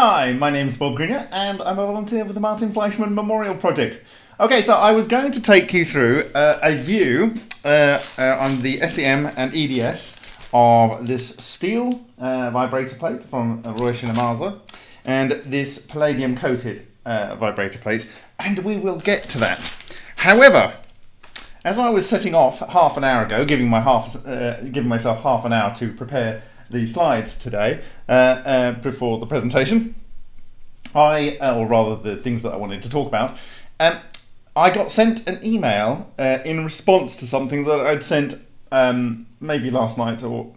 Hi, my name's Bob Greenyer and I'm a volunteer with the Martin Fleischmann Memorial Project. Okay, so I was going to take you through uh, a view uh, uh, on the SEM and EDS of this steel uh, vibrator plate from Roy Shinamaza and this palladium coated uh, vibrator plate and we will get to that. However, as I was setting off half an hour ago, giving my half, uh, giving myself half an hour to prepare the slides today uh, uh, before the presentation, I, uh, or rather the things that I wanted to talk about, um, I got sent an email uh, in response to something that I'd sent um, maybe last night or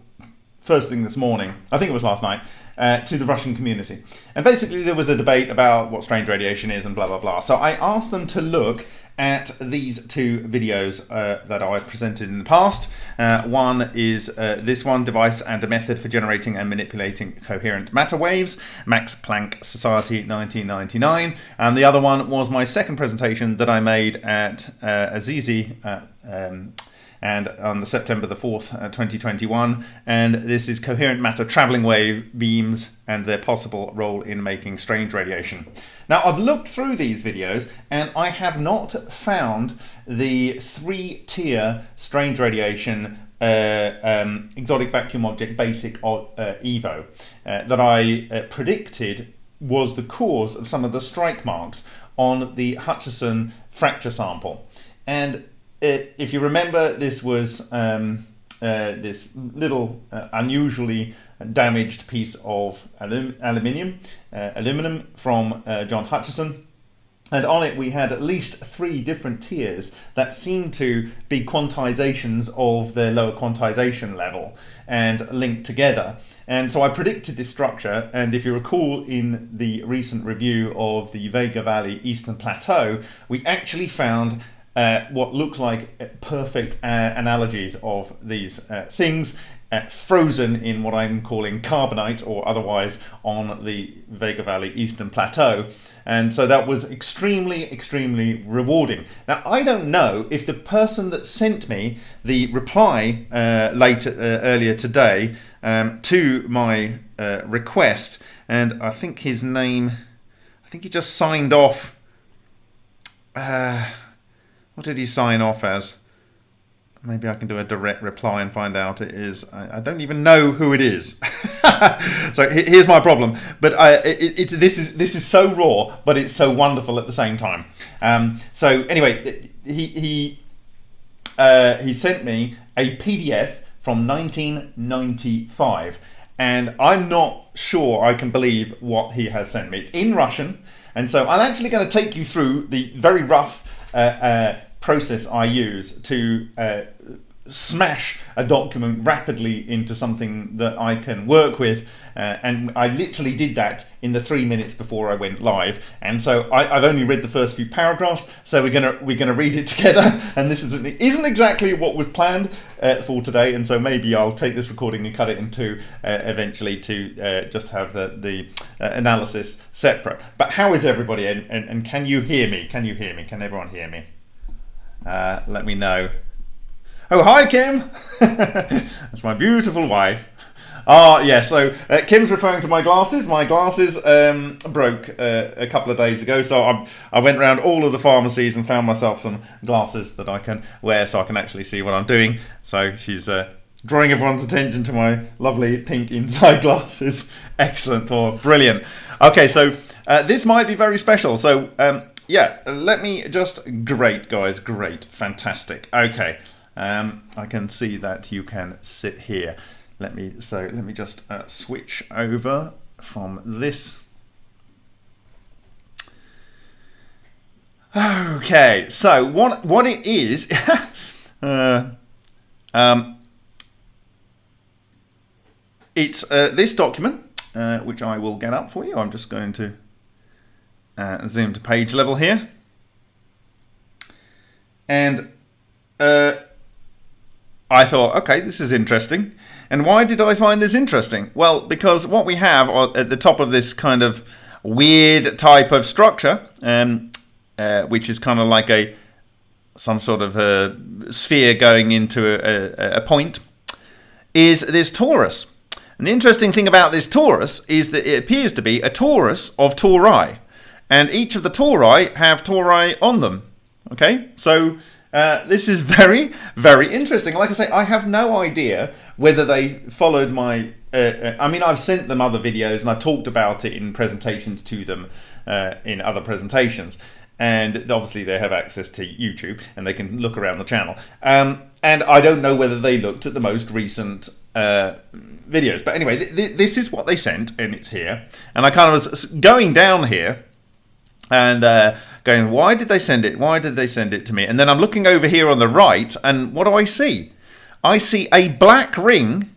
first thing this morning. I think it was last night. Uh, to the Russian community. And basically, there was a debate about what strange radiation is and blah blah blah. So I asked them to look at these two videos uh, that I've presented in the past. Uh, one is uh, this one, Device and a Method for Generating and Manipulating Coherent Matter Waves, Max Planck Society 1999. And the other one was my second presentation that I made at uh, Assisi um, and on the September the 4th, uh, 2021. And this is coherent matter traveling wave beams and their possible role in making strange radiation. Now I've looked through these videos and I have not found the three tier strange radiation uh, um, exotic vacuum object basic uh, EVO uh, that I uh, predicted was the cause of some of the strike marks on the Hutchison fracture sample. And it, if you remember, this was um, uh, this little uh, unusually damaged piece of alum aluminium, uh, aluminum from uh, John Hutchison. And on it we had at least three different tiers that seemed to be quantizations of the lower quantization level and linked together. And so I predicted this structure, and if you recall in the recent review of the Vega Valley Eastern Plateau, we actually found uh, what looks like perfect uh, analogies of these uh, things uh, frozen in what I'm calling carbonite or otherwise on the Vega Valley Eastern Plateau. And so that was extremely, extremely rewarding. Now, I don't know if the person that sent me the reply uh, later, uh, earlier today um, to my request, and I think his name, I think he just signed off. Uh, what did he sign off as? Maybe I can do a direct reply and find out it is. I, I don't even know who it is. so here's my problem. But I, it, it, this is this is so raw, but it's so wonderful at the same time. Um, so anyway, he he uh, he sent me a PDF from 1995, and I'm not sure I can believe what he has sent me. It's in Russian, and so I'm actually going to take you through the very rough uh, uh, process I use to uh, smash a document rapidly into something that I can work with uh, and I literally did that in the three minutes before I went live. And so I, have only read the first few paragraphs so we're gonna we're gonna read it together. And this is, isn't exactly what was planned uh, for today. And so maybe I'll take this recording and cut it into uh, eventually to uh, just have the, the uh, analysis separate. But how is everybody? And, and, and can you hear me? Can you hear me? Can everyone hear me uh, let me know Oh, hi, Kim. That's my beautiful wife. Ah, yeah, so uh, Kim's referring to my glasses. My glasses um, broke uh, a couple of days ago, so I, I went around all of the pharmacies and found myself some glasses that I can wear so I can actually see what I'm doing. So she's uh, drawing everyone's attention to my lovely pink inside glasses. Excellent thought. Brilliant. Okay, so uh, this might be very special. So, um, yeah, let me just... Great, guys. Great. Fantastic. Okay. Um, I can see that you can sit here. Let me so let me just uh, switch over from this. Okay, so what what it is? uh, um, it's uh, this document, uh, which I will get up for you. I'm just going to uh, zoom to page level here, and uh, I thought, okay, this is interesting. And why did I find this interesting? Well, because what we have at the top of this kind of weird type of structure, um, uh, which is kind of like a some sort of a sphere going into a, a, a point, is this torus. And the interesting thing about this torus is that it appears to be a torus of tori. And each of the tori have tori on them. Okay, so uh, this is very, very interesting. Like I say, I have no idea whether they followed my. Uh, uh, I mean, I've sent them other videos and I've talked about it in presentations to them uh, in other presentations. And obviously, they have access to YouTube and they can look around the channel. Um, and I don't know whether they looked at the most recent uh, videos. But anyway, th th this is what they sent, and it's here. And I kind of was going down here and uh, going, why did they send it? Why did they send it to me? And then I'm looking over here on the right, and what do I see? I see a black ring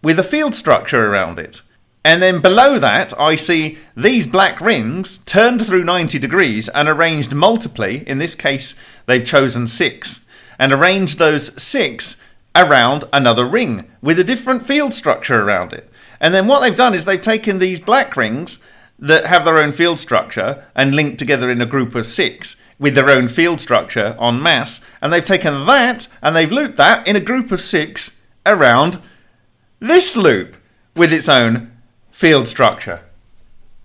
with a field structure around it. And then below that, I see these black rings turned through 90 degrees and arranged multiply. In this case, they've chosen six and arranged those six around another ring with a different field structure around it. And then what they've done is they've taken these black rings that have their own field structure and linked together in a group of six with their own field structure on mass. And they've taken that and they've looped that in a group of six around this loop with its own field structure.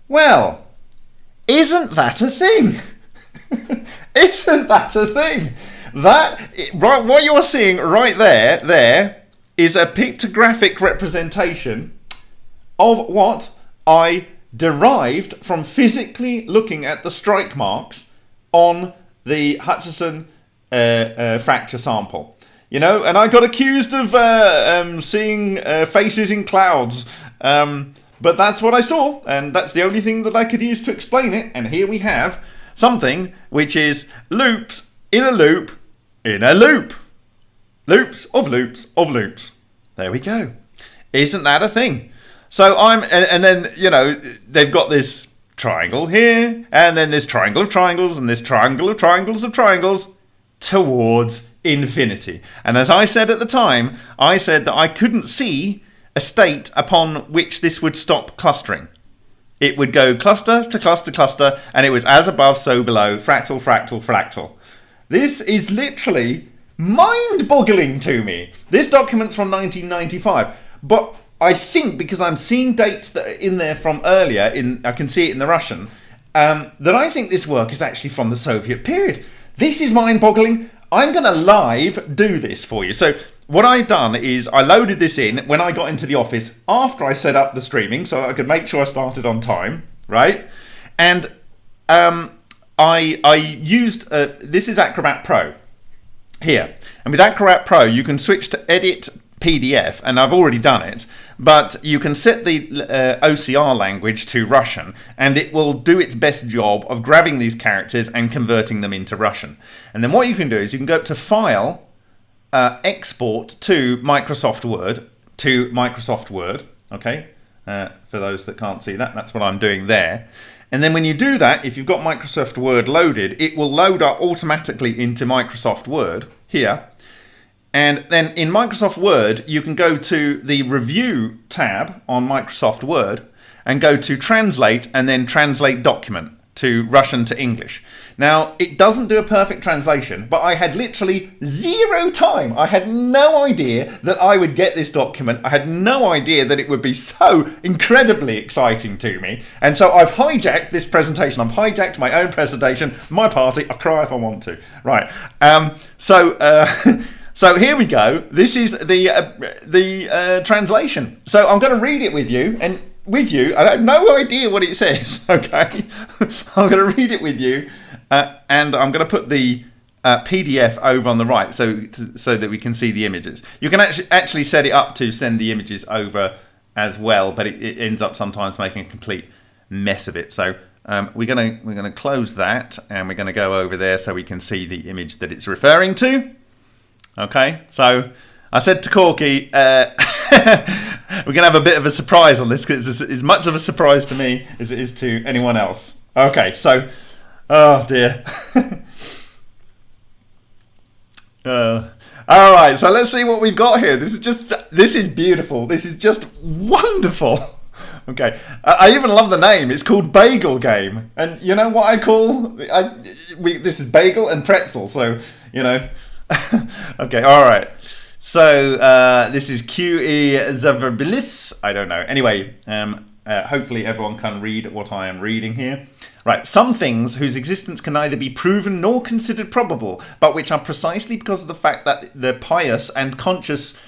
Well, isn't that a thing? isn't that a thing? That right, what you're seeing right there, there is a pictographic representation of what I derived from physically looking at the strike marks on the Hutchison uh, uh, fracture sample. You know, and I got accused of uh, um, seeing uh, faces in clouds. Um, but that's what I saw, and that's the only thing that I could use to explain it. And here we have something which is loops in a loop in a loop. Loops of loops of loops. There we go. Isn't that a thing? So I'm, and, and then, you know, they've got this triangle here, and then this triangle of triangles, and this triangle of triangles of triangles towards infinity. And as I said at the time, I said that I couldn't see a state upon which this would stop clustering. It would go cluster to cluster cluster, and it was as above, so below, fractal, fractal, fractal. This is literally mind-boggling to me. This document's from 1995, but I think because I'm seeing dates that are in there from earlier, in I can see it in the Russian, um, that I think this work is actually from the Soviet period. This is mind-boggling. I'm going to live do this for you. So what I've done is I loaded this in when I got into the office after I set up the streaming so I could make sure I started on time, right? And um, I, I used, uh, this is Acrobat Pro here. And with Acrobat Pro, you can switch to edit PDF, and I've already done it, but you can set the uh, OCR language to Russian, and it will do its best job of grabbing these characters and converting them into Russian. And then what you can do is you can go up to File, uh, Export to Microsoft Word, to Microsoft Word, okay? Uh, for those that can't see that, that's what I'm doing there. And then when you do that, if you've got Microsoft Word loaded, it will load up automatically into Microsoft Word here. And then in Microsoft Word, you can go to the Review tab on Microsoft Word and go to Translate and then Translate Document to Russian to English. Now, it doesn't do a perfect translation, but I had literally zero time. I had no idea that I would get this document. I had no idea that it would be so incredibly exciting to me. And so I've hijacked this presentation. I've hijacked my own presentation, my party. I cry if I want to. Right. Um, so, uh, so here we go. This is the, uh, the uh, translation. So I'm going to read it with you and with you. I have no idea what it says. Okay. I'm going to read it with you. Uh, and I'm going to put the uh, PDF over on the right so so that we can see the images. You can actually actually set it up to send the images over as well, but it, it ends up sometimes making a complete mess of it. So um, we're gonna we're gonna close that and we're gonna go over there so we can see the image that it's referring to. Okay, so I said to Corky, uh, we're gonna have a bit of a surprise on this because it's as much of a surprise to me as it is to anyone else. Okay, so Oh dear. uh, all right, so let's see what we've got here. This is just this is beautiful. This is just wonderful. Okay, I, I even love the name. It's called Bagel Game, and you know what I call I we this is bagel and pretzel. So you know, okay, all right. So uh, this is QE Zaverbilis. I don't know. Anyway, um, uh, hopefully everyone can read what I am reading here. Right, some things whose existence can neither be proven nor considered probable, but which are precisely because of the fact that the pious and conscious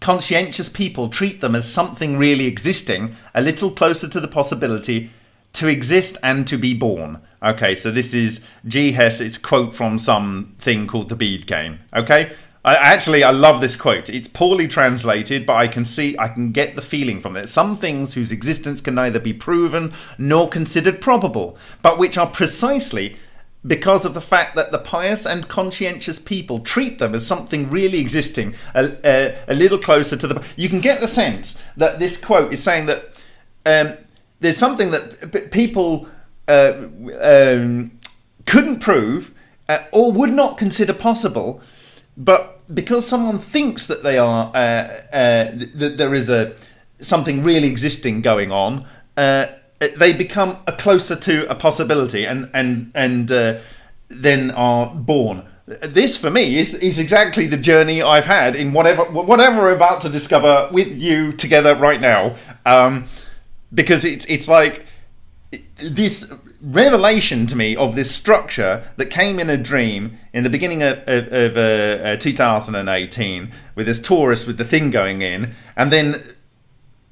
conscientious people treat them as something really existing, a little closer to the possibility to exist and to be born. Okay, so this is G. Hess, it's quote from some thing called the Bead game. Okay, I, actually, I love this quote. It's poorly translated, but I can see, I can get the feeling from it. Some things whose existence can neither be proven nor considered probable, but which are precisely because of the fact that the pious and conscientious people treat them as something really existing, a, a, a little closer to the. You can get the sense that this quote is saying that um, there's something that people uh, um, couldn't prove uh, or would not consider possible, but because someone thinks that they are uh, uh, that there is a something really existing going on, they become a closer to a possibility, and and and then are born. This for me is is exactly the journey I've had in whatever whatever we're about to discover with you together right now, um, because it's it's like this revelation to me of this structure that came in a dream in the beginning of, of, of uh, uh, 2018 with this torus with the thing going in and then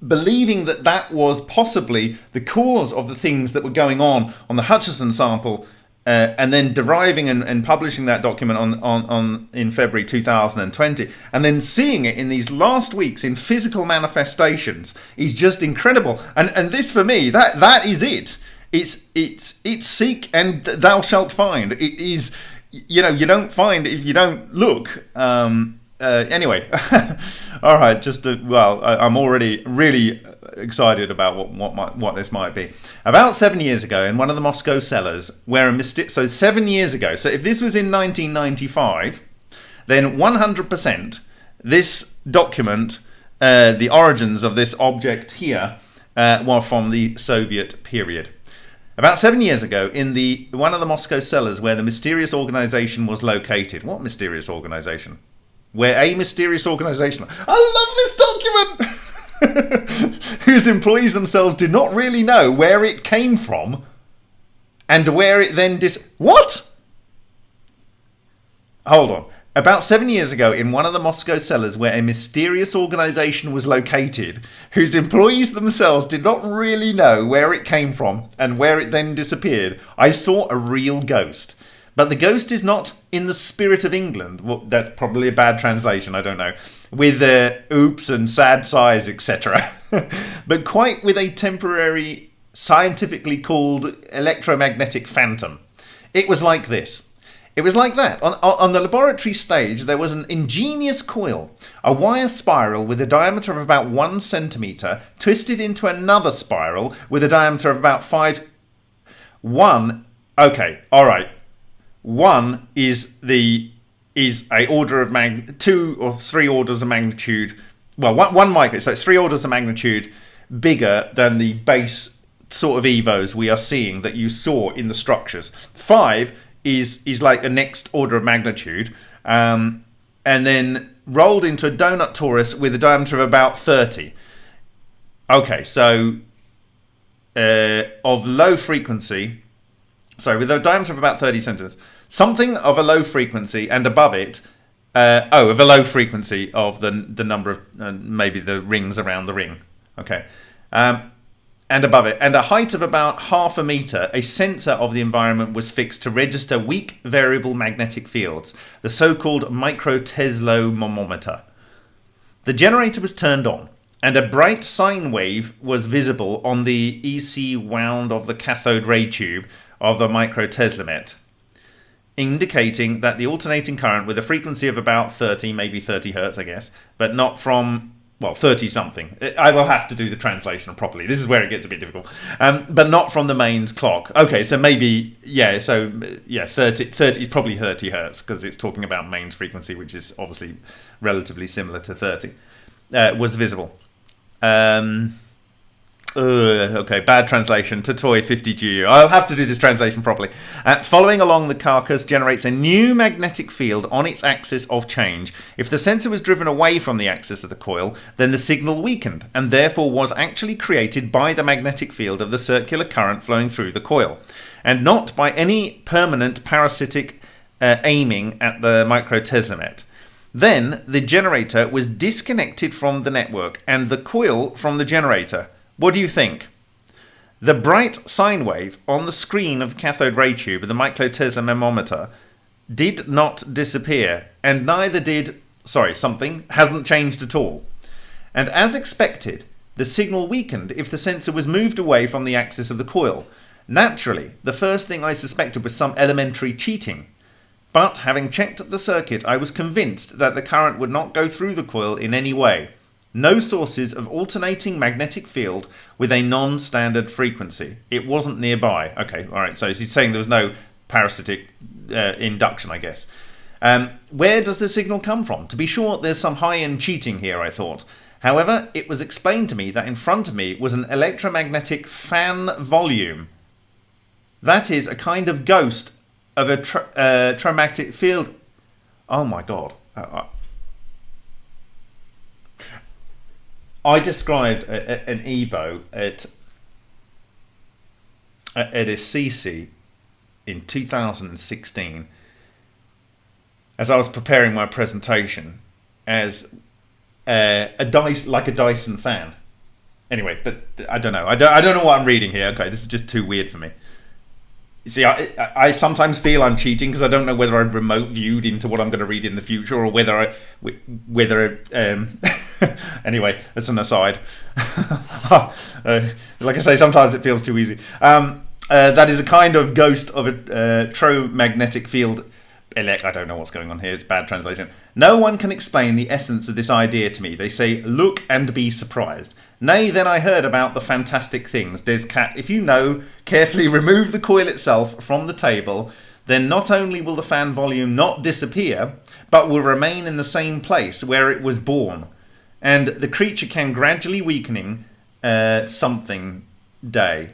believing that that was possibly the cause of the things that were going on on the Hutchison sample uh, and then deriving and, and, publishing that document on, on, on in February 2020 and then seeing it in these last weeks in physical manifestations is just incredible. And and this for me that that is it it's it's it's seek and thou shalt find. It is you know you don't find if you don't look. Um, uh, anyway, all right. Just to, well, I, am already really excited about what what might, what this might be. About seven years ago, in one of the Moscow cellars, where a mystic. So seven years ago. So if this was in 1995, then 100% this document, uh, the origins of this object here, uh, were from the Soviet period. About seven years ago, in the one of the Moscow cellars where the mysterious organization was located. What mysterious organization? Where a mysterious organization. I love this document! whose employees themselves did not really know where it came from and where it then dis. What? Hold on. About seven years ago, in one of the Moscow cellars where a mysterious organization was located, whose employees themselves did not really know where it came from and where it then disappeared, I saw a real ghost. But the ghost is not in the spirit of England. Well, that's probably a bad translation, I don't know. With uh, oops and sad sighs, etc. but quite with a temporary, scientifically called electromagnetic phantom. It was like this. It was like that. On, on the laboratory stage, there was an ingenious coil, a wire spiral with a diameter of about one centimeter, twisted into another spiral with a diameter of about five. One, okay, all right. One is the is a order of mag two or three orders of magnitude. Well, one, one micro, so it's three orders of magnitude bigger than the base sort of evos we are seeing that you saw in the structures. Five is is like a next order of magnitude, um, and then rolled into a donut torus with a diameter of about 30. Okay, so uh, of low frequency, sorry, with a diameter of about 30 centimeters, something of a low frequency and above it, uh, oh, of a low frequency of the the number of uh, maybe the rings around the ring. Okay, um, and above it, and a height of about half a meter, a sensor of the environment was fixed to register weak variable magnetic fields, the so-called microteslomometer. The generator was turned on, and a bright sine wave was visible on the EC wound of the cathode ray tube of the microteslomet, indicating that the alternating current with a frequency of about 30, maybe 30 hertz, I guess, but not from well, 30 something. I will have to do the translation properly. This is where it gets a bit difficult. Um, but not from the mains clock. Okay, so maybe, yeah, so yeah, 30, 30 is probably 30 hertz because it's talking about mains frequency, which is obviously relatively similar to 30, uh, was visible. Um, okay, bad translation. To Toy 50GU. I'll have to do this translation properly. Uh, following along the carcass generates a new magnetic field on its axis of change. If the sensor was driven away from the axis of the coil, then the signal weakened and therefore was actually created by the magnetic field of the circular current flowing through the coil, and not by any permanent parasitic uh, aiming at the microteslomet. Then the generator was disconnected from the network and the coil from the generator. What do you think? The bright sine wave on the screen of the cathode ray tube of the microtesla magnetometer did not disappear, and neither did, sorry, something, hasn't changed at all. And as expected, the signal weakened if the sensor was moved away from the axis of the coil. Naturally, the first thing I suspected was some elementary cheating. But having checked the circuit, I was convinced that the current would not go through the coil in any way no sources of alternating magnetic field with a non-standard frequency. It wasn't nearby. Okay, all right. So he's saying there was no parasitic uh, induction, I guess. Um, where does the signal come from? To be sure, there's some high-end cheating here, I thought. However, it was explained to me that in front of me was an electromagnetic fan volume. That is a kind of ghost of a tra uh, traumatic field. Oh my god. Uh, uh I described a, a, an Evo at at Assisi in 2016 as I was preparing my presentation as uh, a dice like a Dyson fan. Anyway, I don't know. I don't. I don't know what I'm reading here. Okay, this is just too weird for me. You see, I, I sometimes feel I'm cheating because I don't know whether I've remote viewed into what I'm going to read in the future or whether I, whether, um, anyway, that's an aside. uh, like I say, sometimes it feels too easy. Um, uh, that is a kind of ghost of a uh, tromagnetic field. Elect, I don't know what's going on here. It's bad translation. No one can explain the essence of this idea to me. They say, look and be surprised. Nay, then I heard about the fantastic things. Descat, if you know, carefully remove the coil itself from the table, then not only will the fan volume not disappear, but will remain in the same place where it was born. And the creature can gradually weakening uh, something day.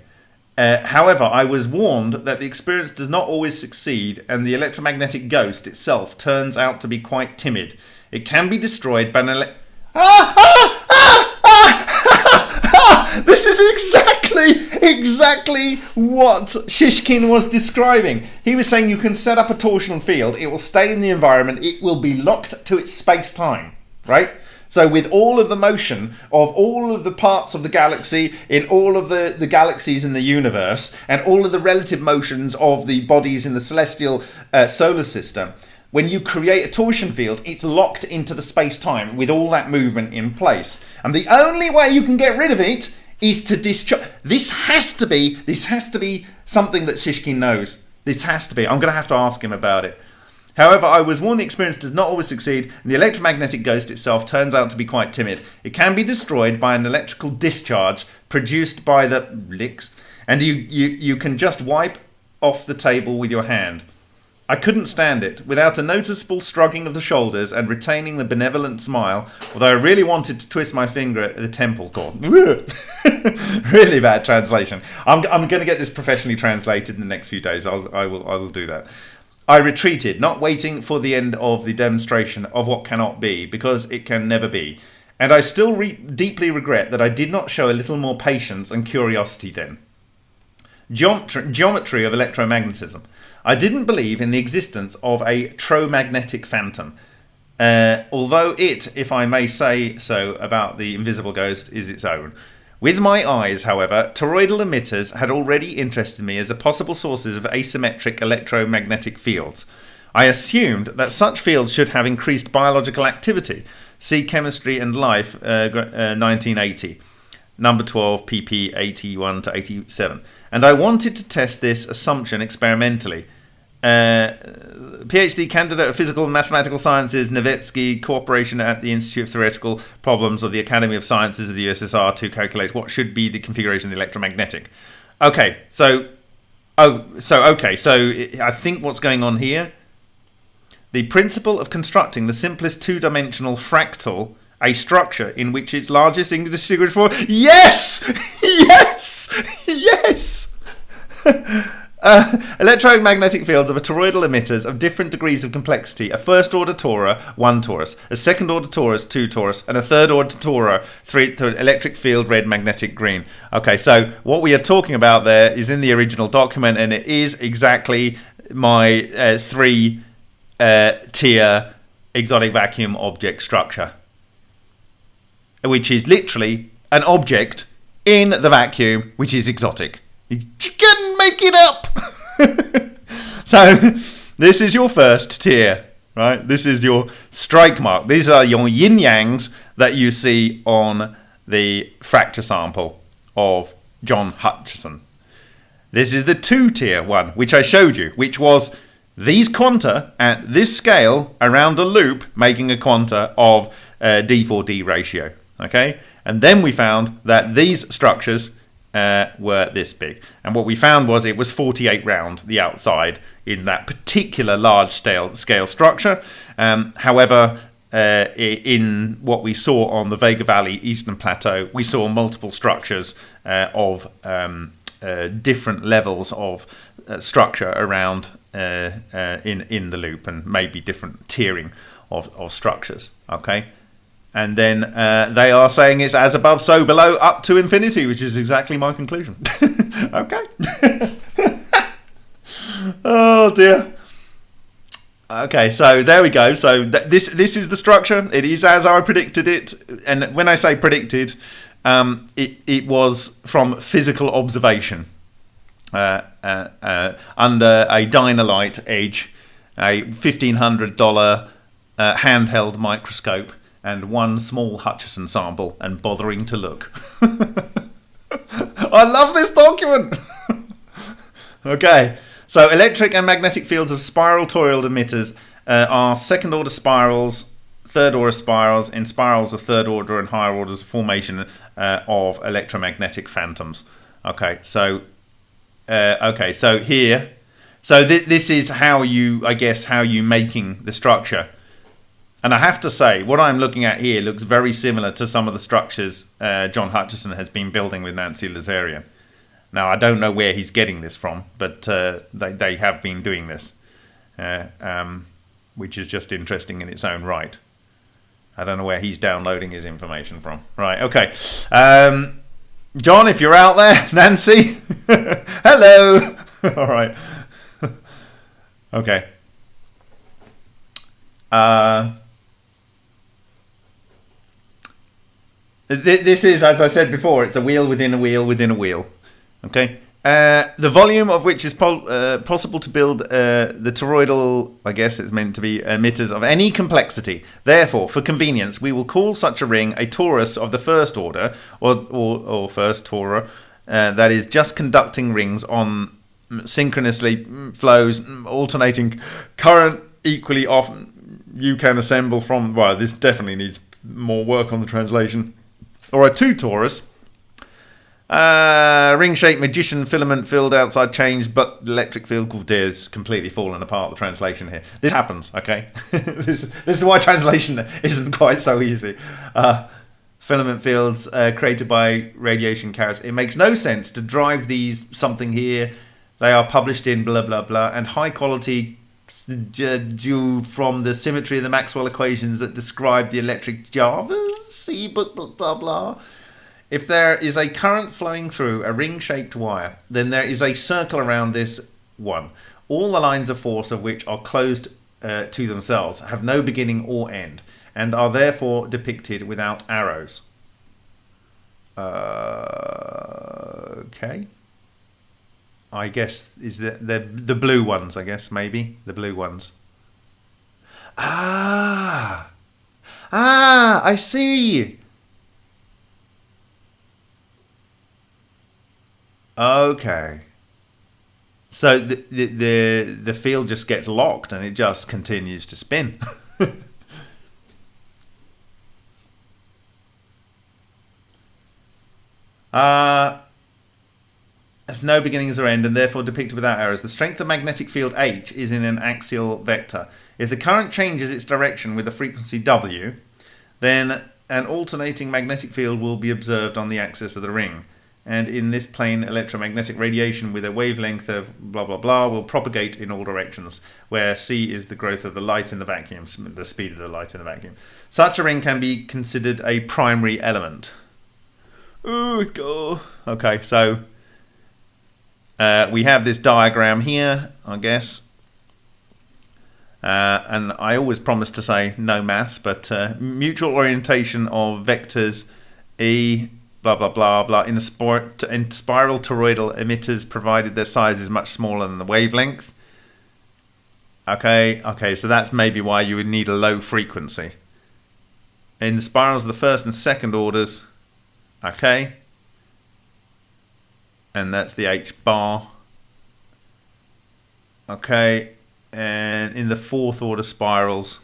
Uh, however, I was warned that the experience does not always succeed, and the electromagnetic ghost itself turns out to be quite timid. It can be destroyed by an ele- ah, ah, ah, ah! this is exactly, exactly what Shishkin was describing. He was saying you can set up a torsional field, it will stay in the environment, it will be locked to its space-time, right? So with all of the motion of all of the parts of the galaxy in all of the, the galaxies in the universe and all of the relative motions of the bodies in the celestial uh, solar system, when you create a torsion field, it's locked into the space-time with all that movement in place. And the only way you can get rid of it is to discharge. This has to be, this has to be something that Shishkin knows. This has to be. I'm going to have to ask him about it. However, I was warned the experience does not always succeed, and the electromagnetic ghost itself turns out to be quite timid. It can be destroyed by an electrical discharge produced by the licks, and you, you, you can just wipe off the table with your hand. I couldn't stand it. Without a noticeable shrugging of the shoulders and retaining the benevolent smile, although I really wanted to twist my finger at the temple cord. really bad translation. I'm, I'm going to get this professionally translated in the next few days. I'll, I, will, I will do that. I retreated, not waiting for the end of the demonstration of what cannot be, because it can never be. And I still re deeply regret that I did not show a little more patience and curiosity then. Geometry, geometry of electromagnetism. I didn't believe in the existence of a tromagnetic phantom, uh, although it, if I may say so about the invisible ghost, is its own. With my eyes, however, toroidal emitters had already interested me as a possible sources of asymmetric electromagnetic fields. I assumed that such fields should have increased biological activity. See Chemistry and Life, uh, uh, 1980, number 12, pp 81 to 87. And I wanted to test this assumption experimentally. Uh, PhD candidate of Physical and Mathematical Sciences, Nevetsky Cooperation at the Institute of Theoretical Problems of the Academy of Sciences of the USSR to calculate what should be the configuration of the electromagnetic. Okay, so, oh, so, okay, so I think what's going on here, the principle of constructing the simplest two-dimensional fractal a structure in which its largest indistinguishable yes yes! Yes! Uh, electromagnetic fields of a toroidal emitters of different degrees of complexity. A first order torus, one torus. A second order torus, two torus. And a third order torus, three. electric field, red, magnetic, green. Okay, so what we are talking about there is in the original document, and it is exactly my uh, three uh, tier exotic vacuum object structure, which is literally an object in the vacuum, which is exotic. You couldn't make it up. so this is your first tier, right? This is your strike mark. These are your yin yangs that you see on the fracture sample of John Hutchison. This is the two tier one, which I showed you, which was these quanta at this scale around a loop making a quanta of uh, D4D ratio. Okay, and then we found that these structures uh, were this big. And what we found was it was 48 round the outside in that particular large scale, scale structure. Um, however, uh, in what we saw on the Vega Valley Eastern Plateau, we saw multiple structures uh, of um, uh, different levels of uh, structure around uh, in in the loop, and maybe different tiering of, of structures. Okay, and then uh, they are saying it's as above, so below, up to infinity, which is exactly my conclusion. okay. oh dear. Okay, so there we go. So th this this is the structure. It is as I predicted it, and when I say predicted, um, it it was from physical observation uh, uh, uh under a Dino-Lite Edge, a fifteen hundred dollar uh, handheld microscope and one small Hutchison sample and bothering to look. I love this document! okay, so electric and magnetic fields of spiral toroidal emitters uh, are second order spirals, third order spirals, in spirals of third order and higher orders of formation uh, of electromagnetic phantoms. Okay, so uh, okay, so here, so th this is how you, I guess, how you making the structure. And I have to say, what I'm looking at here looks very similar to some of the structures uh, John Hutchison has been building with Nancy Lazarian. Now, I don't know where he's getting this from, but uh, they, they have been doing this, uh, um, which is just interesting in its own right. I don't know where he's downloading his information from. Right, okay. Um, John, if you're out there, Nancy, hello. All right. okay. Uh, This is, as I said before, it's a wheel within a wheel within a wheel. Okay. Uh, the volume of which is po uh, possible to build uh, the toroidal, I guess it's meant to be emitters of any complexity. Therefore, for convenience, we will call such a ring a torus of the first order, or, or, or first torus, uh, that is just conducting rings on synchronously mm, flows, mm, alternating current equally often. You can assemble from, well, this definitely needs more work on the translation or a two torus. Uh, ring-shaped magician filament filled outside change, but electric field oh completely fallen apart. The translation here. This happens, okay. this this is why translation isn't quite so easy. Uh, filament fields uh, created by radiation carriers. It makes no sense to drive these something here. They are published in blah blah blah and high quality due from the symmetry of the Maxwell equations that describe the electric see, but blah, blah, blah. If there is a current flowing through a ring-shaped wire, then there is a circle around this one. All the lines of force of which are closed uh, to themselves, have no beginning or end, and are therefore depicted without arrows. Uh, okay. I guess is the, the the blue ones. I guess maybe the blue ones. Ah. Ah, I see. Okay. So the, the the the field just gets locked and it just continues to spin. uh have no beginnings or end and therefore depicted without errors. The strength of magnetic field H is in an axial vector. If the current changes its direction with a frequency W, then an alternating magnetic field will be observed on the axis of the ring. and in this plane electromagnetic radiation with a wavelength of blah blah blah will propagate in all directions, where c is the growth of the light in the vacuum, the speed of the light in the vacuum. Such a ring can be considered a primary element. Oh, God. Okay, so uh, we have this diagram here, I guess. Uh, and I always promise to say no mass, but uh, mutual orientation of vectors E, blah, blah, blah, blah, in, in spiral toroidal emitters, provided their size is much smaller than the wavelength. Okay, okay, so that's maybe why you would need a low frequency. In the spirals of the first and second orders, okay, and that's the H bar. Okay, and in the fourth order spirals,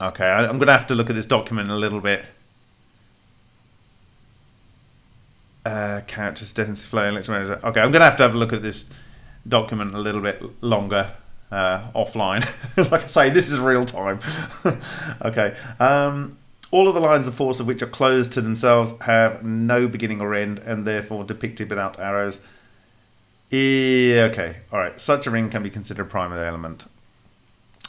okay, I'm going to have to look at this document a little bit. Uh, characters, density flow, electromagnetic. Okay, I'm going to have to have a look at this document a little bit longer uh, offline. like I say, this is real time. okay. Um, all of the lines of force of which are closed to themselves have no beginning or end and therefore depicted without arrows. Yeah, okay, all right. Such a ring can be considered a primary element.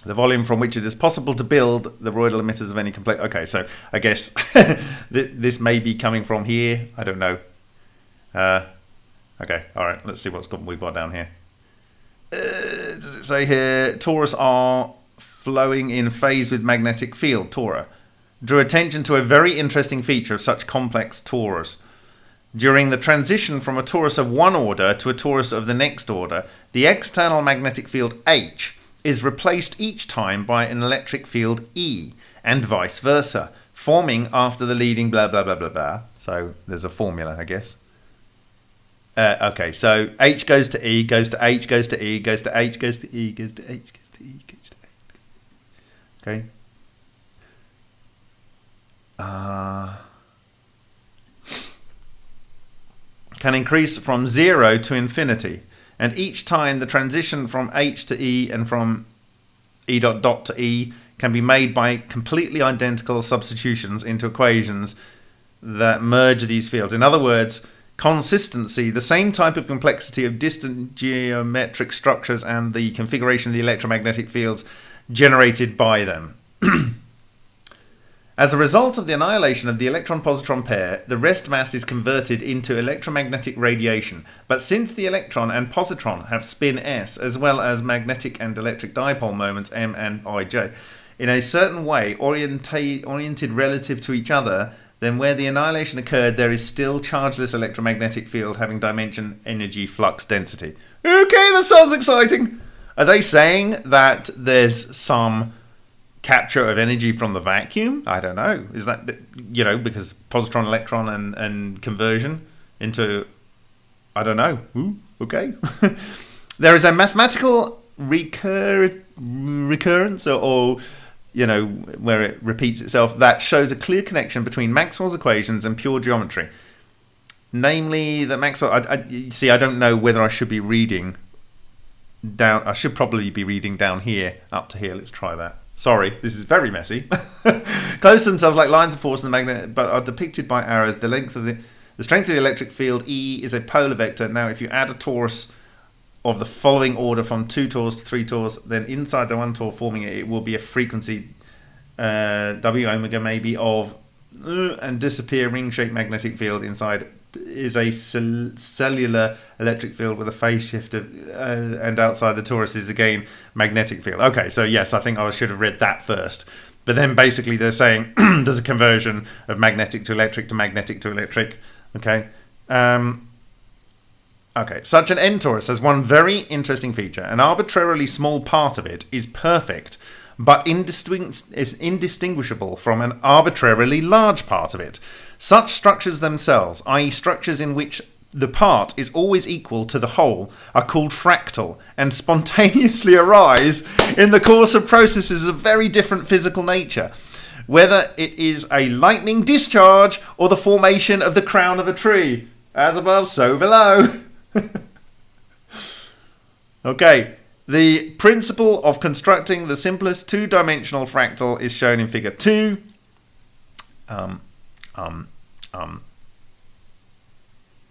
The volume from which it is possible to build the roidal emitters of any complete. Okay, so I guess this may be coming from here. I don't know. Uh, okay, all right. Let's see what's got we've got down here. Uh, does it say here? Torus are flowing in phase with magnetic field. Tora drew attention to a very interesting feature of such complex torus. During the transition from a torus of one order to a torus of the next order, the external magnetic field H is replaced each time by an electric field E, and vice versa, forming after the leading blah blah blah blah blah. So there's a formula, I guess. Uh, okay, so H goes to E, goes to H, goes to E, goes to H, goes to E, goes to H, goes to E, goes to H. Okay, uh, can increase from zero to infinity. And each time the transition from H to E and from E dot dot to E can be made by completely identical substitutions into equations that merge these fields. In other words, consistency, the same type of complexity of distant geometric structures and the configuration of the electromagnetic fields generated by them. As a result of the annihilation of the electron-positron pair, the rest mass is converted into electromagnetic radiation. But since the electron and positron have spin s, as well as magnetic and electric dipole moments m and ij, in a certain way oriented relative to each other, then where the annihilation occurred, there is still chargeless electromagnetic field having dimension, energy, flux, density. Okay, that sounds exciting. Are they saying that there's some capture of energy from the vacuum? I don't know. Is that you know because positron electron and and conversion into I don't know. Ooh, okay. there is a mathematical recur recurrence or, or you know where it repeats itself that shows a clear connection between Maxwell's equations and pure geometry. Namely, that Maxwell. I, I see. I don't know whether I should be reading down. I should probably be reading down here up to here. Let's try that. Sorry, this is very messy. Close themselves like lines of force in the magnet, but are depicted by arrows. The length of the the strength of the electric field E is a polar vector. Now, if you add a torus of the following order from two torus to three torus, then inside the one torus forming it, it will be a frequency uh, W omega maybe of uh, and disappear ring-shaped magnetic field inside is a cell cellular electric field with a phase shift of, uh, and outside the torus is again magnetic field. Okay, so yes, I think I should have read that first. But then basically they're saying there's a conversion of magnetic to electric to magnetic to electric. Okay. Um, okay, such an N torus has one very interesting feature. An arbitrarily small part of it is perfect, but indistingu is indistinguishable from an arbitrarily large part of it. Such structures themselves, i.e. structures in which the part is always equal to the whole, are called fractal and spontaneously arise in the course of processes of very different physical nature. Whether it is a lightning discharge or the formation of the crown of a tree. As above, so below. okay, the principle of constructing the simplest two-dimensional fractal is shown in figure 2. Um, um, um,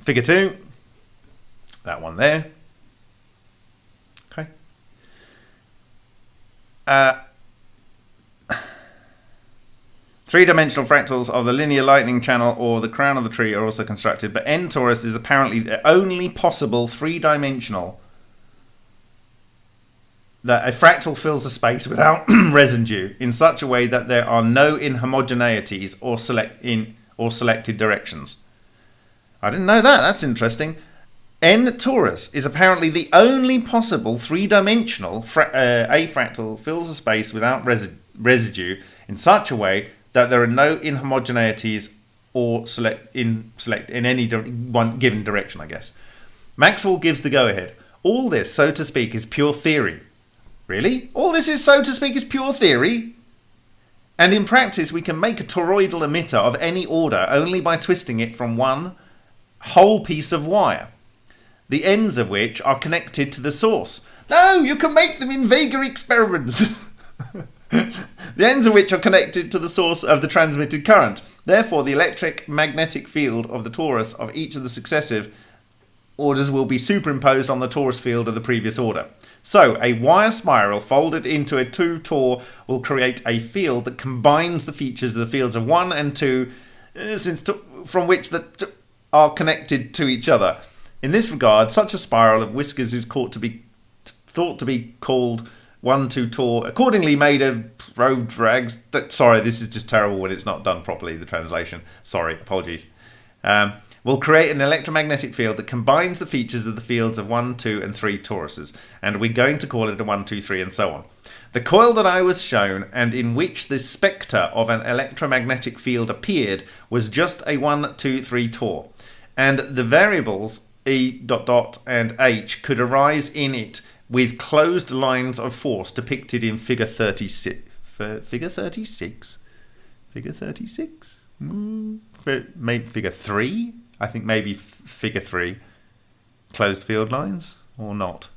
figure two, that one there. Okay. Uh, Three-dimensional fractals of the linear lightning channel or the crown of the tree are also constructed, but N torus is apparently the only possible three-dimensional that a fractal fills a space without residue in such a way that there are no inhomogeneities or select in or selected directions. I didn't know that. That's interesting. N torus is apparently the only possible three-dimensional fra- uh, a fractal fills a space without resi- residue in such a way that there are no inhomogeneities or select in select in any one given direction. I guess Maxwell gives the go-ahead. All this, so to speak, is pure theory. Really? All this is, so to speak, is pure theory? And in practice, we can make a toroidal emitter of any order only by twisting it from one whole piece of wire, the ends of which are connected to the source. No, you can make them in Vega experiments. the ends of which are connected to the source of the transmitted current. Therefore, the electric magnetic field of the torus of each of the successive orders will be superimposed on the torus field of the previous order. So, a wire spiral folded into a 2 tor will create a field that combines the features of the fields of 1 and 2 uh, since to, from which the t- are connected to each other. In this regard, such a spiral of whiskers is caught to be, thought to be called 1 2 tor, accordingly made of road drags. That, sorry, this is just terrible when it's not done properly, the translation. Sorry, apologies. Um, will create an electromagnetic field that combines the features of the fields of 1, 2, and 3 toruses, and we're going to call it a 1, 2, 3, and so on. The coil that I was shown, and in which the spectre of an electromagnetic field appeared, was just a 1, 2, 3 tor, and the variables E dot dot and H could arise in it with closed lines of force depicted in figure 36. Figure 36? Figure 36? Mm, maybe figure 3? I think maybe figure three, closed field lines or not.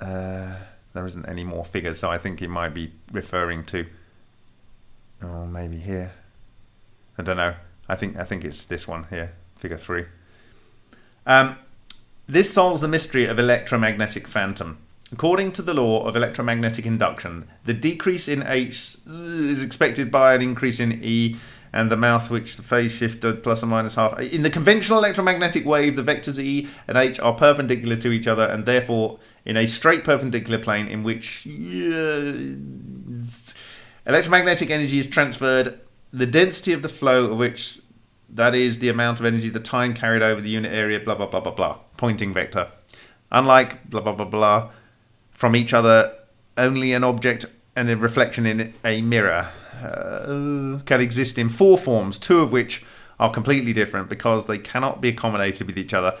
Uh, there isn't any more figures, so I think it might be referring to. Oh, maybe here. I don't know. I think I think it's this one here, figure three. Um, this solves the mystery of electromagnetic phantom. According to the law of electromagnetic induction, the decrease in H is expected by an increase in E and the mouth which the phase shifted plus or minus half. In the conventional electromagnetic wave, the vectors E and H are perpendicular to each other and therefore in a straight perpendicular plane in which uh, electromagnetic energy is transferred, the density of the flow of which that is the amount of energy the time carried over the unit area, blah, blah, blah, blah, blah. Poynting vector. Unlike blah, blah, blah, blah, from each other, only an object and a reflection in a mirror uh, can exist in four forms, two of which are completely different because they cannot be accommodated with each other,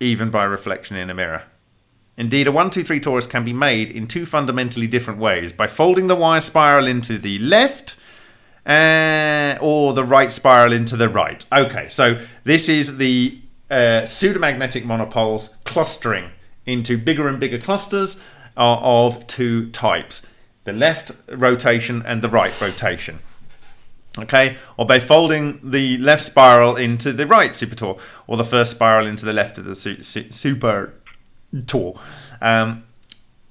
even by reflection in a mirror. Indeed, a 1, 2, 3 torus can be made in two fundamentally different ways by folding the wire spiral into the left uh, or the right spiral into the right. Okay, so this is the uh, pseudomagnetic monopoles clustering into bigger and bigger clusters uh, of two types the left rotation and the right rotation. Okay, or by folding the left spiral into the right supertor, or the first spiral into the left of the su- su- super tour. Um,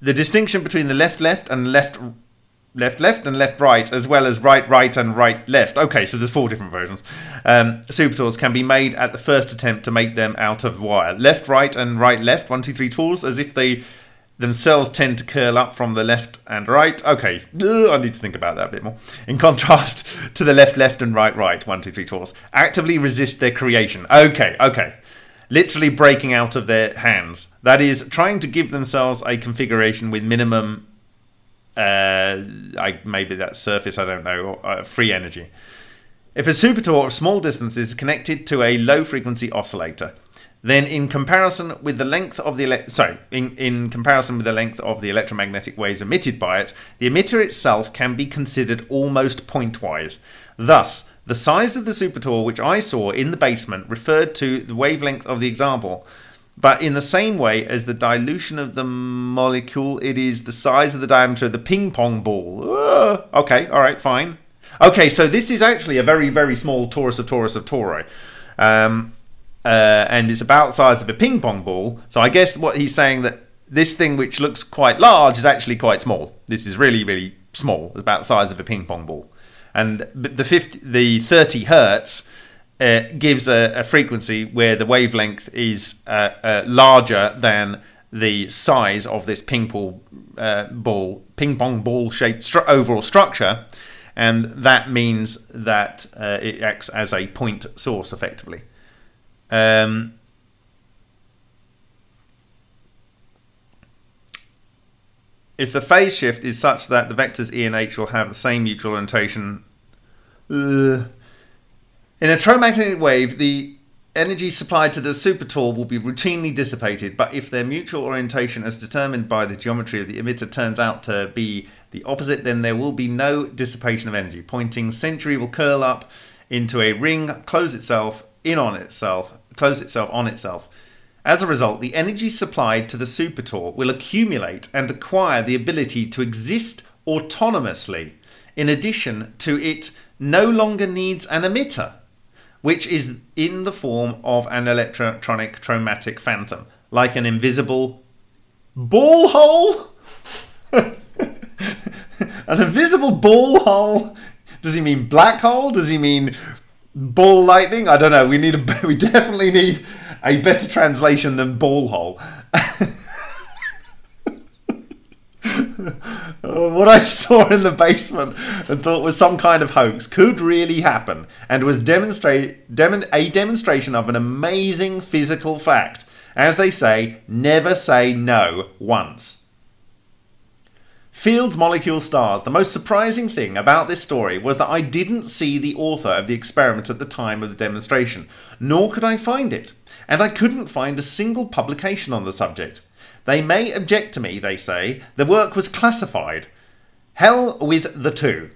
the distinction between the left left and left left left and left right, as well as right right and right left. Okay, so there's four different versions. Um, supertors can be made at the first attempt to make them out of wire. Left right and right left, one two three tools, as if they themselves tend to curl up from the left and right. Okay, I need to think about that a bit more. In contrast to the left, left, and right, right, one, two, three tours, actively resist their creation. Okay, okay. Literally breaking out of their hands. That is, trying to give themselves a configuration with minimum, uh, I, maybe that surface, I don't know, uh, free energy. If a supertor of small distance is connected to a low frequency oscillator, then in comparison with the length of the sorry in, in comparison with the length of the electromagnetic waves emitted by it the emitter itself can be considered almost pointwise. Thus the size of the supertor which i saw in the basement referred to the wavelength of the example but in the same way as the dilution of the molecule it is the size of the diameter of the ping pong ball. Okay all right fine. Okay so this is actually a very very small torus of torus of tori um, uh, and it's about the size of a ping pong ball. So I guess what he's saying that this thing which looks quite large is actually quite small. This is really really small. It's about the size of a ping pong ball, and the 50, the 30 hertz. Uh, gives a, a, frequency where the wavelength is uh, uh, larger than the size of this ping pong uh, ball, ping pong ball shaped stru- overall structure, and that means that uh, it acts as a point source effectively. Um, if the phase shift is such that the vectors E and H will have the same mutual orientation, uh, in a tromagnetic wave, the energy supplied to the supertor will be routinely dissipated, but if their mutual orientation as determined by the geometry of the emitter turns out to be the opposite, then there will be no dissipation of energy. Poynting century will curl up into a ring, close itself in on itself, close itself on itself. As a result, the energy supplied to the supertor will accumulate and acquire the ability to exist autonomously. In addition to it no longer needs an emitter which is in the form of an electronic traumatic phantom, like an invisible ball hole. an invisible ball hole. Does he mean black hole? Does he mean ball lightning? I don't know. We need a. We definitely need a better translation than ball hole. Uh, what I saw in the basement and thought was some kind of hoax could really happen and was demonstrate, dem- a demonstration of an amazing physical fact. As they say, never say no once. Fields Molecule Stars. The most surprising thing about this story was that I didn't see the author of the experiment at the time of the demonstration, nor could I find it, and I couldn't find a single publication on the subject. They may object to me, they say. The work was classified. Hell with the two.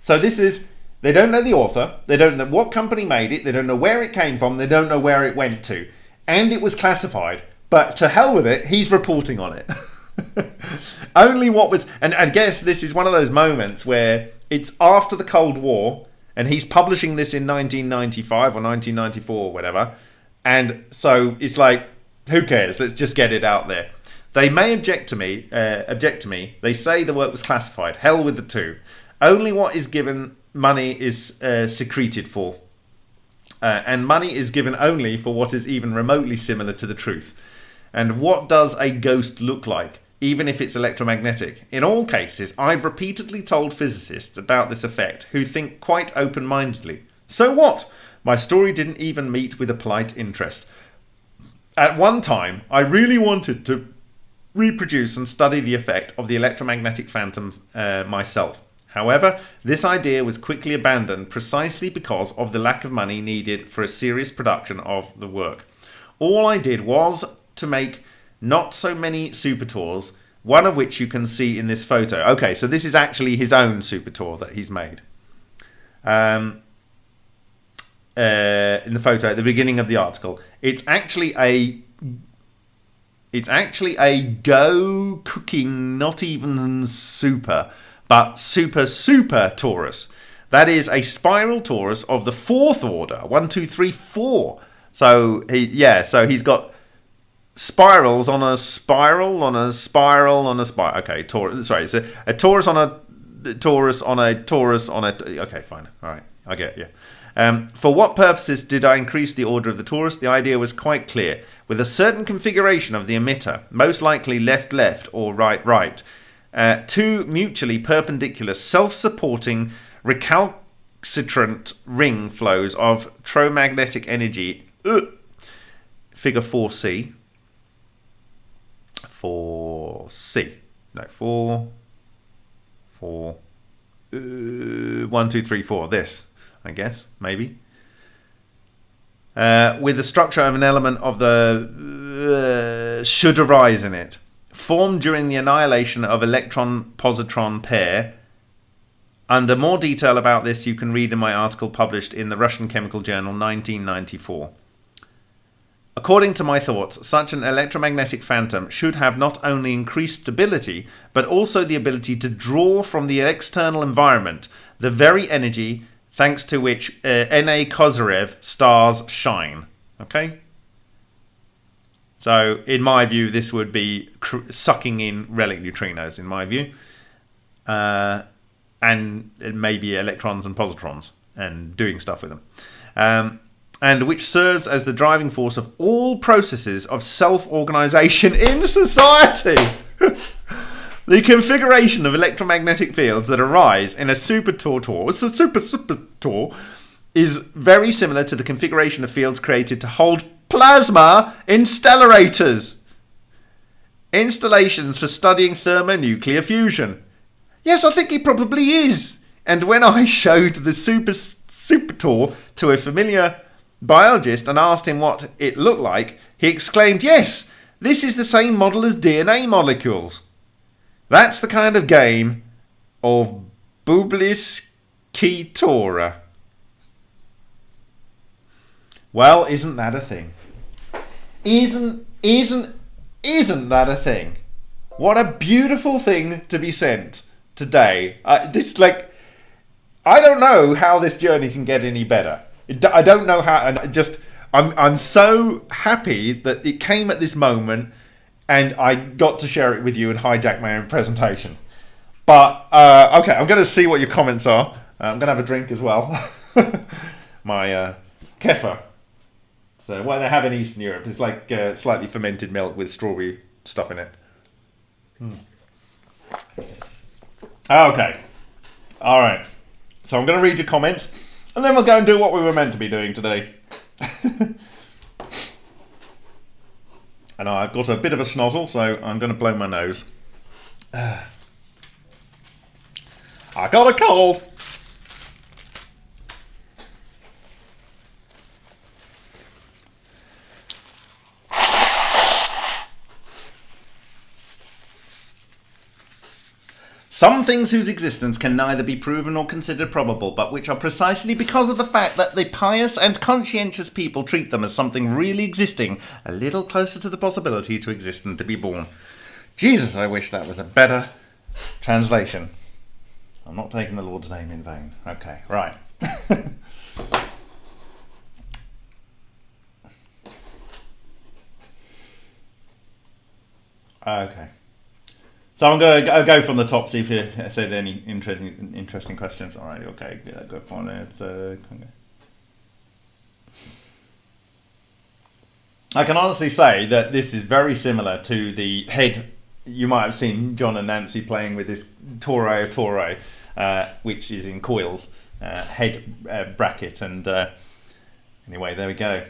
So this is, they don't know the author, they don't know what company made it, they don't know where it came from, they don't know where it went to. And it was classified. But to hell with it, he's reporting on it. Only what was, and I guess this is one of those moments where it's after the Cold War, and he's publishing this in 1995 or 1994 or whatever. And so it's like, who cares? Let's just get it out there. They may object to me. Uh, object to me. They say the work was classified. Hell with the two. Only what is given money is uh, secreted for, uh, and money is given only for what is even remotely similar to the truth. And what does a ghost look like? Even if it's electromagnetic. In all cases, I've repeatedly told physicists about this effect who think quite open mindedly. So what? My story didn't even meet with a polite interest. At one time, I really wanted to reproduce and study the effect of the electromagnetic phantom uh, myself. However, this idea was quickly abandoned precisely because of the lack of money needed for a serious production of the work. All I did was to make not so many supertors, one of which you can see in this photo. Okay, so this is actually his own supertor that he's made. Um, uh, in the photo at the beginning of the article. It's actually a it's actually a Go cooking, not even super, but super super torus. That is a spiral torus of the fourth order. One, two, three, four. So he yeah, so he's got spirals on a spiral on a spiral on a spiral. Okay, torus. Sorry, it's a, torus on a torus on a torus on a. Okay, fine. All right, I get you. Um, for what purposes did I increase the order of the torus? The idea was quite clear. With a certain configuration of the emitter, most likely left-left or right-right, uh, two mutually perpendicular self-supporting recalcitrant ring flows of tromagnetic energy, uh, figure 4c, 4c, no, 4, 4, uh, 1, 2, 3, 4, this, I guess, maybe. Uh, with the structure of an element of the uh, should arise in it, formed during the annihilation of electron-positron pair. Under more detail about this, you can read in my article published in the Russian Chemical Journal 1994. According to my thoughts, such an electromagnetic phantom should have not only increased stability, but also the ability to draw from the external environment the very energy thanks to which uh, N.A. Kozyrev stars shine. Okay. So, in my view, this would be sucking in relic neutrinos, in my view. Uh, and maybe electrons and positrons and doing stuff with them. Um, and which serves as the driving force of all processes of self-organization in society. the configuration of electromagnetic fields that arise in a super tortor, super super tor, is very similar to the configuration of fields created to hold plasma in stellarators. Installations for studying thermonuclear fusion. Yes, I think he probably is. And when I showed the super super tor to a familiar biologist and asked him what it looked like, he exclaimed, Yes, this is the same model as DNA molecules. That's the kind of game of Bublis Ketora. Well, isn't that a thing? Isn't isn't isn't that a thing? What a beautiful thing to be sent today. Uh, this like I don't know how this journey can get any better. I don't know how, and just I'm I'm so happy that it came at this moment, and I got to share it with you and hijack my own presentation. But uh, okay, I'm going to see what your comments are. Uh, I'm going to have a drink as well. my uh, kefir. So what they have in Eastern Europe is like uh, slightly fermented milk with strawberry stuff in it. Hmm. Okay. All right. So I'm going to read your comments. And then we'll go and do what we were meant to be doing today. and I've got a bit of a snozzle, so I'm going to blow my nose. I got a cold. Some things whose existence can neither be proven nor considered probable, but which are precisely because of the fact that the pious and conscientious people treat them as something really existing, a little closer to the possibility to exist and to be born. Jesus, I wish that was a better translation. I'm not taking the Lord's name in vain. Okay, right. okay. So I'm going to go from the top, see if you said any interesting interesting questions. All right, okay, yeah, go for it. Uh, I can honestly say that this is very similar to the head. You might have seen John and Nancy playing with this Toray of Toray, uh, which is in coils, uh, head uh, bracket. And uh, anyway, there we go.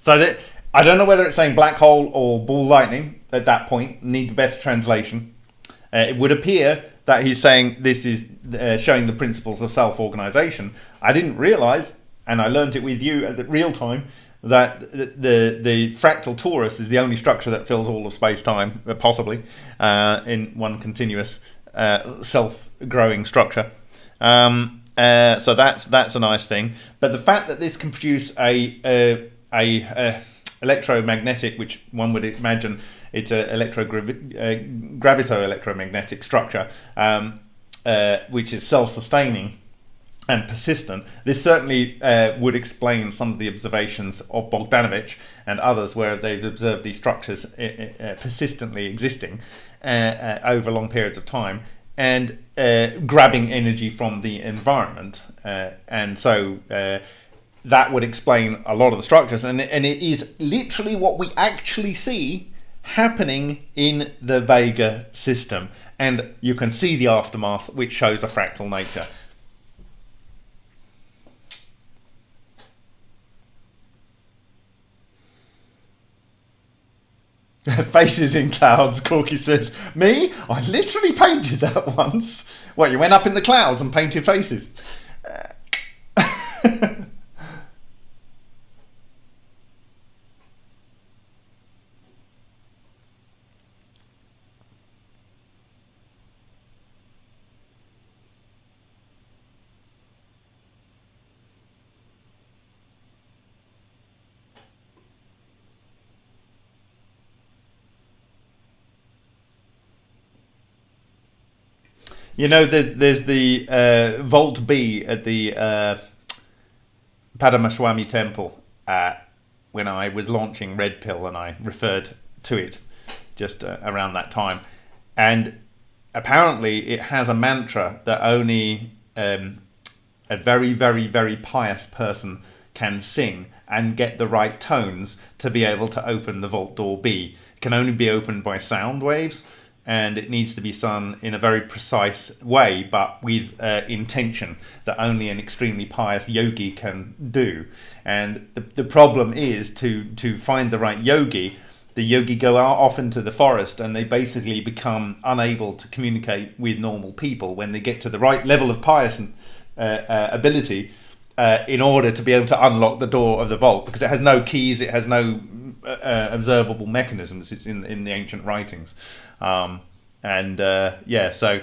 So that I don't know whether it's saying black hole or ball lightning at that point. Need better translation. Uh, it would appear that he's saying this is uh, showing the principles of self-organization. I didn't realize, and I learned it with you at the real time, that the, the, the fractal torus is the only structure that fills all of space-time, uh, possibly, uh, in one continuous uh, self-growing structure. Um, uh, so that's that's a nice thing. But the fact that this can produce a, a a, electromagnetic, which one would imagine it's a electro uh, gravito electromagnetic structure, um, uh, which is self-sustaining and persistent. This certainly uh, would explain some of the observations of Bogdanovich and others where they've observed these structures uh, uh, persistently existing uh, over long periods of time and grabbing energy from the environment. and so that would explain a lot of the structures and, and it is literally what we actually see happening in the Vega system and you can see the aftermath which shows a fractal nature. Faces in clouds, Corky says. Me? I literally painted that once. Well, you went up in the clouds and painted faces? Uh, You know, there's, there's the uh, Vault B at the uh, temple uh, when I was launching Red Pill and I referred to it just uh, around that time. And apparently it has a mantra that only um, a very, very, very pious person can sing and get the right tones to be able to open the vault door B. It can only be opened by sound waves and it needs to be sung in a very precise way but with uh, intention that only an extremely pious yogi can do. And the, the problem is to, to find the right yogi the yogi go out off into the forest and they basically become unable to communicate with normal people when they get to the right level of pious uh, uh, ability uh, in order to be able to unlock the door of the vault because it has no keys, it has no uh, uh, observable mechanisms. It's in in the ancient writings, um, and uh, yeah, so.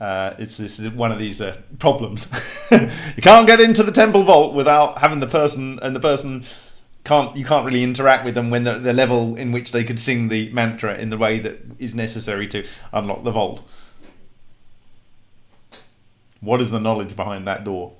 it's this is one of these problems. you can't get into the temple vault without having the person and the person can't you can't really interact with them when the, the level in which they could sing the mantra in the way that is necessary to unlock the vault. What is the knowledge behind that door?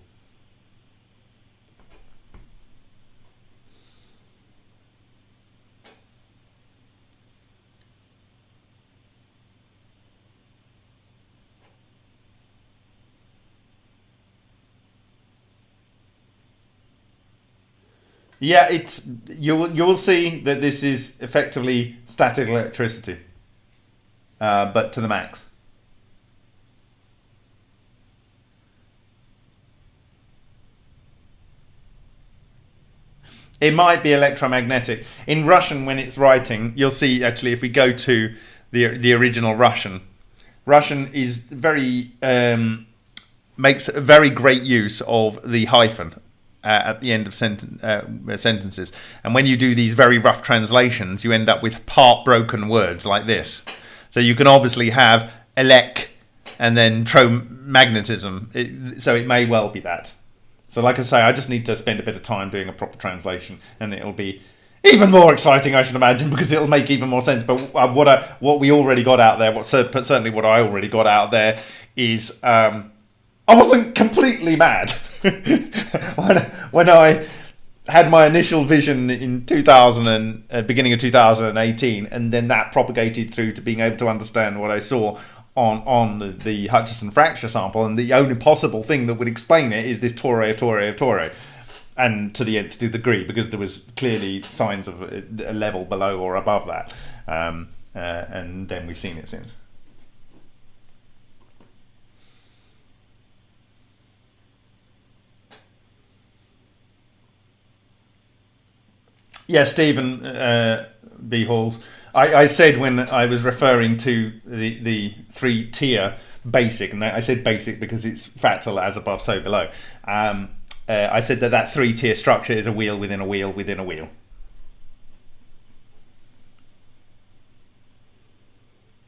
Yeah, it's you will you will see that this is effectively static electricity, uh, but to the max. It might be electromagnetic. In Russian, when it's writing, you'll see actually if we go to the the original Russian, Russian is very um, makes a very great use of the hyphen uh, at the end of senten- uh, sentences. And when you do these very rough translations, you end up with part broken words like this. So you can obviously have elec and then tromagnetism. So it may well be that. So, like I say, I just need to spend a bit of time doing a proper translation, and it'll be even more exciting, I should imagine, because it'll make even more sense. But uh, what I, what we already got out there, what certainly what I already got out there, is um, I wasn't completely mad. when, when I had my initial vision in 2000 and uh, beginning of 2018 and then that propagated through to being able to understand what I saw on on the, the Hutchison fracture sample and the only possible thing that would explain it is this torre of torre of torre and to the nth degree because there was clearly signs of a level below or above that um, uh, and then we've seen it since Yeah, Stephen uh, B. Halls. I, I, said when I was referring to the, the three tier basic, and I said basic because it's fractal as above, so below. Um, uh, I said that that three tier structure is a wheel within a wheel within a wheel.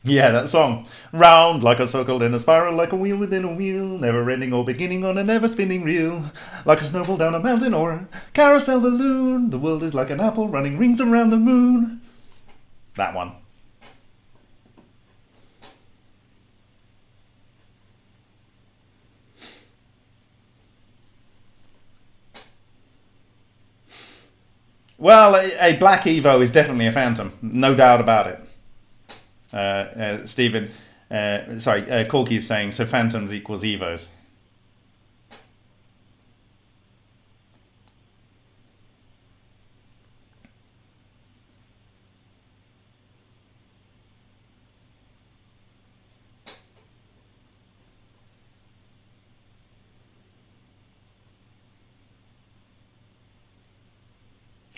Yeah, that song. Round like a circle in a spiral, like a wheel within a wheel, never ending or beginning on a never spinning reel. Like a snowball down a mountain or a carousel balloon, the world is like an apple running rings around the moon. That one. Well, a, a black Evo is definitely a phantom, no doubt about it. Uh, uh, Stephen, uh, sorry, uh, Corky is saying, so phantoms equals evos.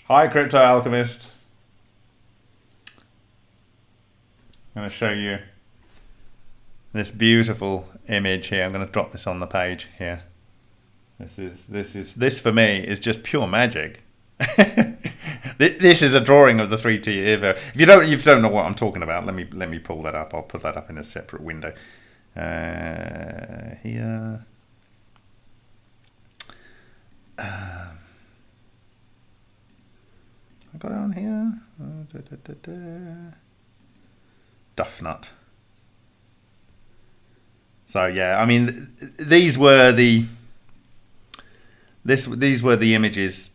Hi, Crypto Alchemist. I'm going to show you this beautiful image here. I'm going to drop this on the page here. This is this is this for me is just pure magic. this is a drawing of the 3T Evo. If you don't if you don't know what I'm talking about, let me let me pull that up. I'll put that up in a separate window. Uh, here. Um, I got it on here. Uh, da, da, da, Duff nut. So yeah, I mean, these were the this these were the images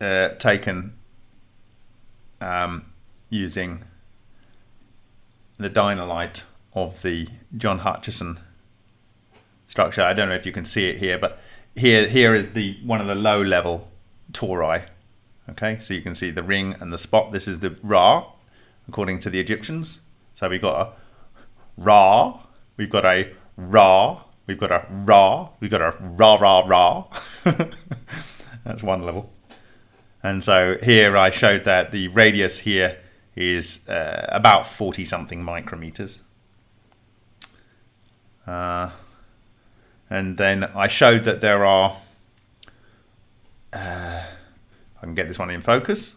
uh, taken um, using the Dino-Lite of the John Hutchison structure. I don't know if you can see it here, but here here is the one of the low level tori. Okay, so you can see the ring and the spot. This is the Ra, according to the Egyptians. So we've got a Ra, we've got a Ra, we've got a Ra, we've got a Ra Ra Ra. That's one level. And so here I showed that the radius here is uh, about 40 something micrometers. Uh, and then I showed that there are, uh, I can get this one in focus.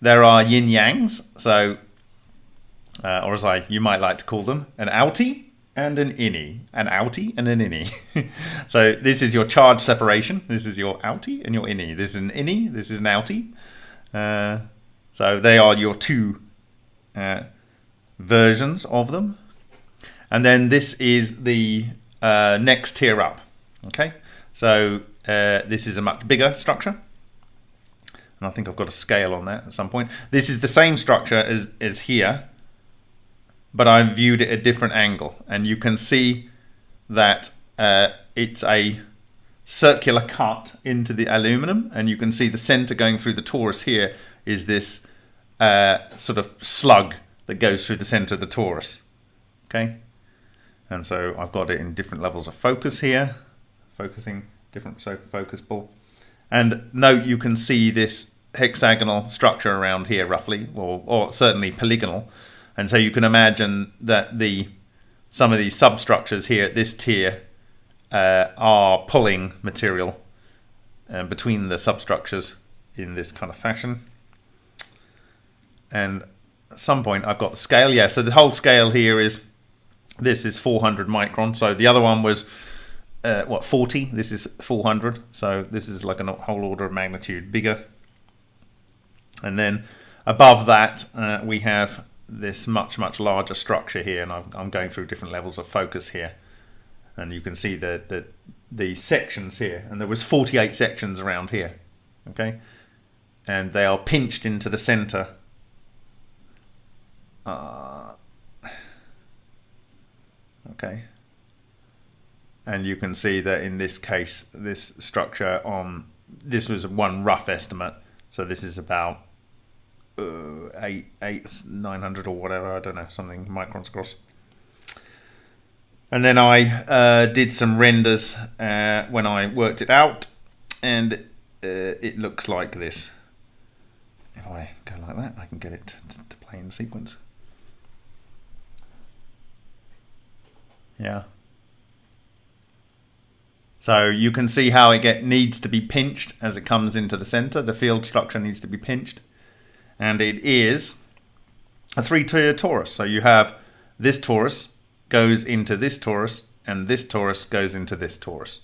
There are yin yangs, so, uh, or as I you might like to call them, an outie and an innie, an outie and an innie. so this is your charge separation. This is your outie and your innie. This is an innie. This is an outie. Uh, so they are your two uh, versions of them. And then this is the uh, next tier up. Okay, so uh, this is a much bigger structure. And I think I've got a scale on that at some point. This is the same structure as, as here, but I've viewed it a different angle. And you can see that uh, it's a circular cut into the aluminum. And you can see the center going through the torus here is this uh, sort of slug that goes through the center of the torus. Okay. And so I've got it in different levels of focus here, focusing different so focus pull. And note you can see this hexagonal structure around here roughly, or, or certainly polygonal. And so you can imagine that the some of these substructures here at this tier uh, are pulling material uh, between the substructures in this kind of fashion. And at some point I've got the scale. Yeah, so the whole scale here is this is 400 micron. So the other one was, uh, what, 40? This is 400. So this is like a whole order of magnitude bigger. And then above that, uh, we have this much, much larger structure here. And I'm, going through different levels of focus here. And you can see the, the, the sections here. And there was 48 sections around here. Okay. And they are pinched into the center. Uh, okay and you can see that in this case this structure on this was one rough estimate so this is about uh, eight eight nine hundred or whatever I don't know something microns across and then I uh, did some renders uh, when I worked it out and uh, it looks like this if I go like that I can get it to, to play in sequence Yeah. So you can see how it get needs to be pinched as it comes into the center. The field structure needs to be pinched. And it is a three-tier torus. So you have this torus goes into this torus and this torus goes into this torus.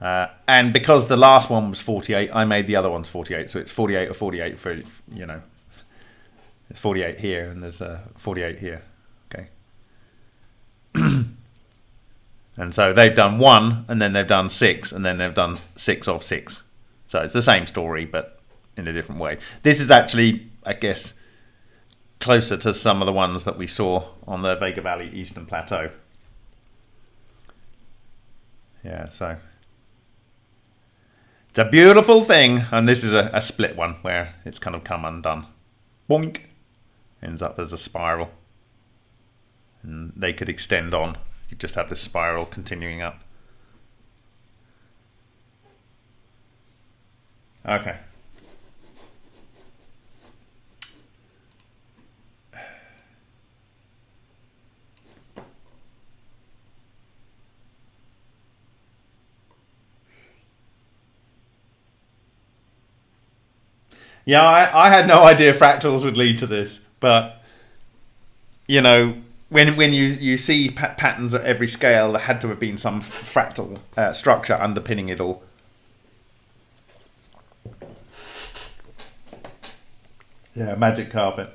Uh, and because the last one was 48, I made the other ones 48. So it's 48 or 48 for, you know, it's 48 here and there's a 48 here. Okay? and so they've done one, and then they've done six, and then they've done six of six. So it's the same story, but in a different way. This is actually, I guess, closer to some of the ones that we saw on the Vega Valley Eastern Plateau. Yeah, so it's a beautiful thing, and this is a, a split one where it's kind of come undone. Boink! Ends up as a spiral and they could extend on. You just have this spiral continuing up. Okay. Yeah, I, I had no idea fractals would lead to this, but you know, when when you you see pa patterns at every scale, there had to have been some fractal uh, structure underpinning it all. Yeah, magic carpet.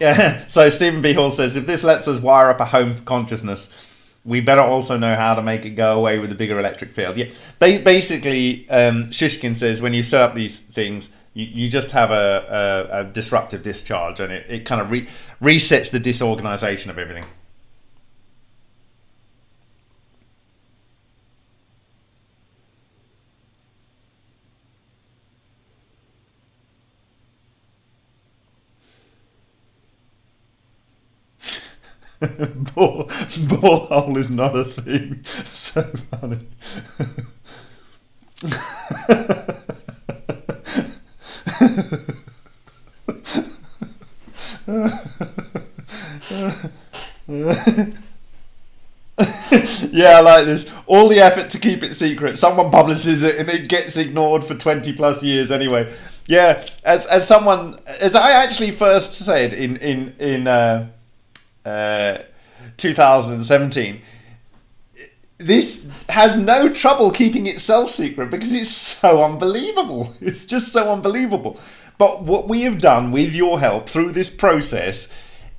Yeah. So Stephen B. Hall says if this lets us wire up a home consciousness, we better also know how to make it go away with a bigger electric field. Yeah. Ba- basically, um, Shishkin says when you set up these things, you, you just have a, a, a disruptive discharge, and it, it kind of re- resets the disorganization of everything. ball, ball hole is not a thing. So funny. yeah, I like this. All the effort to keep it secret. Someone publishes it and it gets ignored for 20 plus years anyway. Yeah, as as someone as I actually first said in in in uh, uh, 2017 this has no trouble keeping itself secret because it's so unbelievable. It's just so unbelievable. But what we have done with your help through this process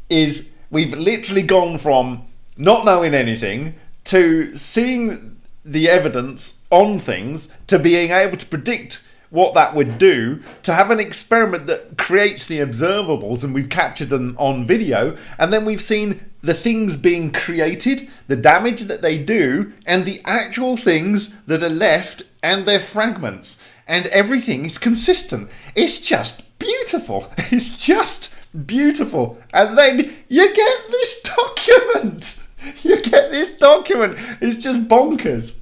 is we've literally gone from not knowing anything to seeing the evidence on things to being able to predict what that would do to have an experiment that creates the observables and we've captured them on video and then we've seen the things being created the damage that they do and the actual things that are left and their fragments. And everything is consistent. It's just beautiful. It's just beautiful. And then you get this document. You get this document. It's just bonkers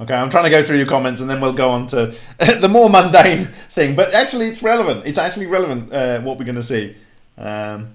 Okay, I'm trying to go through your comments and then we'll go on to the more mundane thing. But actually, it's relevant. It's actually relevant uh, what we're going to see. Um,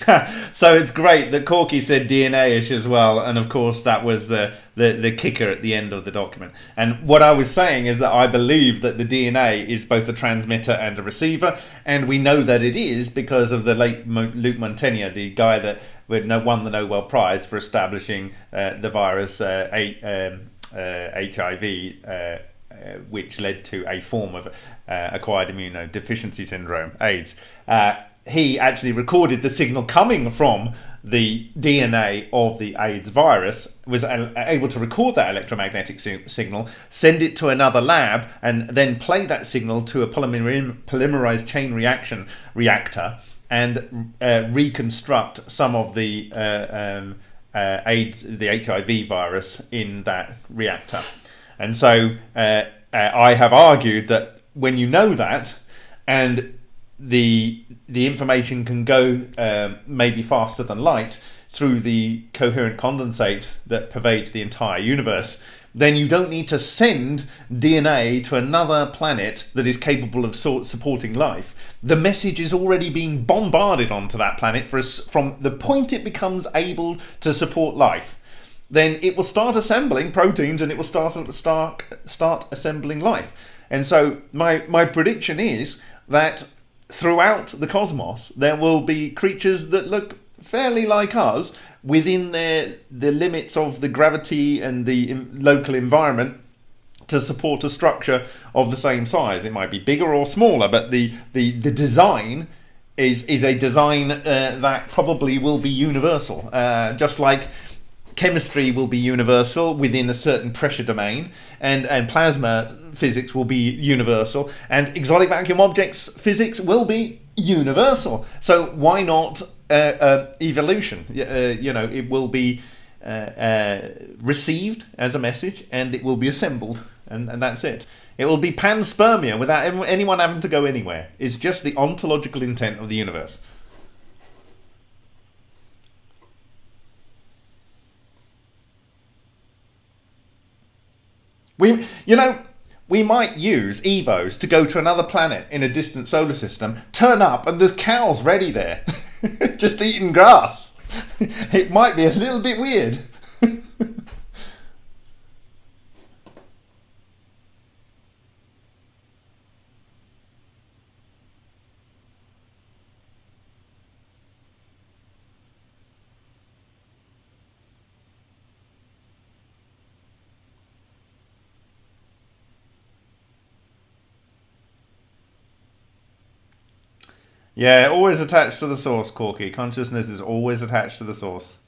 so it's great that Corky said DNA-ish as well, and of course that was the, the the kicker at the end of the document. And what I was saying is that I believe that the DNA is both a transmitter and a receiver, and we know that it is because of the late Luc Montagnier, the guy that won the Nobel Prize for establishing uh, the virus uh, um, uh, HIV. Uh, uh, which led to a form of uh, acquired immunodeficiency syndrome, AIDS he actually recorded the signal coming from the DNA of the AIDS virus, was able to record that electromagnetic signal, send it to another lab, and then play that signal to a polymer polymerized chain reaction reactor and uh, reconstruct some of the uh, um, uh, AIDS, the HIV virus in that reactor. And so uh, uh, I have argued that when you know that, and the the information can go um, maybe faster than light through the coherent condensate that pervades the entire universe, then you don't need to send DNA to another planet that is capable of supporting life. The message is already being bombarded onto that planet from the point it becomes able to support life. Then it will start assembling proteins and it will start start start assembling life. And so my my prediction is that throughout the cosmos, there will be creatures that look fairly like us within their the limits of the gravity and the local environment to support a structure of the same size. It might be bigger or smaller, but the the, the design is is a design uh, that probably will be universal, uh, just like chemistry will be universal within a certain pressure domain, and, and plasma physics will be universal, and exotic vacuum objects physics will be universal. So why not uh, uh, evolution? Uh, you know, it will be uh, uh, received as a message, and it will be assembled, and, and that's it. It will be panspermia without anyone having to go anywhere. It's just the ontological intent of the universe. We, you know, we might use Evos to go to another planet in a distant solar system, turn up, and there's cows ready there, just eating grass. It might be a little bit weird. Yeah, always attached to the source, Corky. Consciousness is always attached to the source.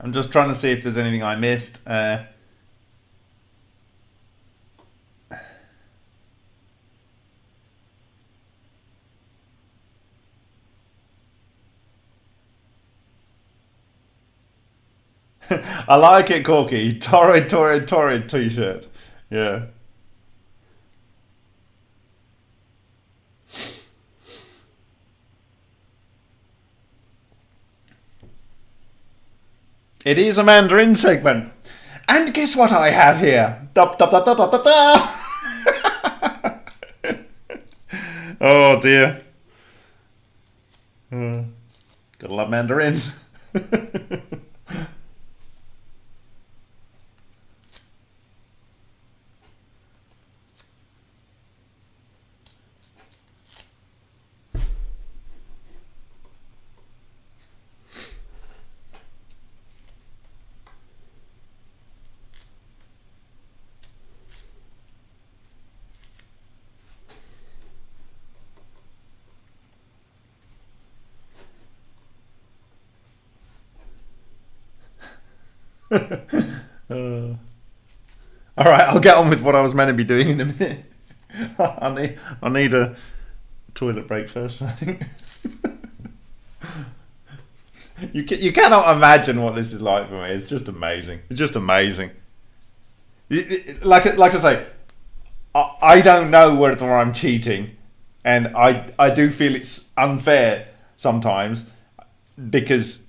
I'm just trying to see if there's anything I missed. Uh, I like it, Corky. Torrid, torrid, torrid t-shirt. Yeah. It is a Mandarin segment. And guess what I have here? Oh dear. Uh, gotta love mandarins. uh, all right, I'll get on with what I was meant to be doing in a minute. I need I need a toilet break first. I think. you can, you cannot imagine what this is like for me. It's just amazing. It's just amazing. Like like I say, I, I don't know whether I'm cheating, and I I do feel it's unfair sometimes because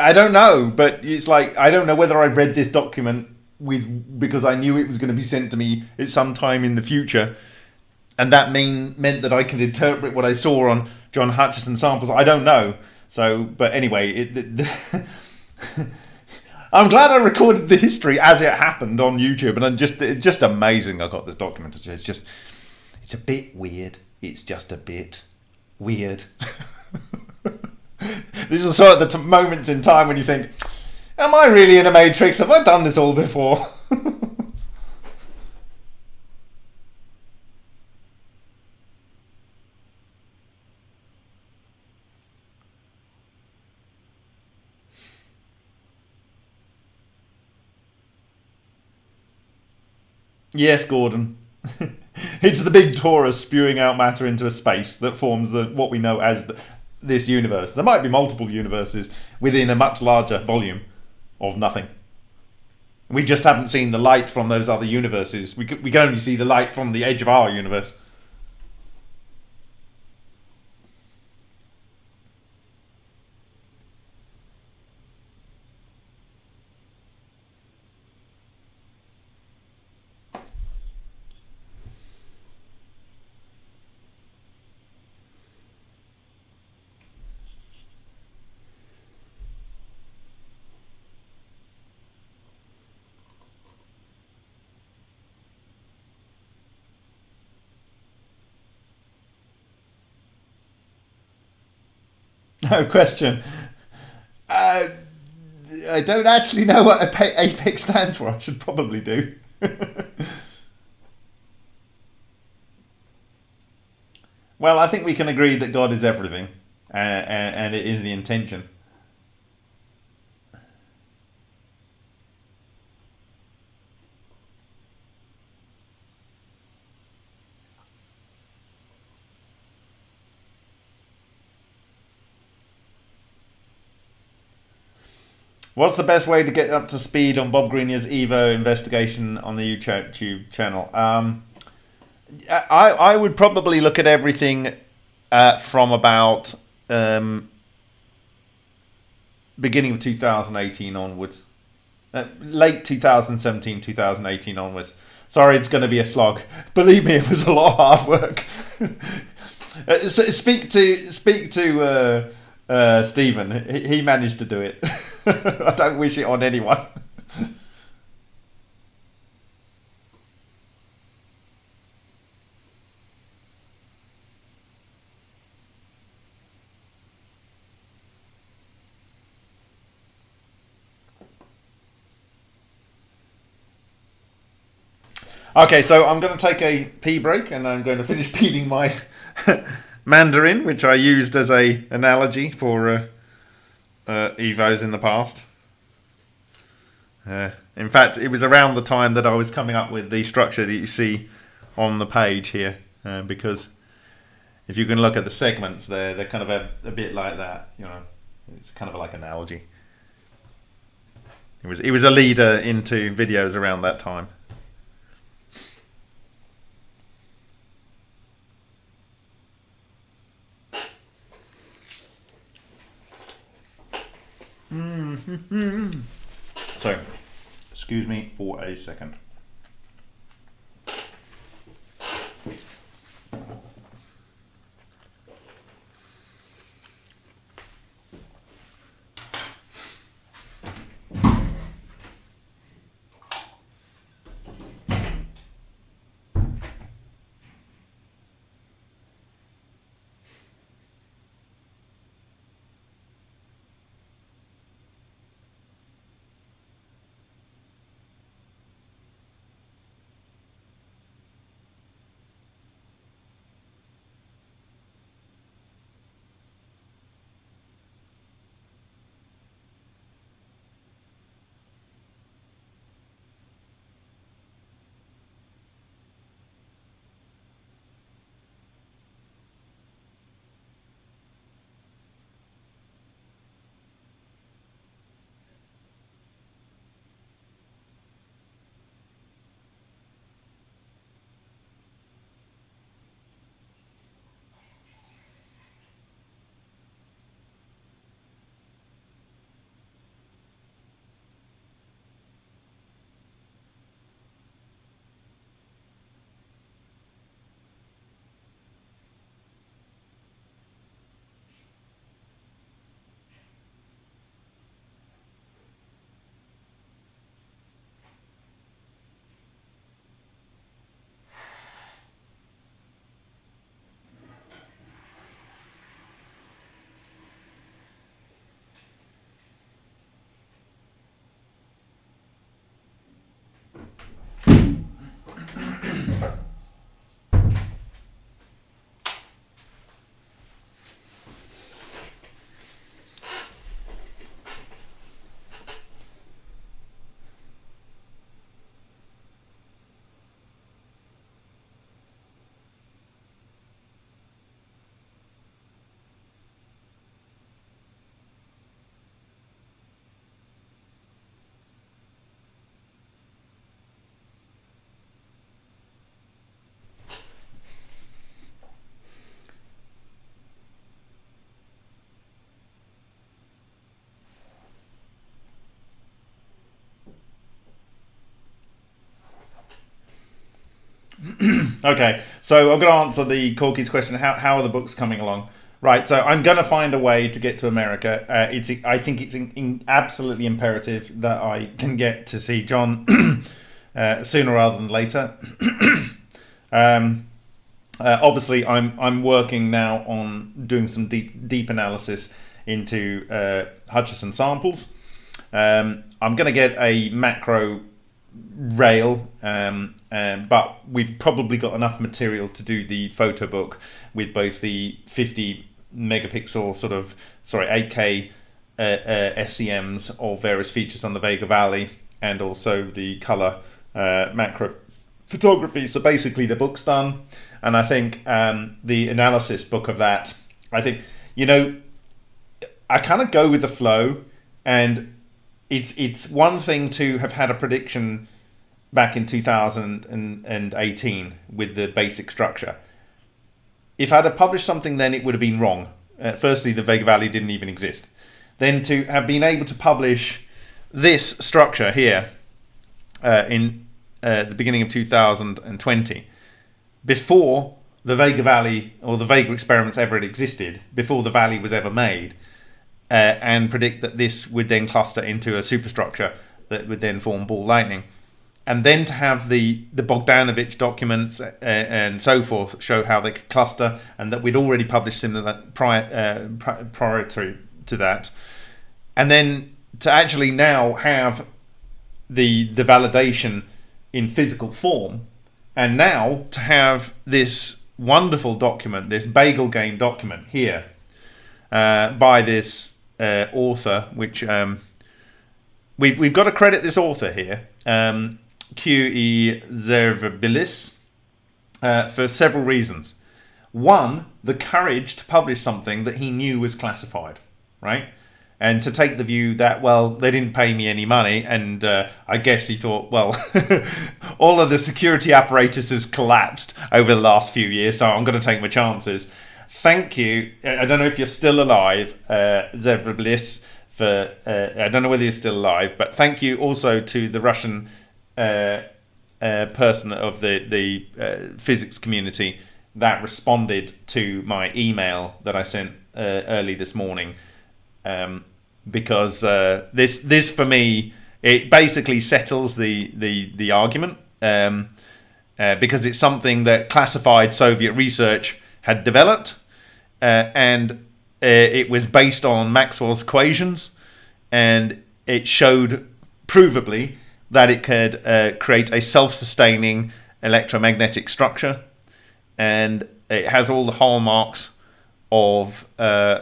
I don't know, but it's like I don't know whether I read this document with because I knew it was going to be sent to me at some time in the future, and that mean meant that I could interpret what I saw on John Hutchison samples. I don't know. So, but anyway, it, the, the I'm glad I recorded the history as it happened on YouTube, and I'm just it's just amazing. I got this document. It's just it's a bit weird. It's just a bit weird. this is sort of the moments in time when you think, "Am I really in a matrix? Have I done this all before?" yes, Gordon. it's the big torus spewing out matter into a space that forms the what we know as the, this universe. There might be multiple universes within a much larger volume of nothing. We just haven't seen the light from those other universes. We, we can only see the light from the edge of our universe. no question. Uh, I don't actually know what apex stands for. I should probably do. well, I think we can agree that God is everything, uh, uh and it is the intention. What's the best way to get up to speed on Bob Greenyer's Evo investigation on the YouTube channel? Um, I, I would probably look at everything uh, from about um, beginning of 2018 onwards. Uh, late 2017, 2018 onwards. Sorry, it's going to be a slog. Believe me, it was a lot of hard work. uh, speak to speak to uh, uh, Stephen. He, he managed to do it. I don't wish it on anyone. Okay, so I'm going to take a pee break and I'm going to finish peeling my mandarin, which I used as a analogy for uh, uh, Evos in the past. Uh, in fact, it was around the time that I was coming up with the structure that you see on the page here, uh, because if you can look at the segments there, they're kind of a, a bit like that. You know, it's kind of like an analogy. It was it was a leader into videos around that time. Mm-hmm. so, excuse me for a second. okay, so I'm going to answer the Corky's question. How, how are the books coming along? Right, so I'm going to find a way to get to America. Uh, it's I think it's in, in absolutely imperative that I can get to see John uh, sooner rather than later. um, uh, obviously, I'm I'm working now on doing some deep deep analysis into uh, Hutchison samples. Um, I'm going to get a macro rail, um, um, but we've probably got enough material to do the photo book with both the 50 megapixel sort of sorry 8K uh, uh, SEMs of various features on the Vega Valley and also the color uh, macro photography. So basically, the book's done, and I think um, the analysis book of that. I think you know, I kind of go with the flow, and it's it's one thing to have had a prediction back in 2018 with the basic structure. If I'd have published something then, it would have been wrong. Uh, firstly, the Vega Valley didn't even exist. Then to have been able to publish this structure here uh, in uh, the beginning of 2020, before the Vega Valley or the Vega experiments ever existed, before the valley was ever made, uh, and predict that this would then cluster into a superstructure that would then form ball lightning. And then to have the, the Bogdanovich documents uh, and so forth show how they could cluster, and that we'd already published similar prior, uh, prior to, to that. And then to actually now have the, the validation in physical form, and now to have this wonderful document, this bagel game document here uh, by this uh, author, which um, we've, we've got to credit this author here, um, Q.E. Zervabilis, uh, for several reasons. One, the courage to publish something that he knew was classified, right? And to take the view that, well, they didn't pay me any money, and uh, I guess he thought, well, all of the security apparatus has collapsed over the last few years, so I'm going to take my chances thank you. I don't know if you're still alive, uh, Zebra Bliss. For uh, I don't know whether you're still alive, but thank you also to the Russian uh, uh, person of the the uh, physics community that responded to my email that I sent uh, early this morning. Um, because this this for me it basically settles the the the argument um, because it's something that classified Soviet research had developed uh, and uh, it was based on Maxwell's equations, and it showed provably that it could uh, create a self-sustaining electromagnetic structure, and it has all the hallmarks of uh,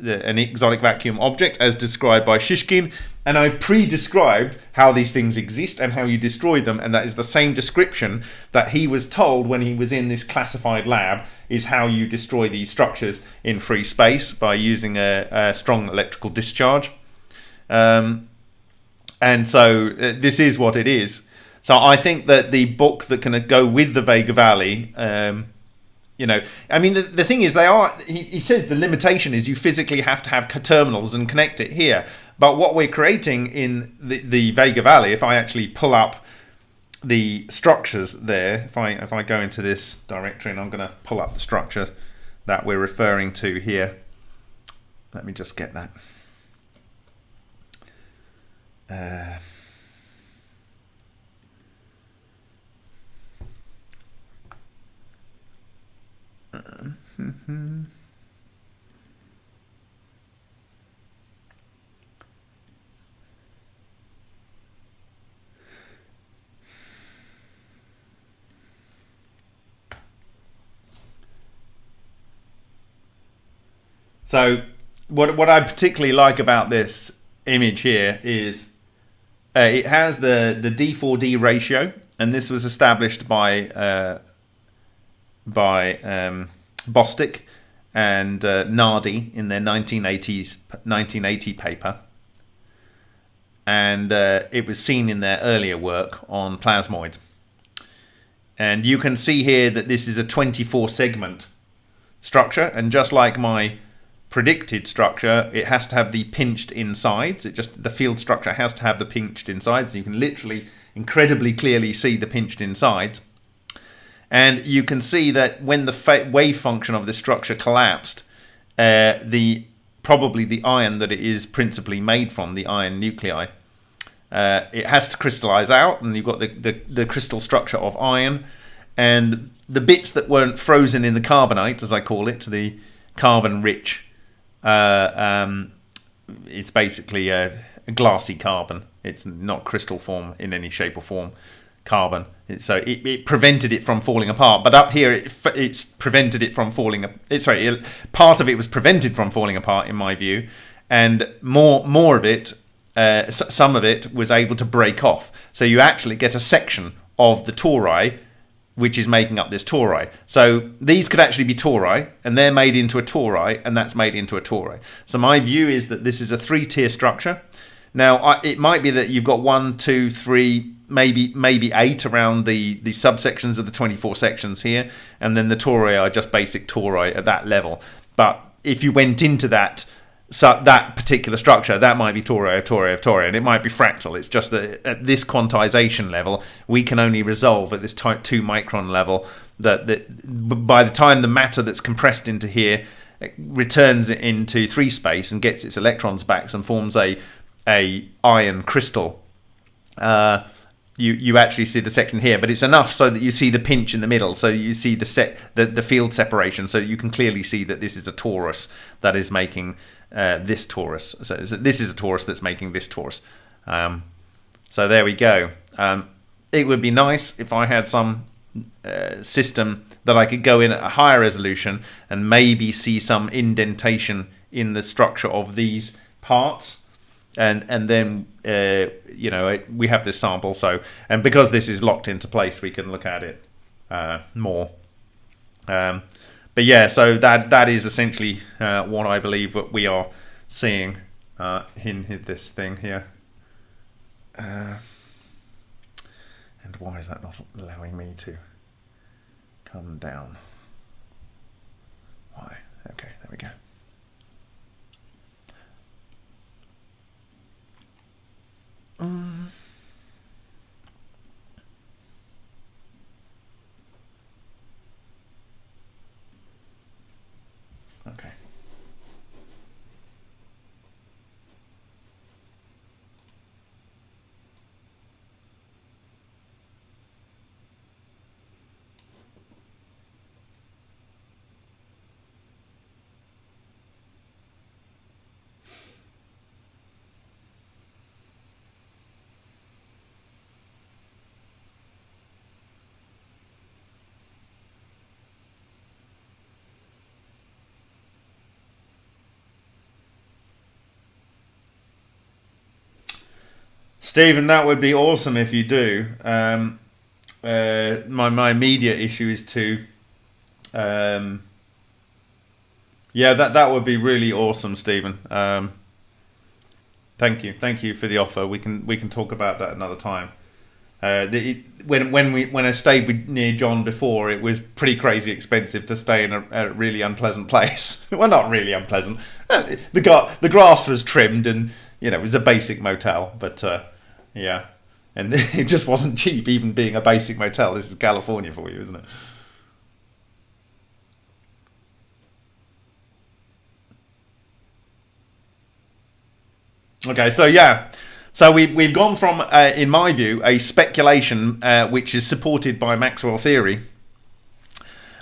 the, an exotic vacuum object as described by Shishkin and I've pre-described how these things exist and how you destroy them and that is the same description that he was told when he was in this classified lab is how you destroy these structures in free space by using a, a strong electrical discharge. Um, and so uh, this is what it is. So I think that the book that can go with the Vega Valley um, you know i mean the, the thing is they are he, he says the limitation is you physically have to have terminals and connect it here. But what we're creating in the, the vega valley if i actually pull up the structures there if i if i go into this directory and i'm going to pull up the structure that we're referring to here let me just get that. Uh, So what what I particularly like about this image here is uh, it has the the D4D ratio, and this was established by uh, by um, Bostick and uh, Nardi in their 1980s 1980 paper, and uh, it was seen in their earlier work on plasmoids. And you can see here that this is a 24 segment structure, and just like my predicted structure, it has to have the pinched insides. It just the field structure has to have the pinched insides. You can literally incredibly clearly see the pinched insides. And you can see that when the wave function of this structure collapsed, uh, the probably the iron that it is principally made from, the iron nuclei, uh, it has to crystallize out, and you've got the, the, the crystal structure of iron, and the bits that weren't frozen in the carbonite, as I call it, the carbon-rich, uh, um, it's basically a, a glassy carbon. It's not crystal form in any shape or form carbon. So it, it prevented it from falling apart. But up here, it, it's prevented it from falling. It, sorry, it, part of it was prevented from falling apart, in my view, and more more of it, uh, some of it was able to break off. So you actually get a section of the tori which is making up this tori. So these could actually be tori, and they're made into a tori, and that's made into a tori. So my view is that this is a three-tier structure. Now, I, it might be that you've got one, two, three, maybe maybe eight around the the subsections of the 24 sections here, and then the tori are just basic tori at that level. But if you went into that so that particular structure, that might be tori of tori of tori, and it might be fractal. It's just that at this quantization level, we can only resolve at this type 2 micron level that, that by the time the matter that's compressed into here returns it into three space and gets its electrons back and forms a a iron crystal. Uh, you you actually see the section here, but it's enough so that you see the pinch in the middle, so you see the set the, the field separation, so you can clearly see that this is a torus that is making uh, this torus. So this is a torus that's making this torus. Um, so there we go. Um, it would be nice if I had some uh, system that I could go in at a higher resolution and maybe see some indentation in the structure of these parts and and then uh, you know we have this sample so and because this is locked into place we can look at it uh, more um, but yeah, so that that is essentially uh, what I believe what we are seeing uh, in, in this thing here. Uh, and why is that not allowing me to come down? Why? Okay, there we go. Okay. Stephen, that would be awesome if you do. Um, uh, my my immediate issue is to, um, yeah, that that would be really awesome, Stephen. Um, thank you, thank you for the offer. We can we can talk about that another time. Uh, the, when when we when I stayed with, near John before, it was pretty crazy expensive to stay in a, a really unpleasant place. well, not really unpleasant. Uh, the the grass was trimmed, and you know it was a basic motel, but. Uh, yeah. And it just wasn't cheap, even being a basic motel. This is California for you, isn't it? Okay, so yeah. So we've, we've gone from, uh, in my view, a speculation uh, which is supported by Maxwell theory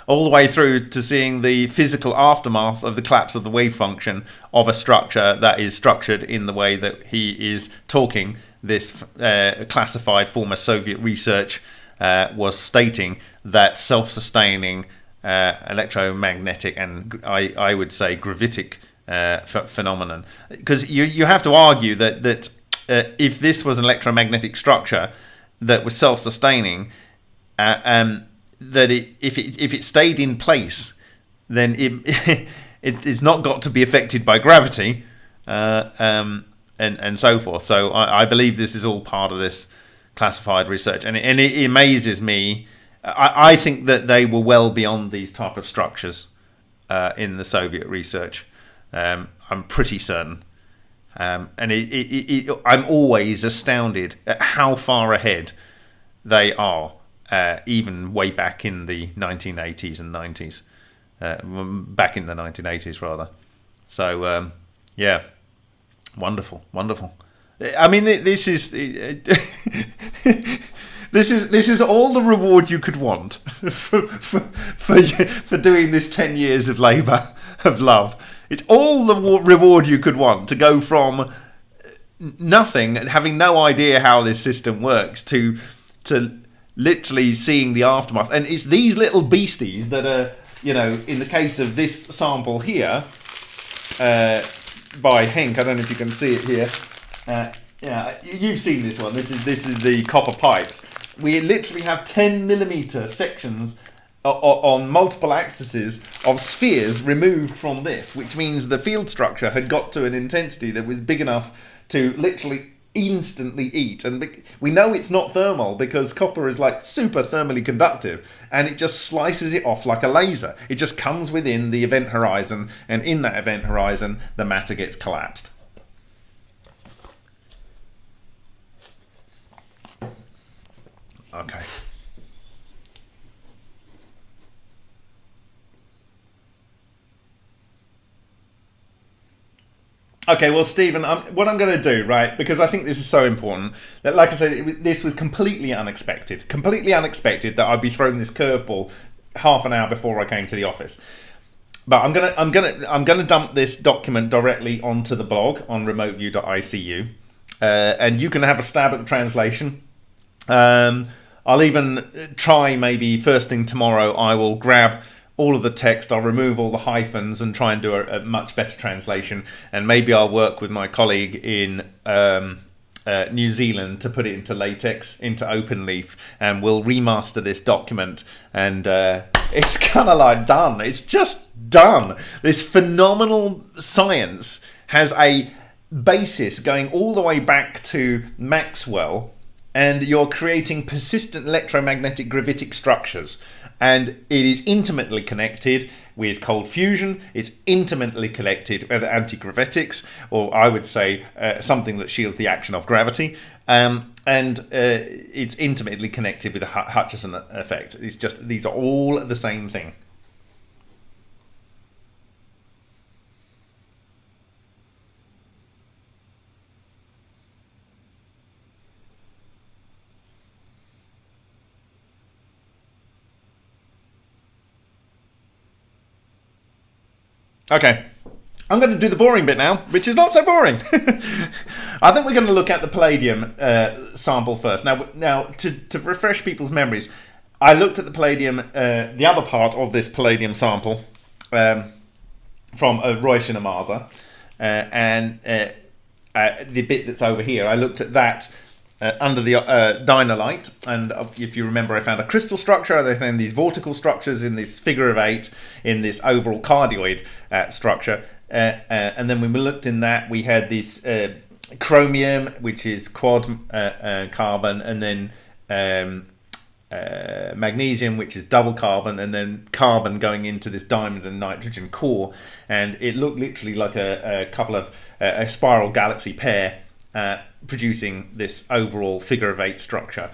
all the way through to seeing the physical aftermath of the collapse of the wave function of a structure that is structured in the way that he is talking. This uh, classified former Soviet research uh, was stating that self-sustaining uh, electromagnetic and I, I would say gravitic uh, phenomenon because you, you have to argue that that uh, if this was an electromagnetic structure that was self-sustaining uh, um, that it, if it if it stayed in place, then it it is not got to be affected by gravity, uh, um, and and so forth. So I, I, believe this is all part of this classified research, and it, and it amazes me. I, I think that they were well beyond these type of structures uh, in the Soviet research. Um, I'm pretty certain. Um, and it, it, I'm always astounded at how far ahead they are uh, even way back in the 1980s and 90s, uh, back in the 1980s rather. So um, yeah, wonderful, wonderful. I mean, this is this is this is all the reward you could want for for for, for doing this 10 years of labour of love. It's all the reward you could want to go from nothing, having no idea how this system works, to to literally seeing the aftermath. And it's these little beasties that are, you know, in the case of this sample here, uh, by Henk. I don't know if you can see it here. Uh, yeah, you've seen this one. This is this is the copper pipes. We literally have 10 millimeter sections on multiple axes of spheres removed from this, which means the field structure had got to an intensity that was big enough to literally instantly eat. And we know it's not thermal because copper is like super thermally conductive and it just slices it off like a laser. It just comes within the event horizon and in that event horizon, the matter gets collapsed. Okay. Okay, well, Stephen, I'm, what I'm going to do, right, because I think this is so important, that, like I said, it, this was completely unexpected. Completely unexpected that I'd be thrown this curveball half an hour before I came to the office. But I'm gonna, I'm gonna, I'm gonna dump this document directly onto the blog on remoteview.icu, uh, and you can have a stab at the translation. Um, I'll even try maybe first thing tomorrow. I will grab all of the text. I'll remove all the hyphens and try and do a, a much better translation. And maybe I'll work with my colleague in um, uh, New Zealand to put it into LaTeX, into Overleaf, and we'll remaster this document. And uh, it's kind of like done. It's just done. This phenomenal science has a basis going all the way back to Maxwell and you're creating persistent electromagnetic gravitic structures and it is intimately connected with cold fusion. It's intimately connected with anti-gravitics, or I would say uh, something that shields the action of gravity. Um, and uh, it's intimately connected with the Hutchison effect. It's just these are all the same thing. Okay, I'm going to do the boring bit now, which is not so boring. I think we're going to look at the palladium uh, sample first. Now, now to, to refresh people's memories, I looked at the palladium, uh, the other part of this palladium sample um, from uh, Roy Shinamaza, uh, and uh, uh, the bit that's over here. I looked at that uh, under the uh, Dino-Lite. And uh, if you remember, I found a crystal structure. I found these vortical structures in this figure of eight, in this overall cardioid uh, structure. Uh, uh, and then when we looked in that, we had this chromium, which is quad carbon, and then um, magnesium, which is double carbon, and then carbon going into this diamond and nitrogen core. And it looked literally like a, a couple of a spiral galaxy pair uh, producing this overall figure of eight structure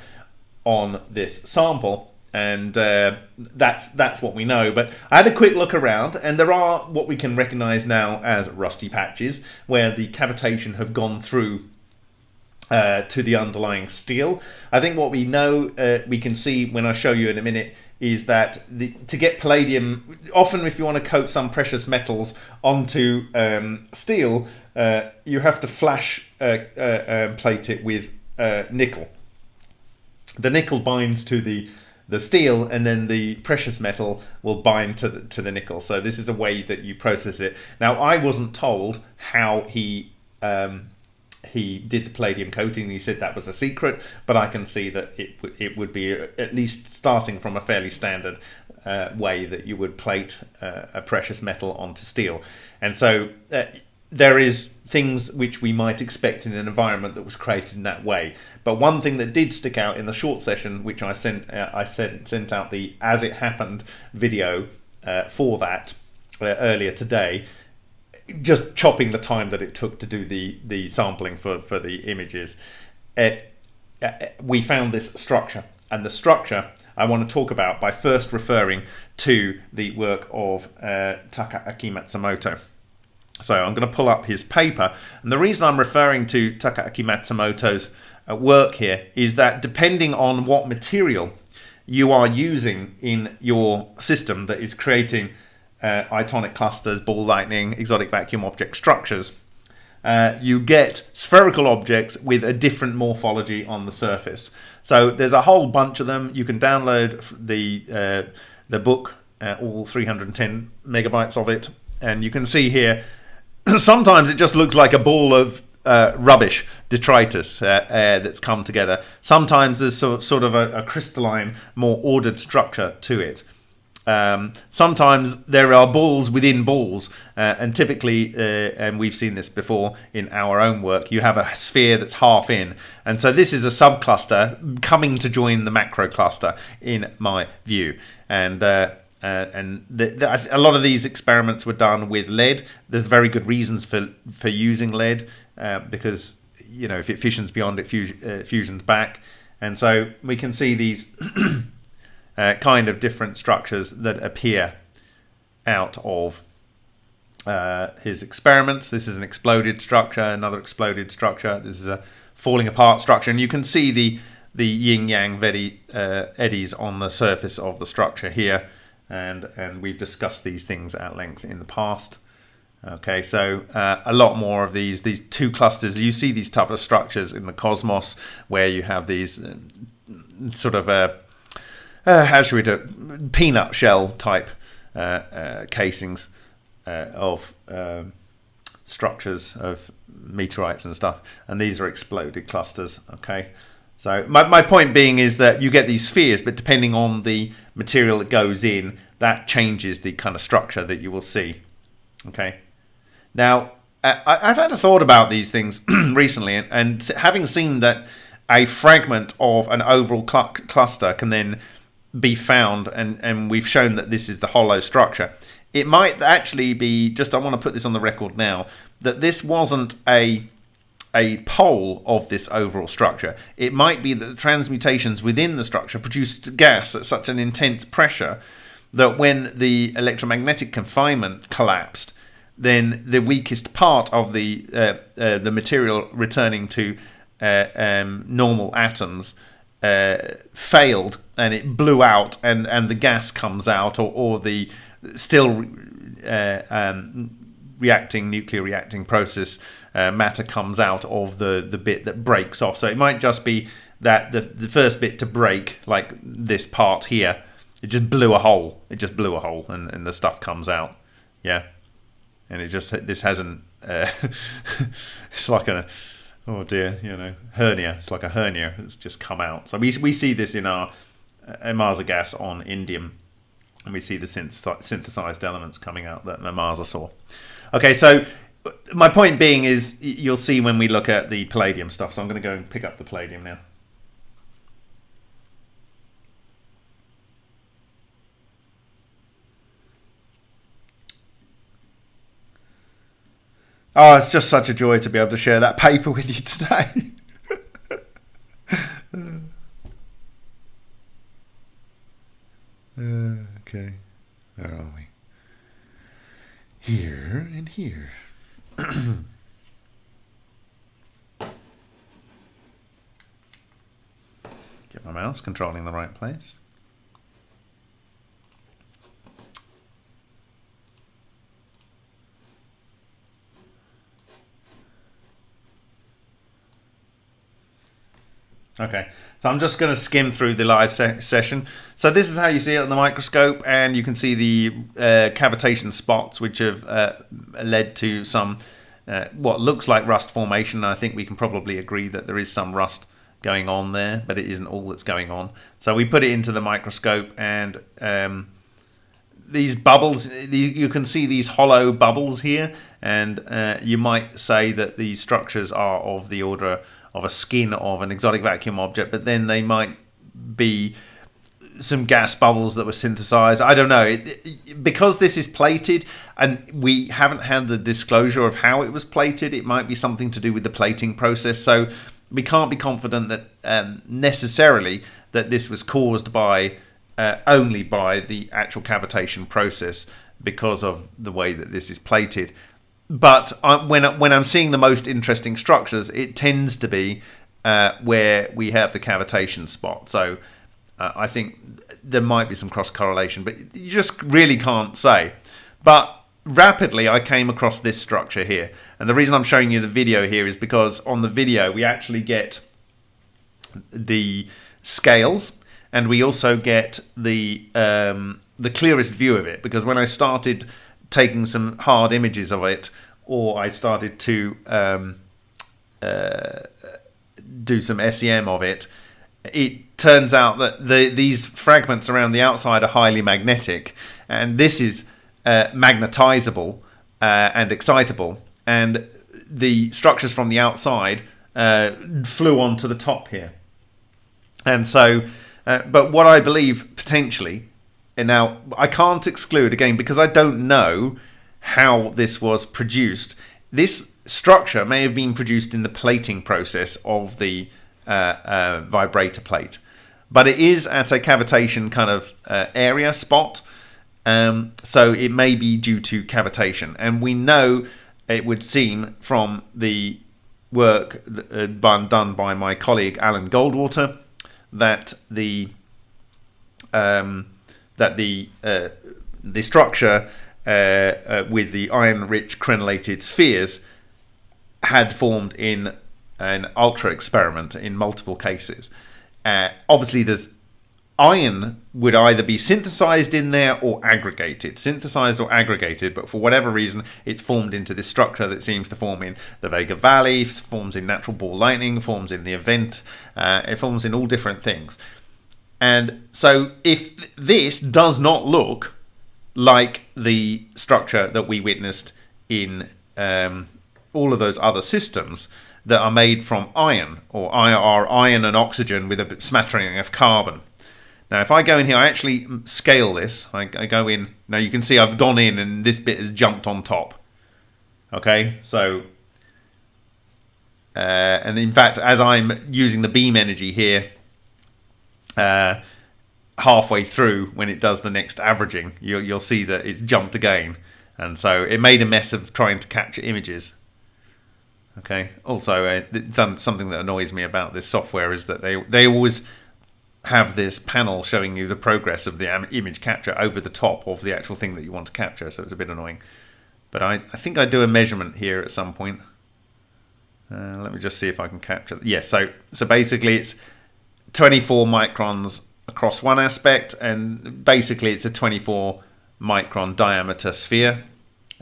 on this sample and uh, that's that's what we know. But I had a quick look around, and there are what we can recognise now as rusty patches, where the cavitation have gone through uh, to the underlying steel. I think what we know, uh, we can see when I show you in a minute, is that the, to get palladium, often if you want to coat some precious metals onto um, steel, uh, you have to flash uh, uh, um, plate it with uh, nickel. The nickel binds to the the steel and then the precious metal will bind to the, to the nickel. So this is a way that you process it. Now I wasn't told how he um, he did the palladium coating. He said that was a secret, but I can see that it it would be at least starting from a fairly standard uh, way that you would plate uh, a precious metal onto steel. And so uh, there is things which we might expect in an environment that was created in that way. But one thing that did stick out in the short session, which I sent, uh, I sent sent out the as it happened video uh, for that uh, earlier today, just chopping the time that it took to do the the sampling for for the images. It, uh, we found this structure, and the structure I want to talk about by first referring to the work of uh, Takaaki Matsumoto. So I'm going to pull up his paper. And the reason I'm referring to Takaaki Matsumoto's uh, work here is that depending on what material you are using in your system that is creating uh, itonic clusters, ball lightning, exotic vacuum object structures, uh, you get spherical objects with a different morphology on the surface. So there's a whole bunch of them. You can download the uh, the book, uh, all 310 megabytes of it, and you can see here. Sometimes it just looks like a ball of uh, rubbish, detritus uh, uh, that's come together. Sometimes there's sort, of a, a crystalline, more ordered structure to it. Um, sometimes there are balls within balls, uh, and typically, uh, and we've seen this before in our own work, you have a sphere that's half in, and so this is a subcluster coming to join the macro cluster, in my view. And uh, and the, the, a lot of these experiments were done with lead. There's very good reasons for for using lead uh, because you know if it fissions beyond it, fusion, uh, fusions back, and so we can see these uh, kind of different structures that appear out of uh, his experiments. This is an exploded structure, another exploded structure. This is a falling apart structure, and you can see the the yin yang uh, eddies on the surface of the structure here, and and we've discussed these things at length in the past. Okay, so uh, a lot more of these these two clusters. You see these type of structures in the cosmos where you have these uh, sort of uh, uh, how should we do peanut shell type uh, uh, casings of um, structures of meteorites and stuff, and these are exploded clusters. Okay, so my my point being is that you get these spheres, but depending on the material that goes in, that changes the kind of structure that you will see. Okay. Now, I, have had a thought about these things recently, and, and, having seen that a fragment of an overall cl cluster can then be found, and, and we've shown that this is the hollow structure, it might actually be, just I want to put this on the record now, that this wasn't a a pole of this overall structure. It might be that the transmutations within the structure produced gas at such an intense pressure that when the electromagnetic confinement collapsed, then the weakest part of the uh, uh, the material returning to uh, um, normal atoms uh, failed and it blew out and, and the gas comes out or, or the still uh, um, reacting nuclear reacting process uh, matter comes out of the, the bit that breaks off. So it might just be that the, the first bit to break, like this part here, it just blew a hole. It just blew a hole and, and the stuff comes out. Yeah and it just this hasn't. Uh, it's like a oh dear, you know, hernia. It's like a hernia that's just come out. So we we see this in our uh, gas on indium, and we see the synthesized elements coming out that Ohmasa saw. Okay, so my point being is you'll see when we look at the palladium stuff. So I'm going to go and pick up the palladium now. Oh, it's just such a joy to be able to share that paper with you today. uh, okay, where are we? Here and here. Get my mouse controlling the right place. Okay, so I'm just going to skim through the live se session. So this is how you see it on the microscope, and you can see the uh, cavitation spots, which have uh, led to some uh, what looks like rust formation. I think we can probably agree that there is some rust going on there, but it isn't all that's going on. So we put it into the microscope, and um, these bubbles, you can see these hollow bubbles here, and uh, you might say that these structures are of the order of a skin of an exotic vacuum object, but then they might be some gas bubbles that were synthesized. I don't know. It, it, because this is plated and we haven't had the disclosure of how it was plated, it might be something to do with the plating process. So we can't be confident that um, necessarily that this was caused by uh, only by the actual cavitation process because of the way that this is plated but I, when when I'm seeing the most interesting structures, it tends to be uh, where we have the cavitation spot. So uh, I think there might be some cross correlation, but you just really can't say. But rapidly I came across this structure here. And the reason I'm showing you the video here is because on the video we actually get the scales and we also get the um, the clearest view of it because when I started taking some hard images of it or I started to um, uh, do some SEM of it, it turns out that the, these fragments around the outside are highly magnetic, and this is uh, magnetizable uh, and excitable, and the structures from the outside uh, flew onto the top here. And so, uh, but what I believe potentially, and now I can't exclude again because I don't know how this was produced. This structure may have been produced in the plating process of the uh, uh, vibrator plate, but it is at a cavitation kind of uh, area spot. Um, so it may be due to cavitation, and we know it would seem from the work uh, done by my colleague Alan Goldwater that the um, that the uh, the structure uh, uh, with the iron-rich crenellated spheres had formed in an ultra experiment in multiple cases. Uh, obviously, there's iron would either be synthesized in there or aggregated, synthesized or aggregated, but for whatever reason, it's formed into this structure that seems to form in the Vega Valley, forms in natural ball lightning, forms in the event, uh, it forms in all different things. And so, if this does not look like the structure that we witnessed in um, all of those other systems that are made from iron or are iron and oxygen with a smattering of carbon. Now, if I go in here, I actually scale this. I, I, go in. Now, you can see I've gone in and this bit has jumped on top. Okay, so... Uh, and in fact, as I'm using the beam energy here, uh, halfway through when it does the next averaging, you'll, you'll see that it's jumped again. And so it made a mess of trying to capture images. Okay. Also, uh, something that annoys me about this software is that they they always have this panel showing you the progress of the image capture over the top of the actual thing that you want to capture. So it's a bit annoying. But I, I think I do a measurement here at some point. Uh, let me just see if I can capture. Yeah. So so basically, it's 24 microns across one aspect, and basically it's a 24 micron diameter sphere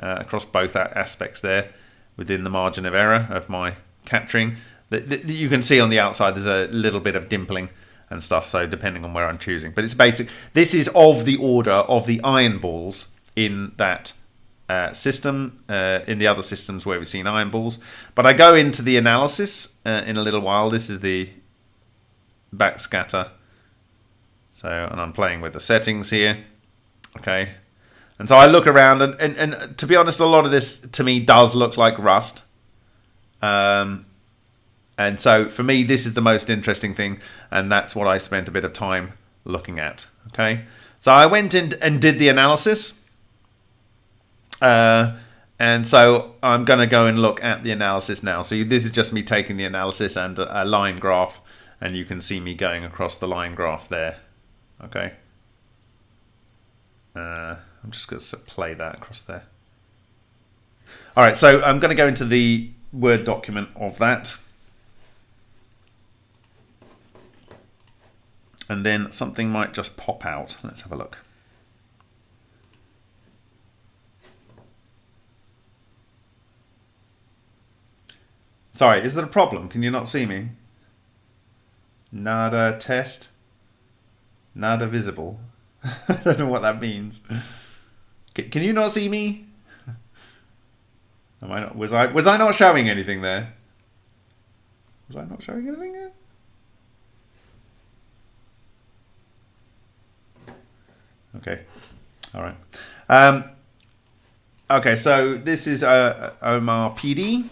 uh, across both aspects there within the margin of error of my capturing. You can see on the outside there's a little bit of dimpling and stuff, so depending on where I'm choosing. But it's basic. This is of the order of the iron balls in that uh, system, uh, in the other systems where we've seen iron balls. But I go into the analysis uh, in a little while. This is the backscatter. So, and I'm playing with the settings here. Okay, and so I look around, and, and, and to be honest, a lot of this to me does look like Rust. Um, and so for me, this is the most interesting thing, and that's what I spent a bit of time looking at. Okay, so I went in and did the analysis. Uh, and so I'm going to go and look at the analysis now. So this is just me taking the analysis and a, a line graph, and you can see me going across the line graph there. Okay. Uh, I'm just going to play that across there. All right, so I'm going to go into the Word document of that. And then something might just pop out. Let's have a look. Sorry, is there a problem? Can you not see me? Nada test. Nada visible. I don't know what that means. Can you not see me? Am I not? Was I was I not showing anything there? Was I not showing anything there? Okay. All right. Um, okay, so this is uh, Omar PD.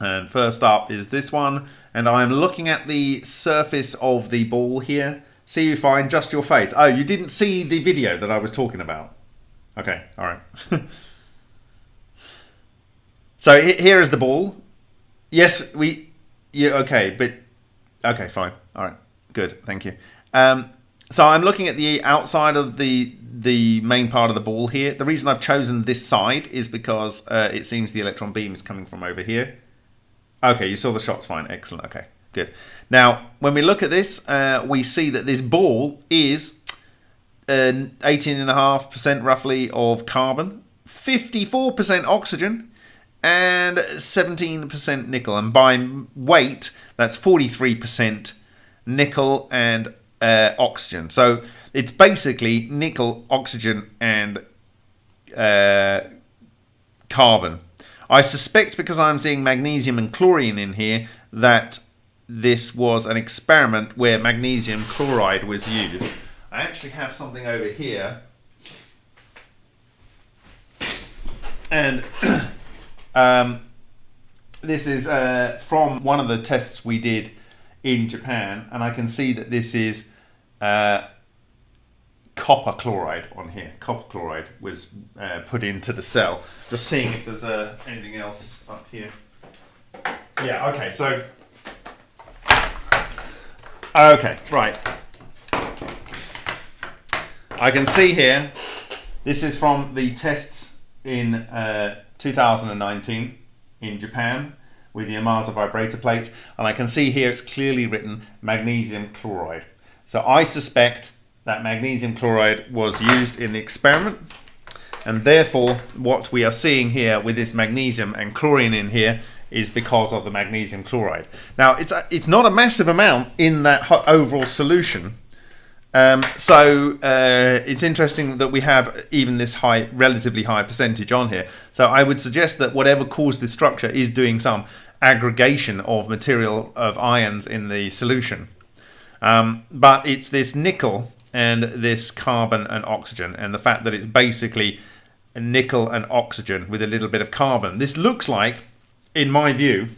And first up is this one. And I'm looking at the surface of the ball here. See you fine, just your face. Oh, you didn't see the video that I was talking about. Okay, all right. so here is the ball. Yes, we. Yeah, okay, but okay, fine. All right, good. Thank you. Um, so I'm looking at the outside of the the main part of the ball here. The reason I've chosen this side is because uh, it seems the electron beam is coming from over here. Okay, you saw the shots fine. Excellent. Okay, good. Now, when we look at this, uh, we see that this ball is 18.5% uh, roughly of carbon, 54% oxygen, and 17% nickel. And by weight, that's 43% nickel and uh, oxygen. So it's basically nickel, oxygen, and uh, carbon. I suspect because I'm seeing magnesium and chlorine in here that this was an experiment where magnesium chloride was used. I actually have something over here. And um, this is uh, from one of the tests we did in Japan, and I can see that this is uh, copper chloride on here. Copper chloride was uh, put into the cell. Just seeing if there's uh, anything else up here. Yeah, okay, so... Okay, right. I can see here, this is from the tests in uh, 2019 in Japan with the Ohmasa vibrator plate and I can see here it's clearly written magnesium chloride. So I suspect that magnesium chloride was used in the experiment and therefore what we are seeing here with this magnesium and chlorine in here is because of the magnesium chloride. Now it's, a, it's not a massive amount in that overall solution um, so uh, it's interesting that we have even this high, relatively high percentage on here. So I would suggest that whatever caused this structure is doing some aggregation of material of ions in the solution. Um, but it's this nickel and this carbon and oxygen and the fact that it's basically nickel and oxygen with a little bit of carbon. This looks like, in my view,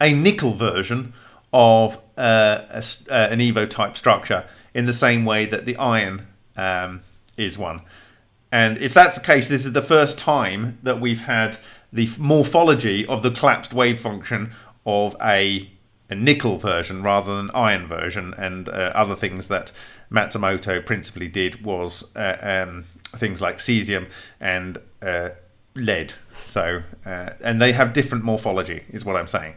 a nickel version of uh, a, uh, an EVO type structure in the same way that the iron um, is one. And if that's the case, this is the first time that we've had the morphology of the collapsed wave function of a a nickel version rather than iron version and uh, other things that Matsumoto principally did was uh, um, things like cesium and uh, lead. So uh, and they have different morphology is what I'm saying.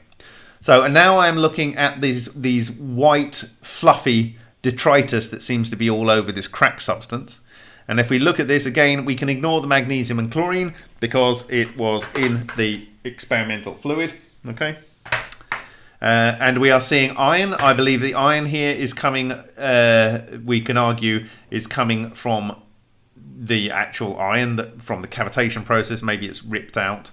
So and now I'm looking at these these white fluffy detritus that seems to be all over this crack substance. And if we look at this again we can ignore the magnesium and chlorine because it was in the experimental fluid okay uh, and we are seeing iron. I believe the iron here is coming, uh, we can argue, is coming from the actual iron that from the cavitation process. Maybe it's ripped out.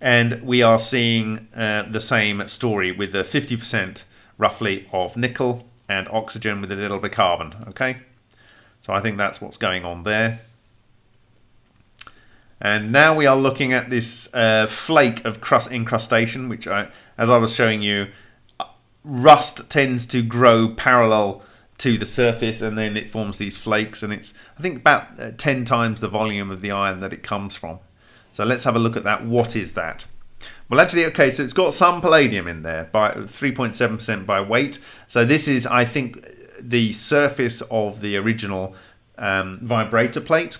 And we are seeing uh, the same story with the 50% roughly of nickel and oxygen with a little bit of carbon. Okay, so I think that's what's going on there. And now we are looking at this uh, flake of crust incrustation, which I, as I was showing you, rust tends to grow parallel to the surface and then it forms these flakes and it's I think about uh, 10 times the volume of the iron that it comes from. So let's have a look at that. What is that? Well actually okay so it's got some palladium in there by 3.7% by weight. So this is I think the surface of the original um, vibrator plate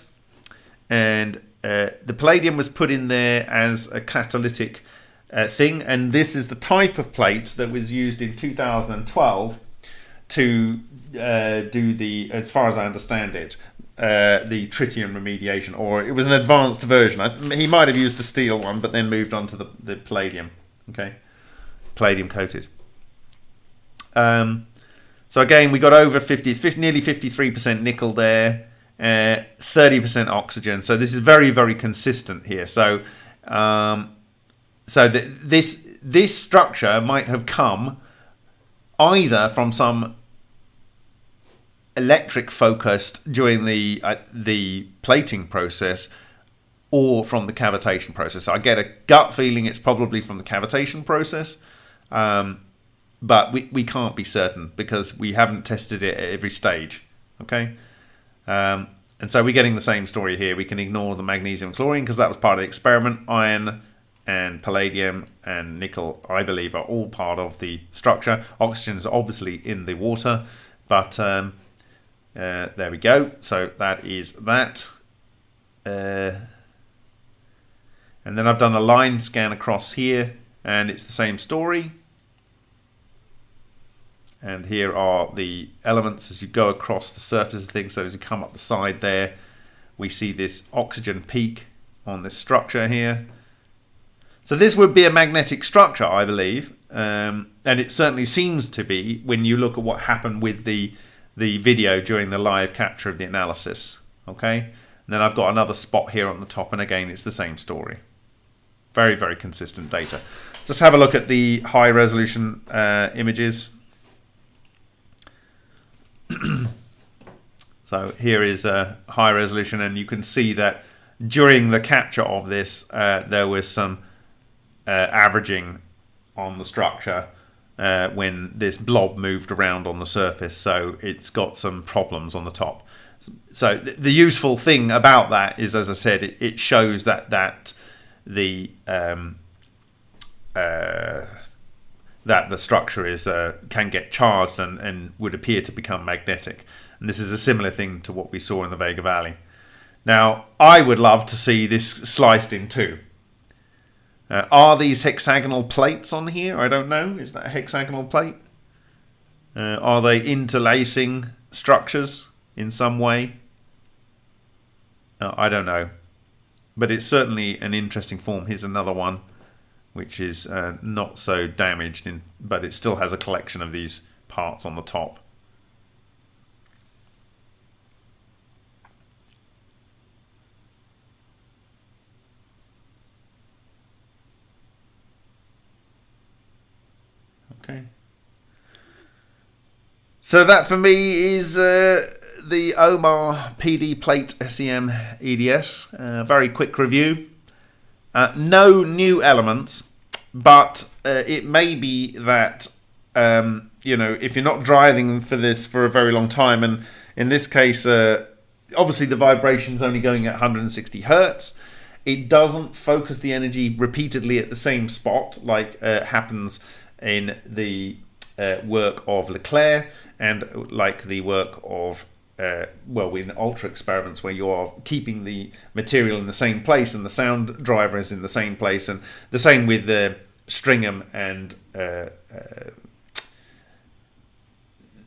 and uh, the palladium was put in there as a catalytic uh, thing and this is the type of plate that was used in 2012 to uh, do the, as far as I understand it, uh, the tritium remediation, or it was an advanced version. I, he might have used the steel one, but then moved on to the, the palladium. Okay, palladium coated. Um, so again, we got over 50, 50 nearly 53% nickel there, 30% uh, oxygen. So this is very, very consistent here. So, um, so the, this this structure might have come either from some electric focused during the uh, the plating process or from the cavitation process. So I get a gut feeling it's probably from the cavitation process. Um, but we, we can't be certain because we haven't tested it at every stage. Okay. Um, and so we're getting the same story here. We can ignore the magnesium chlorine because that was part of the experiment. Iron and palladium and nickel, I believe, are all part of the structure. Oxygen is obviously in the water, but um, Uh, there we go. So that is that. Uh, and then I've done a line scan across here and it's the same story. And here are the elements as you go across the surface of things. So as you come up the side there, we see this oxygen peak on this structure here. So this would be a magnetic structure, I believe. Um, and it certainly seems to be when you look at what happened with the, the video during the live capture of the analysis. Okay. And then I've got another spot here on the top. And again, it's the same story. Very, very consistent data. Just have a look at the high resolution uh, images. so here is a high resolution and you can see that during the capture of this uh, there was some uh, averaging on the structure uh, when this blob moved around on the surface. So it's got some problems on the top. So th the useful thing about that is as I said it, it shows that that the um, uh, that the structure is uh, can get charged and, and would appear to become magnetic. And this is a similar thing to what we saw in the Vega Valley. Now, I would love to see this sliced in two. Uh, are these hexagonal plates on here? I don't know. Is that a hexagonal plate? Uh, are they interlacing structures in some way? Uh, I don't know. But it's certainly an interesting form. Here's another one which is uh, not so damaged, in, but it still has a collection of these parts on the top. Okay. So that for me is uh, the Omar PD Plate SEM EDS. Uh, very quick review. Uh, no new elements, but uh, it may be that um, you know if you're not driving for this for a very long time, and in this case, uh, obviously the vibration's only going at 160 hertz. It doesn't focus the energy repeatedly at the same spot like uh, happens in the uh, work of LeClair and like the work of uh, well, in ultra experiments where you are keeping the material in the same place and the sound driver is in the same place, and the same with the Stringham and uh, uh,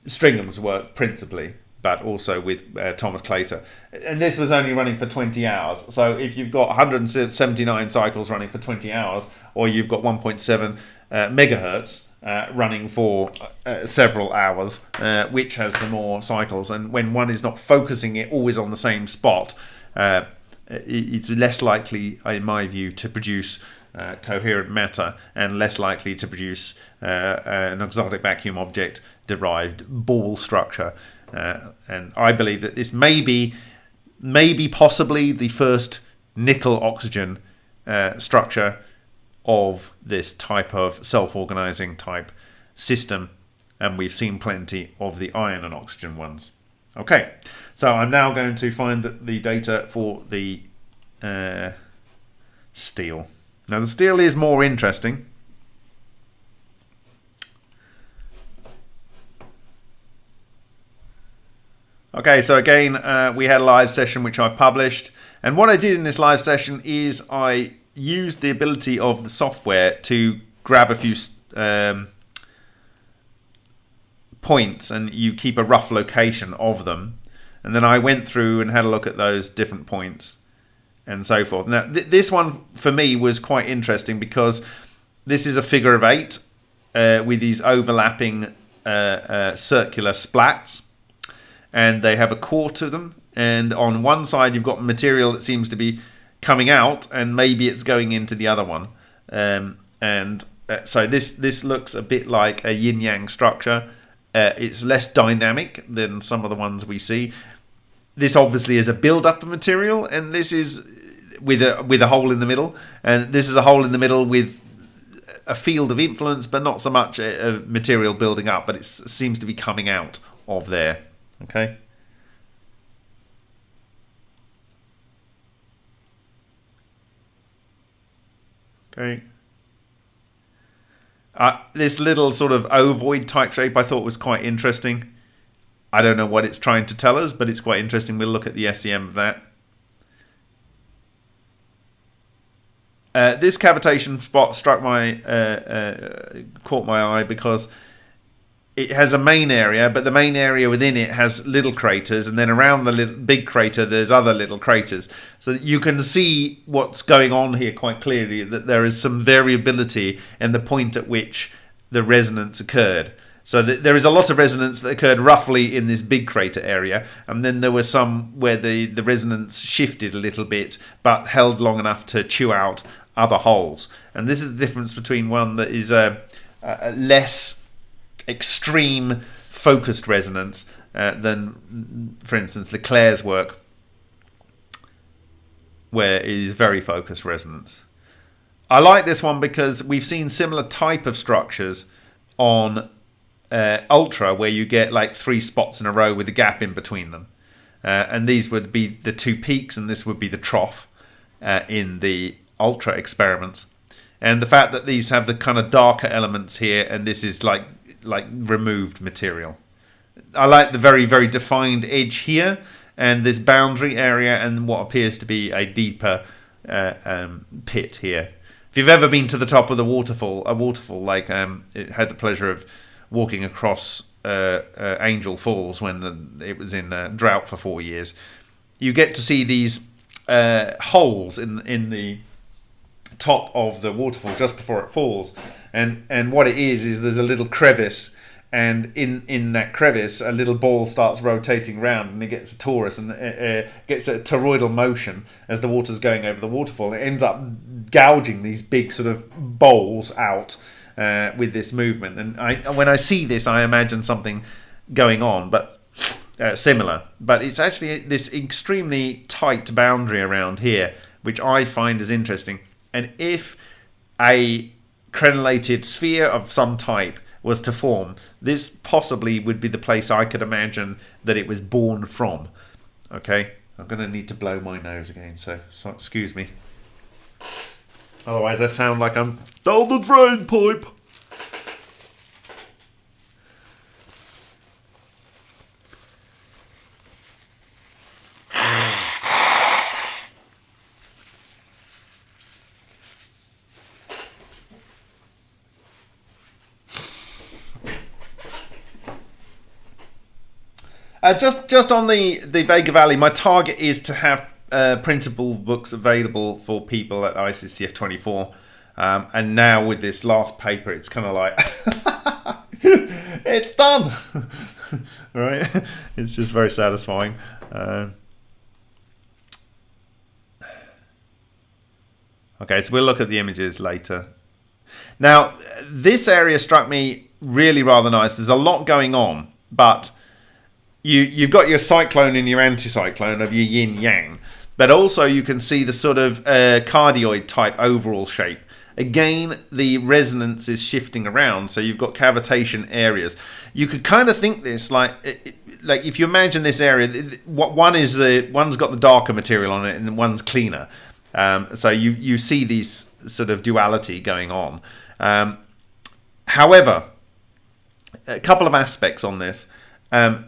Stringham's work principally, but also with uh, Thomas Claytor. And this was only running for 20 hours. So if you've got 179 cycles running for 20 hours, or you've got 1.7 uh, megahertz, uh, running for uh, several hours, uh, which has the more cycles. And when one is not focusing it always on the same spot, uh, it's less likely, in my view, to produce uh, coherent matter and less likely to produce uh, an exotic vacuum object derived ball structure. and I believe that this may be, maybe possibly the first nickel oxygen structure of this type of self-organizing type system and we've seen plenty of the iron and oxygen ones. Okay, so I'm now going to find the data for the uh, steel. Now the steel is more interesting. Okay, so again, uh, we had a live session which I've published. And what I did in this live session is I use the ability of the software to grab a few um, points and you keep a rough location of them. And then I went through and had a look at those different points and so forth. Now, th this one for me was quite interesting because this is a figure of eight uh, with these overlapping uh, uh, circular splats and they have a core to them. And on one side, you've got material that seems to be coming out and maybe it's going into the other one. Um, and uh, so this this looks a bit like a yin yang structure. Uh, it's less dynamic than some of the ones we see. This obviously is a build up of material and this is with a with a hole in the middle. And this is a hole in the middle with a field of influence but not so much a, a material building up but it seems to be coming out of there. Okay Okay. Uh, this little sort of ovoid type shape I thought was quite interesting. I don't know what it's trying to tell us, but it's quite interesting. We'll look at the SEM of that. Uh, this cavitation spot struck my uh, uh, caught my eye because it has a main area, but the main area within it has little craters, and then around the little, big crater there's other little craters. So you can see what's going on here quite clearly. That there is some variability in the point at which the resonance occurred. So th there is a lot of resonance that occurred roughly in this big crater area, and then there were some where the, the resonance shifted a little bit, but held long enough to chew out other holes. And this is the difference between one that is a, a less extreme focused resonance uh, than, for instance, LeClair's work, where it is very focused resonance. I like this one because we've seen similar type of structures on uh, Ultra where you get like three spots in a row with a gap in between them. Uh, and these would be the two peaks and this would be the trough uh, in the Ultra experiments. And the fact that these have the kind of darker elements here and this is like like removed material. I like the very, very defined edge here and this boundary area and what appears to be a deeper uh, um, pit here. If you've ever been to the top of the waterfall, a waterfall like um, it had the pleasure of walking across uh, uh, Angel Falls when the, it was in uh, drought for four years. You get to see these uh, holes in in the top of the waterfall just before it falls, and and what it is is there's a little crevice. And in, in that crevice, a little ball starts rotating around, and it gets a torus and uh, gets a toroidal motion as the water's going over the waterfall. It ends up gouging these big sort of bowls out, uh, with this movement. And I, when I see this, I imagine something going on, but uh, similar. But it's actually this extremely tight boundary around here, which I find is interesting. And if a crenellated sphere of some type was to form, this possibly would be the place I could imagine that it was born from. Okay, I'm going to need to blow my nose again, so, so excuse me. Otherwise I sound like I'm down the drain pipe. Uh, just just on the the Vega Valley, my target is to have uh, printable books available for people at ICCF 24. Um, and now with this last paper, it's kind of like, it's done, right? It's just very satisfying. Uh, okay, so we'll look at the images later. Now, this area struck me really rather nice. There's a lot going on, but you you've got your cyclone and your anticyclone of your yin yang, but also you can see the sort of uh, cardioid type overall shape. Again, the resonance is shifting around, so you've got cavitation areas. You could kind of think this like like if you imagine this area, what one is the one's got the darker material on it, and one's cleaner. Um, so you you see these sort of duality going on. Um, however, a couple of aspects on this. Um,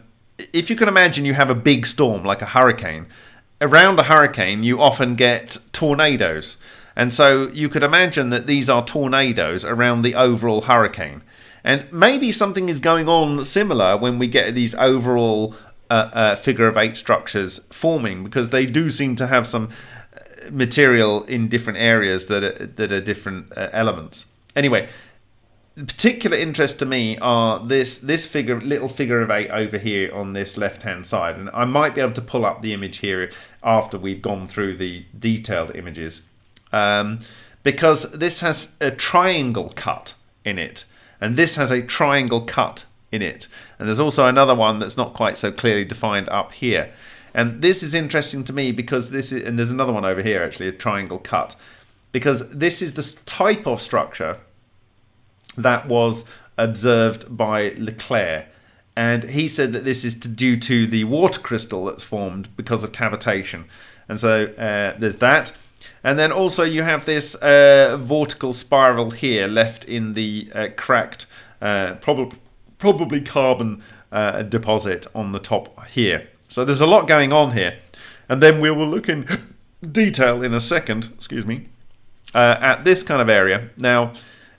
if you can imagine, you have a big storm like a hurricane around a hurricane, you often get tornadoes. And so you could imagine that these are tornadoes around the overall hurricane. And maybe something is going on similar when we get these overall uh, uh, figure of eight structures forming, because they do seem to have some uh, material in different areas that are, that are different uh, elements. Anyway, particular interest to me are this this figure little figure of eight over here on this left hand side. And I might be able to pull up the image here after we've gone through the detailed images. Um, because this has a triangle cut in it. And this has a triangle cut in it. And there's also another one that's not quite so clearly defined up here. And this is interesting to me because this is and there's another one over here actually a triangle cut. Because this is the type of structure that was observed by LeClair. And he said that this is to, due to the water crystal that's formed because of cavitation. And so uh, there's that. And then also you have this uh, vortical spiral here left in the uh, cracked, uh, probably probably carbon uh, deposit on the top here. So there's a lot going on here. And then we will look in detail in a second, excuse me, uh, at this kind of area. Now,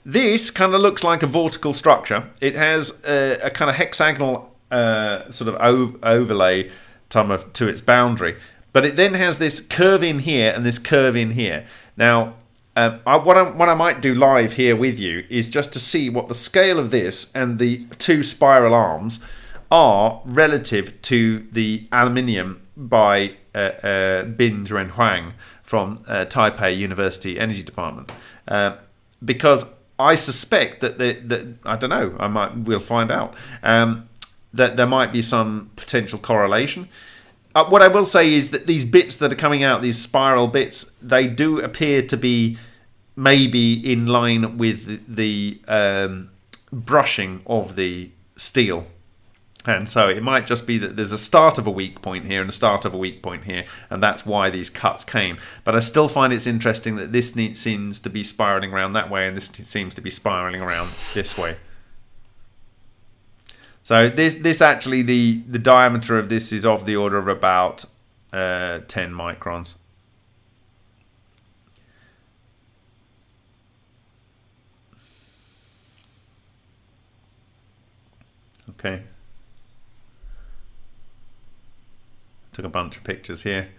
this kind of looks like a vortical structure. It has a, a kind of hexagonal uh, sort of overlay to its boundary. But it then has this curve in here and this curve in here. Now, um, I, what, I, what I might do live here with you is just to see what the scale of this and the two spiral arms are relative to the aluminium by uh, uh, Bin Huang from uh, Taipei University Energy Department. Uh, because I suspect that the, I don't know, I might we'll find out. Um, that there might be some potential correlation. Uh, what I will say is that these bits that are coming out, these spiral bits, they do appear to be maybe in line with the, um, brushing of the steel. And so it might just be that there's a start of a weak point here and a start of a weak point here, and that's why these cuts came. But I still find it's interesting that this seems to be spiraling around that way, and this seems to be spiraling around this way. So this this actually the the diameter of this is of the order of about uh, 10 microns. Okay. Took a bunch of pictures here.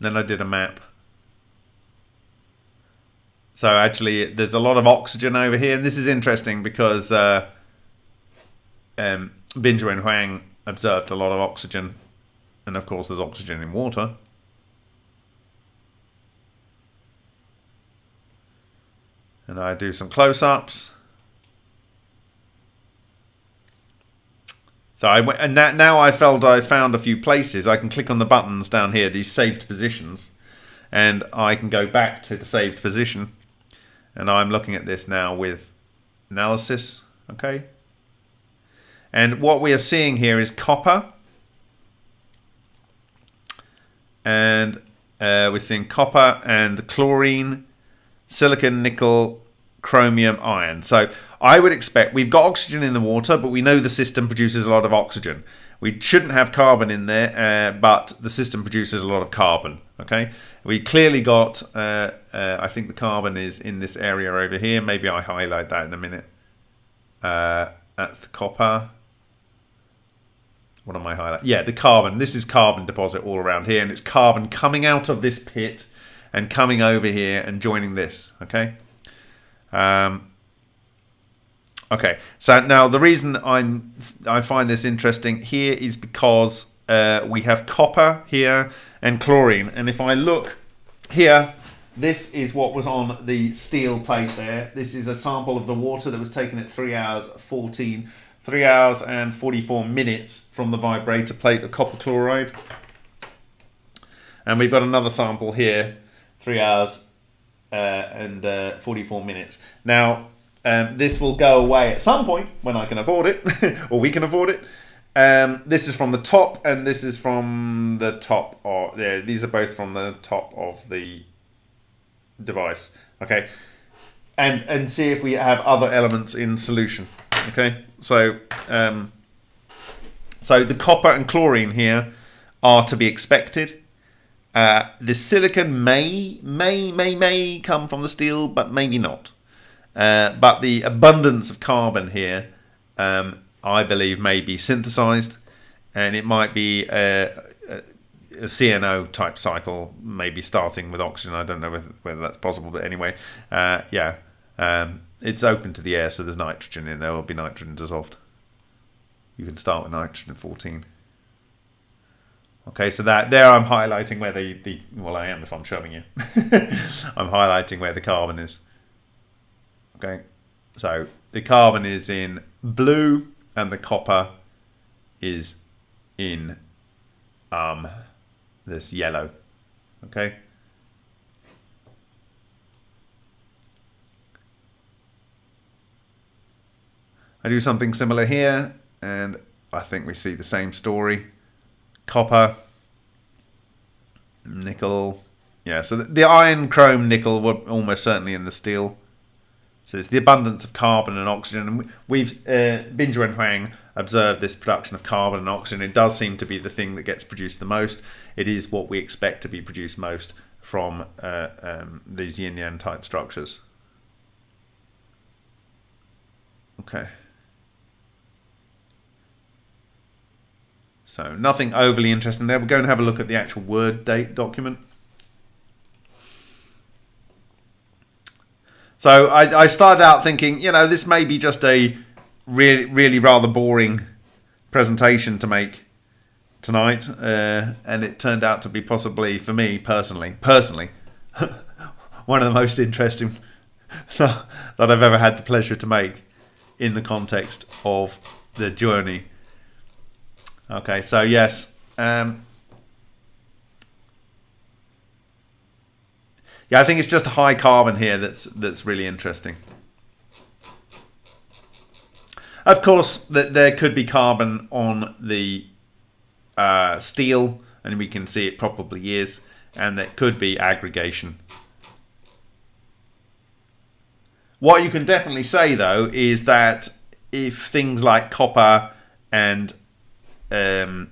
Then I did a map. So actually, there's a lot of oxygen over here, and this is interesting because uh, um, Binzhuo Huang observed a lot of oxygen, and of course there's oxygen in water. And I do some close-ups. So I went, and that, now I felt I found a few places. I can click on the buttons down here, these saved positions, and I can go back to the saved position. And I'm looking at this now with analysis. Okay, and what we are seeing here is copper. And uh, we're seeing copper and chlorine, silicon, nickel, chromium, iron. So I would expect we've got oxygen in the water, but we know the system produces a lot of oxygen. We shouldn't have carbon in there, uh, but the system produces a lot of carbon. Okay, we clearly got. Uh, uh, I think the carbon is in this area over here. Maybe I highlight that in a minute. Uh, that's the copper what am I highlighting? Yeah, the carbon. This is carbon deposit all around here, and it's carbon coming out of this pit and coming over here and joining this. Okay. Um, okay. So now the reason I'm I find this interesting here is because uh, we have copper here and chlorine, and if I look here. This is what was on the steel plate there. This is a sample of the water that was taken at 3 hours 14 3 hours and 44 minutes from the vibrator plate of copper chloride. And we've got another sample here, 3 hours and uh, 44 minutes. Now, um, this will go away at some point when I can afford it, or we can afford it. Um, this is from the top, and this is from the top. Or yeah, these are both from the top of the device. Okay, and and see if we have other elements in solution. Okay, so um, so the copper and chlorine here are to be expected. Uh, the silicon may may may may come from the steel, but maybe not. Uh, but the abundance of carbon here, um, I believe, may be synthesized, and it might be a, a, a, CNO type cycle, maybe starting with oxygen. I don't know whether, whether that's possible, but anyway, uh, yeah. Um, it's open to the air, so there's nitrogen in there. Will be nitrogen dissolved. You can start with nitrogen 14. Okay, so that there I'm highlighting where the, the well I am if I'm showing you. I'm highlighting where the carbon is. Okay, so the carbon is in blue and the copper is in um, this yellow. Okay. I do something similar here, and I think we see the same story. Copper, nickel. Yeah, so the, the iron, chrome, nickel were almost certainly in the steel. So it's the abundance of carbon and oxygen. And we've, uh, Bin and Huang observed this production of carbon and oxygen. It does seem to be the thing that gets produced the most. It is what we expect to be produced most from uh, um, these yin yang type structures. Okay. So nothing overly interesting there. We're going to have a look at the actual word date document. So I, I started out thinking, you know, this may be just a really, really rather boring presentation to make tonight, uh, and it turned out to be possibly, for me personally, personally, one of the most interesting that I've ever had the pleasure to make in the context of the journey. Okay, so yes, um, Yeah, I think it's just high carbon here that's that's really interesting. Of course, that there could be carbon on the uh, steel, and we can see it probably is, and that could be aggregation. What you can definitely say, though, is that if things like copper and um,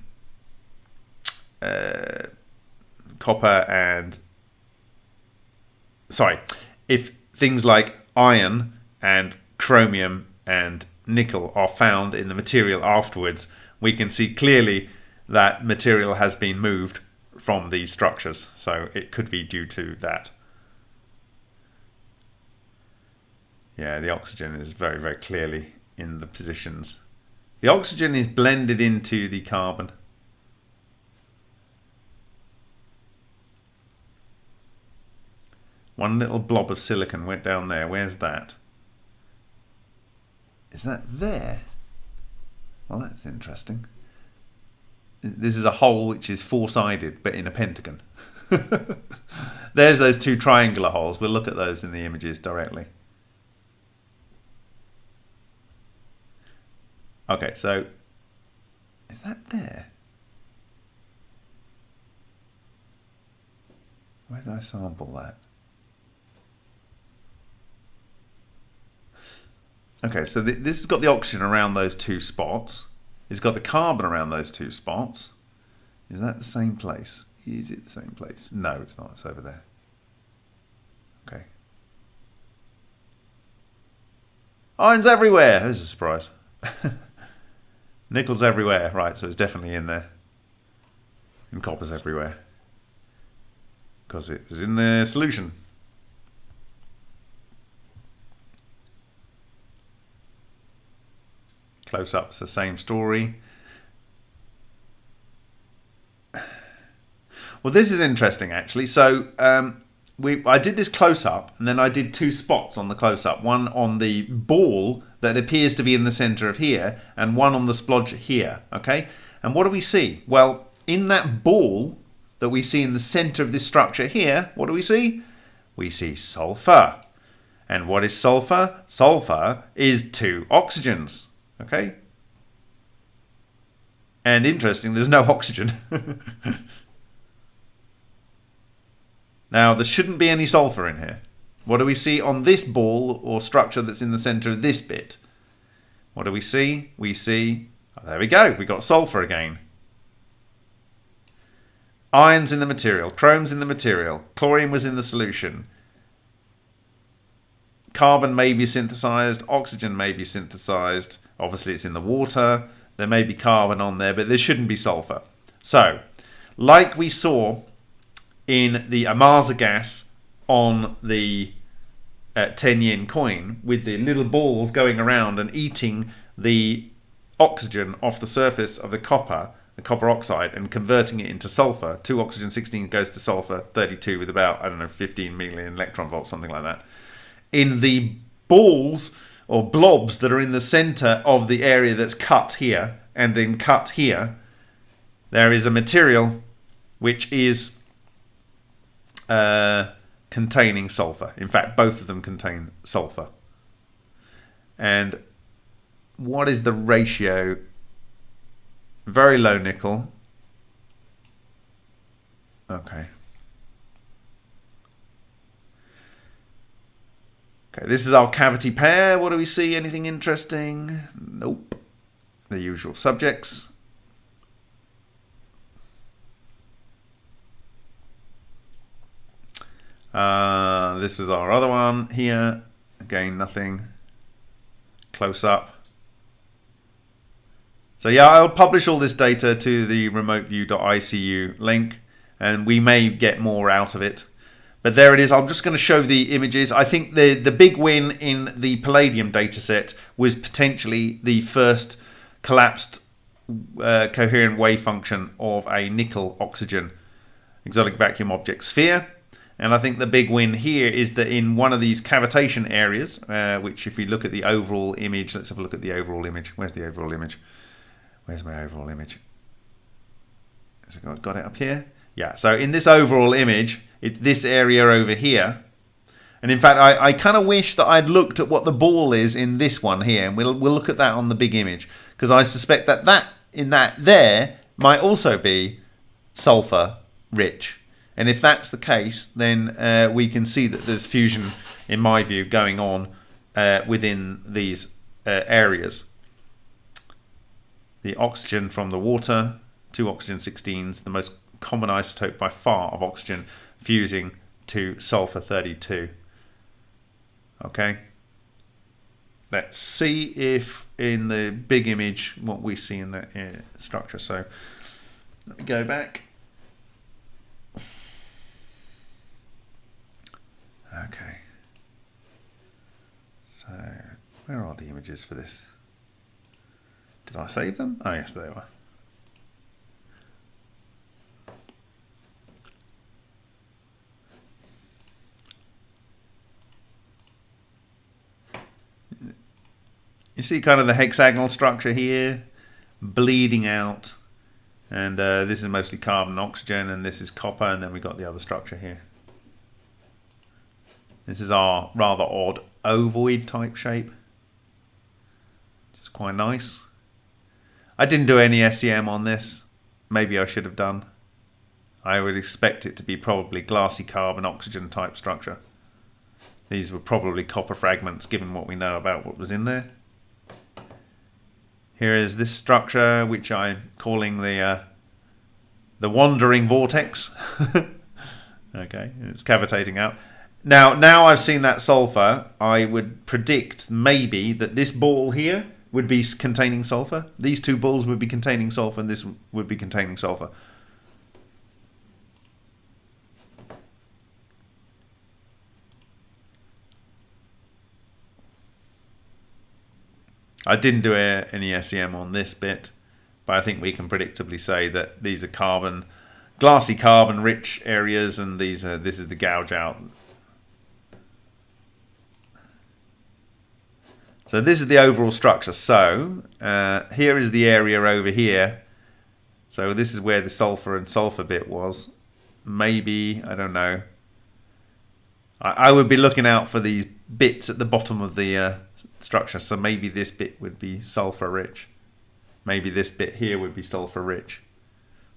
uh, copper and sorry, if things like iron and chromium and nickel are found in the material afterwards, we can see clearly that material has been moved from these structures. So it could be due to that. Yeah, the oxygen is very, very clearly in the positions. The oxygen is blended into the carbon. One little blob of silicon went down there. Where's that? Is that there? Well, that's interesting. This is a hole which is four-sided, but in a pentagon. There's those two triangular holes. We'll look at those in the images directly. Okay, so is that there? Where did I sample that? Okay, so th this has got the oxygen around those two spots. It's got the carbon around those two spots. Is that the same place? Is it the same place? No, it's not. It's over there. Okay. Iron's everywhere. This is a surprise. Nickel's everywhere. Right, so it's definitely in there. And copper's everywhere. Because it was in the solution. Close up's the same story. Well, this is interesting actually. So um, we, I did this close up, and then I did two spots on the close up. One on the ball that appears to be in the center of here, and one on the splodge here. Okay, and what do we see? Well, in that ball that we see in the center of this structure here, what do we see? We see sulfur. And what is sulfur? Sulfur is two oxygens. Okay? And interesting, there's no oxygen. now, there shouldn't be any sulfur in here. What do we see on this ball or structure that's in the center of this bit? What do we see? We see, oh, there we go, we got sulfur again. Iron's in the material, chrome's in the material, chlorine was in the solution. Carbon may be synthesized, oxygen may be synthesized. Obviously, it's in the water. There may be carbon on there, but there shouldn't be sulfur. So, like we saw in the Ohmasa gas on the uh, 10 yen coin with the little balls going around and eating the oxygen off the surface of the copper, the copper oxide, and converting it into sulfur. 2 oxygen 16 goes to sulfur 32 with about, I don't know, 15 million electron volts, something like that. In the balls or blobs that are in the center of the area that's cut here and then cut here, there is a material which is uh, containing sulfur. In fact, both of them contain sulfur. And what is the ratio? Very low nickel. Okay. Okay, this is our cavity pair. What do we see? Anything interesting? Nope. The usual subjects. Uh, this was our other one here. Again, nothing. Close up. So yeah, I'll publish all this data to the remoteview.icu link and we may get more out of it. But there it is. I'm just going to show the images. I think the, the big win in the Palladium dataset was potentially the first collapsed uh, coherent wave function of a nickel oxygen exotic vacuum object sphere. And I think the big win here is that in one of these cavitation areas, uh, which if we look at the overall image, let's have a look at the overall image. Where's the overall image? Where's my overall image? Has it got, it up here? Yeah, so in this overall image, it's this area over here. And in fact, I, I kind of wish that I'd looked at what the ball is in this one here. And we'll, we'll look at that on the big image. Because I suspect that that in that there might also be sulfur rich. And if that's the case, then uh, we can see that there's fusion, in my view, going on uh, within these uh, areas. The oxygen from the water, two oxygen 16s, the most common isotope by far of oxygen fusing to sulfur 32. Okay. Let's see if in the big image what we see in the uh, structure. So let me go back. Okay. So where are the images for this? Did I save them? Oh yes, they were. You see kind of the hexagonal structure here bleeding out. And uh, this is mostly carbon oxygen, and this is copper, and then we've got the other structure here. This is our rather odd ovoid type shape. Which is quite nice. I didn't do any SEM on this. Maybe I should have done. I would expect it to be probably glassy carbon oxygen type structure. These were probably copper fragments given what we know about what was in there. Here is this structure, which I'm calling the uh, the wandering vortex. okay, it's cavitating out. Now, now I've seen that sulfur, I would predict maybe that this ball here would be containing sulfur. These two balls would be containing sulfur, and this would be containing sulfur. I didn't do any SEM on this bit, but I think we can predictably say that these are carbon, glassy carbon rich areas, and these are this is the gouge out. So this is the overall structure. So uh, here is the area over here. So this is where the sulfur and sulfur bit was. Maybe, I don't know. I, I would be looking out for these bits at the bottom of the uh, structure. So maybe this bit would be sulfur rich. Maybe this bit here would be sulfur rich.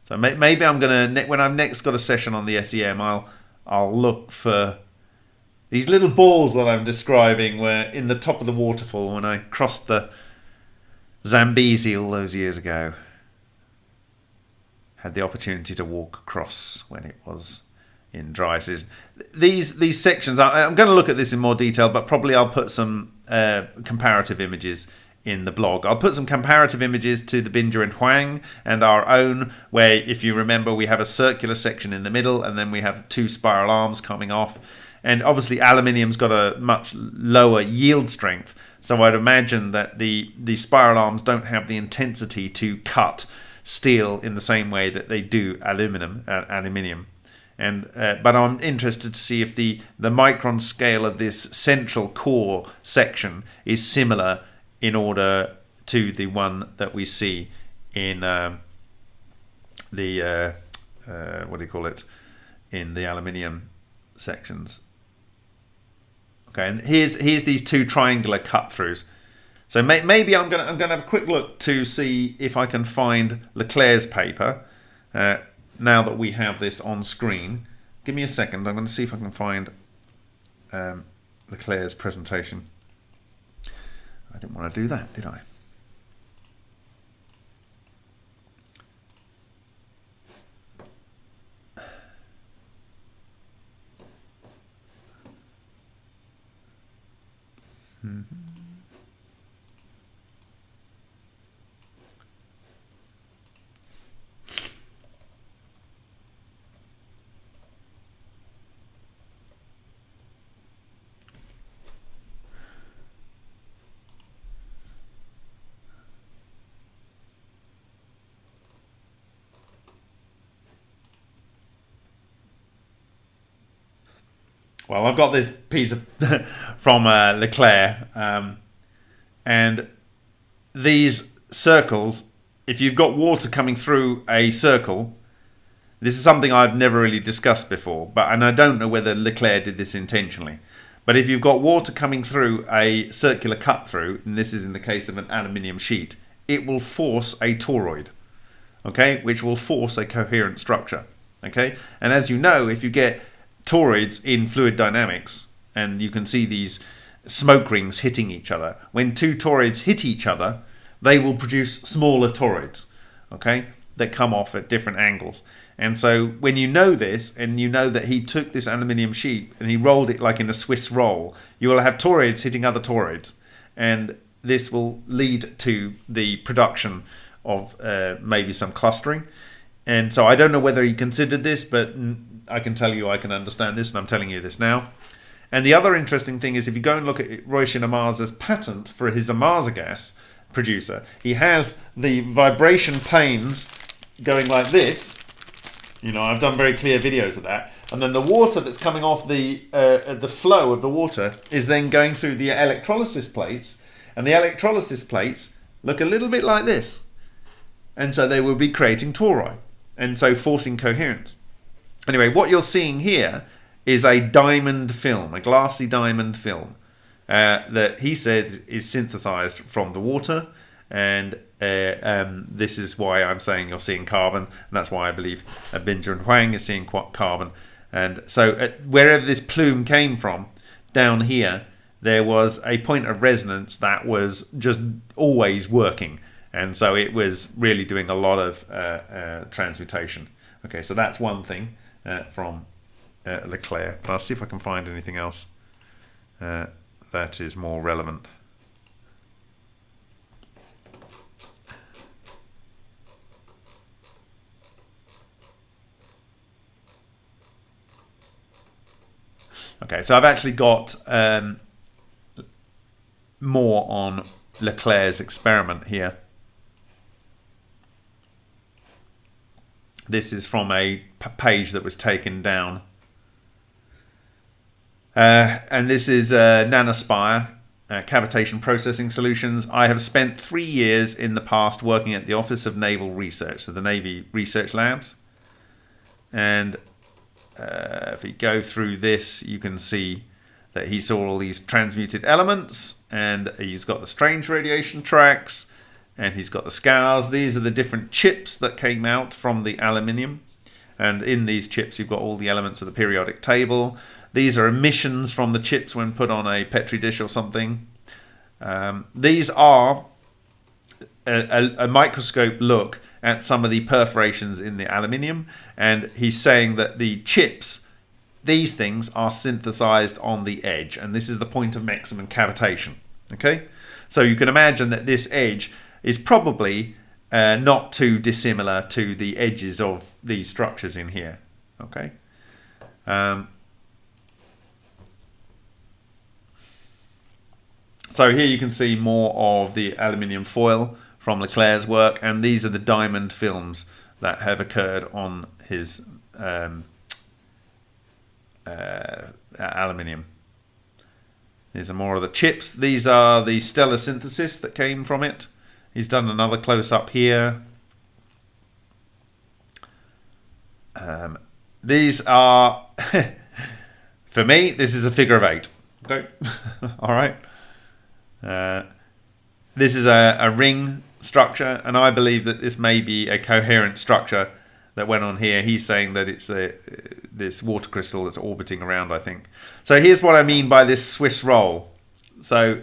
So may, maybe I'm gonna when I've next got a session on the SEM, I'll I'll look for these little balls that I'm describing were in the top of the waterfall when I crossed the Zambezi all those years ago. Had the opportunity to walk across when it was in dry season. These these sections, I, am going to look at this in more detail, but probably I'll put some uh, comparative images in the blog. I'll put some comparative images to the Binger and Huang and our own, where if you remember, we have a circular section in the middle, and then we have two spiral arms coming off. And obviously, aluminium's got a much lower yield strength, so I'd imagine that the the spiral arms don't have the intensity to cut steel in the same way that they do aluminum. Uh, aluminium. And uh, but I'm interested to see if the the micron scale of this central core section is similar in order to the one that we see in uh, the uh, uh, what do you call it in the aluminium sections. Okay, and here's here's these two triangular cut throughs. So may, maybe I'm gonna I'm gonna have a quick look to see if I can find LeClair's paper. Uh, now that we have this on screen. Give me a second. I'm going to see if I can find um, LeClair's presentation. I didn't want to do that, did I? Mm-hmm. Well, I've got this piece of from uh, LeClair, um, and these circles. If you've got water coming through a circle, this is something I've never really discussed before, but and I don't know whether LeClair did this intentionally. But if you've got water coming through a circular cut through, and this is in the case of an aluminium sheet, it will force a toroid, okay, which will force a coherent structure, okay. And as you know, if you get toroids in fluid dynamics, and you can see these smoke rings hitting each other. When two toroids hit each other, they will produce smaller toroids, okay, that come off at different angles. And so when you know this, and you know that he took this aluminium sheet and he rolled it like in a Swiss roll, you will have toroids hitting other toroids. And this will lead to the production of uh, maybe some clustering. And so I don't know whether he considered this, but I can tell you I can understand this, and I'm telling you this now. And the other interesting thing is if you go and look at Ryushin Ohmasa's patent for his Amaza gas producer, he has the vibration planes going like this. You know, I've done very clear videos of that. And then the water that's coming off the uh, the flow of the water is then going through the electrolysis plates, and the electrolysis plates look a little bit like this. And so they will be creating tori, and so forcing coherence. Anyway, what you're seeing here is a diamond film, a glassy diamond film, uh, that he says is synthesized from the water. And uh, um, this is why I'm saying you're seeing carbon. And that's why I believe uh, and Huang is seeing carbon. And so uh, wherever this plume came from, down here, there was a point of resonance that was just always working. And so it was really doing a lot of uh, uh, transmutation. Okay, so that's one thing uh, from uh, LeClair. But I'll see if I can find anything else uh, that is more relevant. Okay, so I've actually got um, more on LeClair's experiment here. This is from a page that was taken down. Uh, and this is uh, Nanospire, uh, cavitation processing solutions. I have spent three years in the past working at the Office of Naval Research, so the Navy Research Labs. And uh, if we go through this, you can see that he saw all these transmuted elements and he's got the strange radiation tracks and he's got the scars. These are the different chips that came out from the aluminium. And in these chips, you've got all the elements of the periodic table. These are emissions from the chips when put on a petri dish or something. Um, these are a, a, a, microscope look at some of the perforations in the aluminium. And he's saying that the chips, these things, are synthesized on the edge. And this is the point of maximum cavitation. Okay? So you can imagine that this edge is probably uh, not too dissimilar to the edges of these structures in here. Okay. Um, so here you can see more of the aluminium foil from LeClair's work, and these are the diamond films that have occurred on his um, uh, aluminium. These are more of the chips. These are the stellar synthesis that came from it. He's done another close up here. Um, these are, for me, this is a figure of eight. Okay, all right. Uh, this is a, a ring structure, and I believe that this may be a coherent structure that went on here. He's saying that it's a, this water crystal that's orbiting around, I think. So here's what I mean by this Swiss roll. So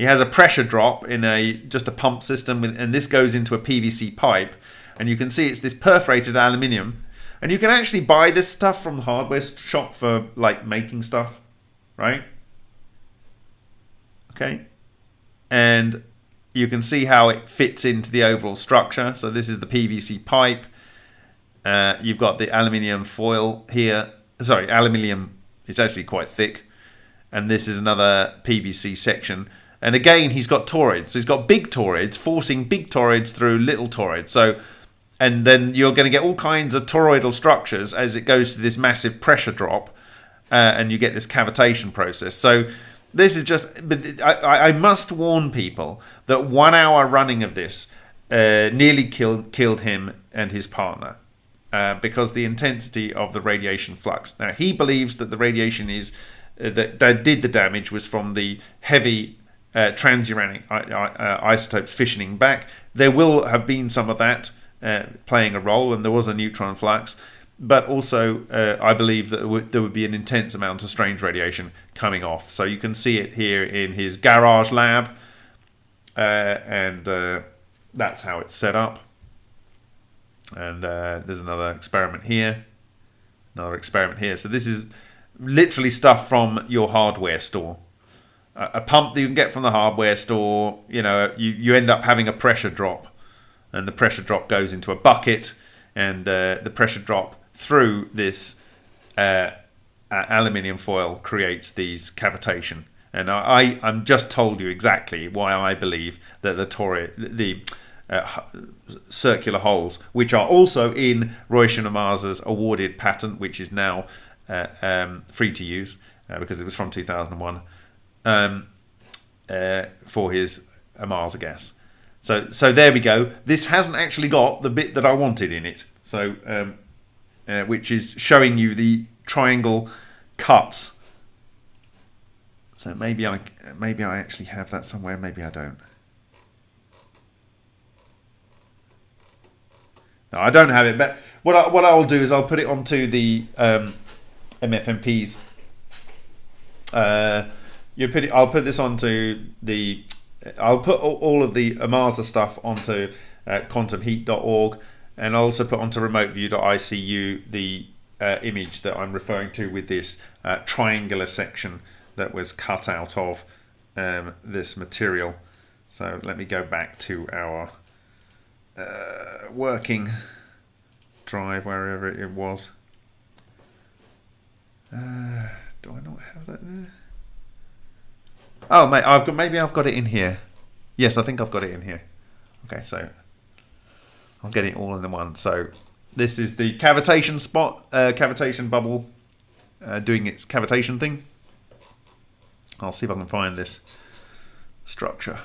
he has a pressure drop in a just a pump system, with, and this goes into a PVC pipe. And you can see it's this perforated aluminium. And you can actually buy this stuff from the hardware shop for like making stuff, right? Okay. And you can see how it fits into the overall structure. So this is the PVC pipe. Uh, you've got the aluminium foil here. Sorry, aluminium It's actually quite thick. And this is another PVC section. And again, he's got toroids. So he's got big toroids forcing big toroids through little toroids. So, and then you're going to get all kinds of toroidal structures as it goes to this massive pressure drop. Uh, and you get this cavitation process. So this is just, but I, I must warn people that one hour running of this uh, nearly killed killed him and his partner. Uh, because the intensity of the radiation flux. Now he believes that the radiation is uh, that, that did the damage was from the heavy uh, transuranic uh, isotopes fissioning back. There will have been some of that uh, playing a role, and there was a neutron flux. But also, uh, I believe that there would be an intense amount of strange radiation coming off. So you can see it here in his garage lab, and that's how it's set up. And uh, there's another experiment here, another experiment here. So this is literally stuff from your hardware store. A pump that you can get from the hardware store, you know, you, you end up having a pressure drop. And the pressure drop goes into a bucket, and uh, the pressure drop through this uh, aluminium foil creates these cavitation. And I, I, am just told you exactly why I believe that the tori, the uh, circular holes, which are also in Ryushin Ohmasa's awarded patent, which is now uh, um, free to use uh, because it was from 2001 um, uh, for his Ohmasa gas. So, so there we go. This hasn't actually got the bit that I wanted in it. So, um, uh, which is showing you the triangle cuts. So maybe I maybe I actually have that somewhere. Maybe I don't. No, I don't have it, but what I, what I'll do is I'll put it onto the um, MFMPs. Uh, you. I'll put this onto the. I'll put all of the Ohmasa stuff onto uh, quantumheat.org, and I'll also put onto remoteview.icu the uh, image that I'm referring to with this uh, triangular section that was cut out of um, this material. So let me go back to our uh, working drive wherever it was. Uh, do I not have that there? Oh, mate, I've got maybe I've got it in here. Yes, I think I've got it in here. Okay, so I'm getting it all in the one. So this is the cavitation spot, uh, cavitation bubble, uh, doing its cavitation thing. I'll see if I can find this structure.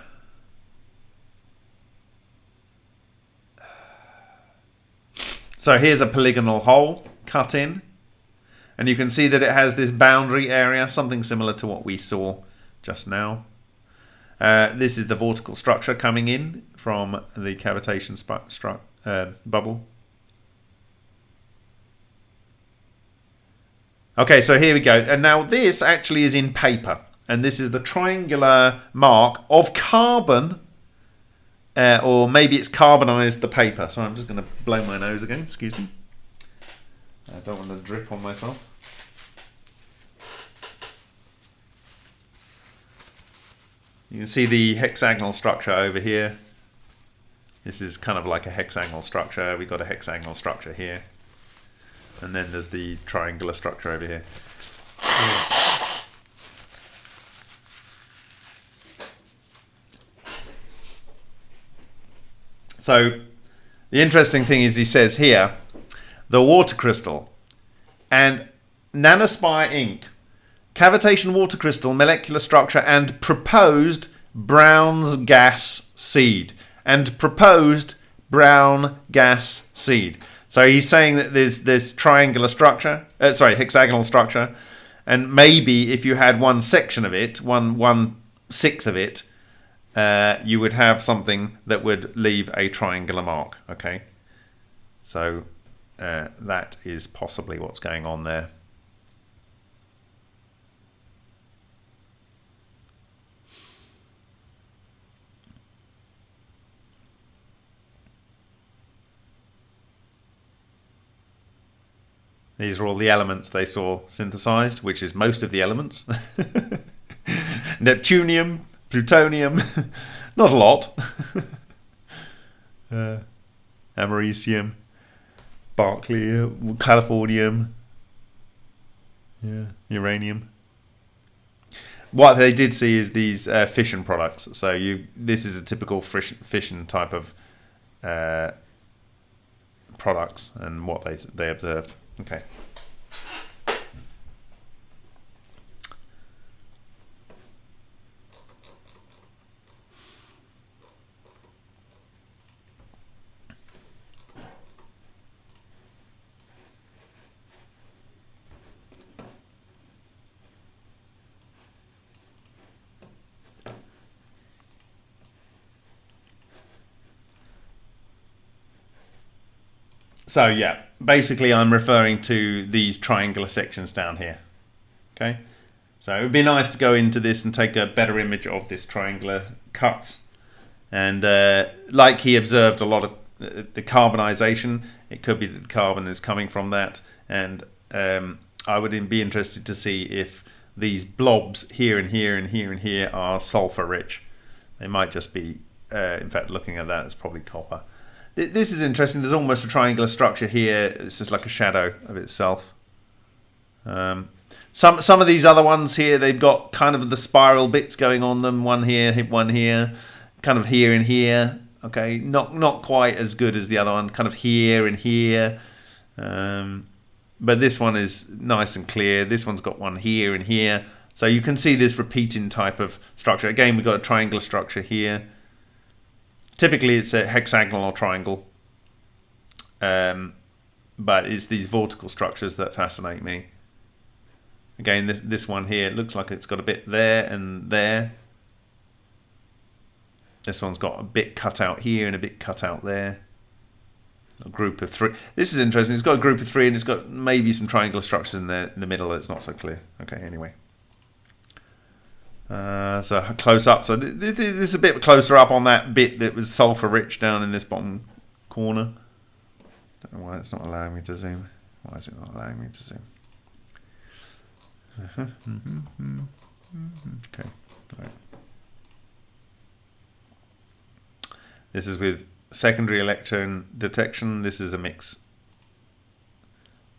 So here's a polygonal hole cut in. And you can see that it has this boundary area, something similar to what we saw just now. Uh, this is the vortical structure coming in from the cavitation uh, bubble. Okay, so here we go. And now this actually is in paper. And this is the triangular mark of carbon uh, or maybe it's carbonized the paper. So I'm just going to blow my nose again. Excuse me. I don't want to drip on myself. You can see the hexagonal structure over here. This is kind of like a hexagonal structure. We've got a hexagonal structure here. And then there's the triangular structure over here. So the interesting thing is he says here, the water crystal and Nanospire Inc. Cavitation water crystal, molecular structure and proposed Brown's gas seed. And proposed brown gas seed. So he's saying that there's this triangular structure, uh, sorry, hexagonal structure, and maybe if you had one section of it, one one sixth of it, uh, you would have something that would leave a triangular mark. Okay, so uh, that is possibly what's going on there. These are all the elements they saw synthesized, which is most of the elements. Neptunium, plutonium, not a lot. uh, americium, Berkeley, californium, yeah, uranium. What they did see is these uh, fission products. So you, this is a typical fission type of uh, products, and what they they observed. Okay. So yeah, basically I'm referring to these triangular sections down here. Okay, so it would be nice to go into this and take a better image of this triangular cut. And uh, like he observed a lot of the carbonization, it could be that the carbon is coming from that. And um, I would be interested to see if these blobs here and here and here and here are sulfur rich. They might just be, uh, in fact, looking at that, it's probably copper. This is interesting. There's almost a triangular structure here. It's just like a shadow of itself. Um, some some of these other ones here, they've got kind of the spiral bits going on them. One here, one here, kind of here and here. Okay, not not quite as good as the other one. Kind of here and here. Um, but this one is nice and clear. This one's got one here and here. So you can see this repeating type of structure. Again, we've got a triangular structure here. Typically, it's a hexagonal or triangle, um, but it's these vortical structures that fascinate me. Again, this this one here looks like it's got a bit there and there. This one's got a bit cut out here and a bit cut out there. A group of three. This is interesting. It's got a group of three and it's got maybe some triangular structures in the in the middle. It's not so clear. Okay, anyway. Uh, so close up. So th th this is a bit closer up on that bit that was sulfur rich down in this bottom corner. Don't know why it's not allowing me to zoom. Why is it not allowing me to zoom? Uh -huh. mm -hmm. Mm -hmm. Okay. Right. This is with secondary electron detection. This is a mix.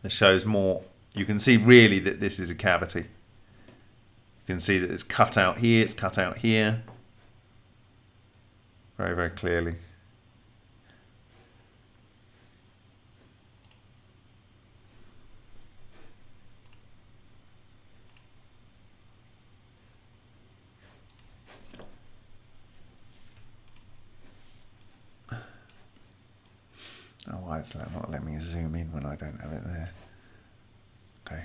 This shows more. You can see really that this is a cavity. You can see that it's cut out here, it's cut out here. Very, very clearly. Oh, why is that not letting me zoom in when I don't have it there? Okay.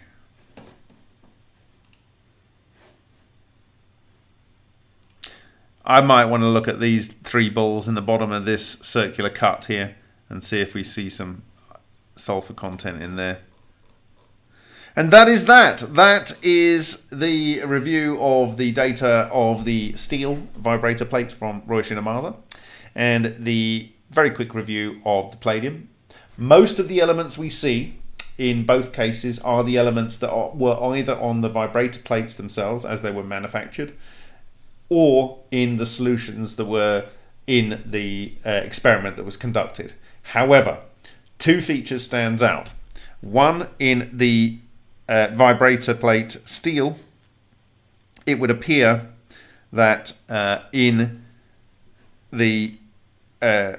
I might want to look at these three balls in the bottom of this circular cut here and see if we see some sulfur content in there. And that is that. That is the review of the data of the steel vibrator plate from Ryushin Ohmasa and the very quick review of the palladium. Most of the elements we see in both cases are the elements that are, were either on the vibrator plates themselves as they were manufactured or in the solutions that were in the uh, experiment that was conducted. However, two features stands out. One in the uh, vibrator plate steel, it would appear that uh, in the uh,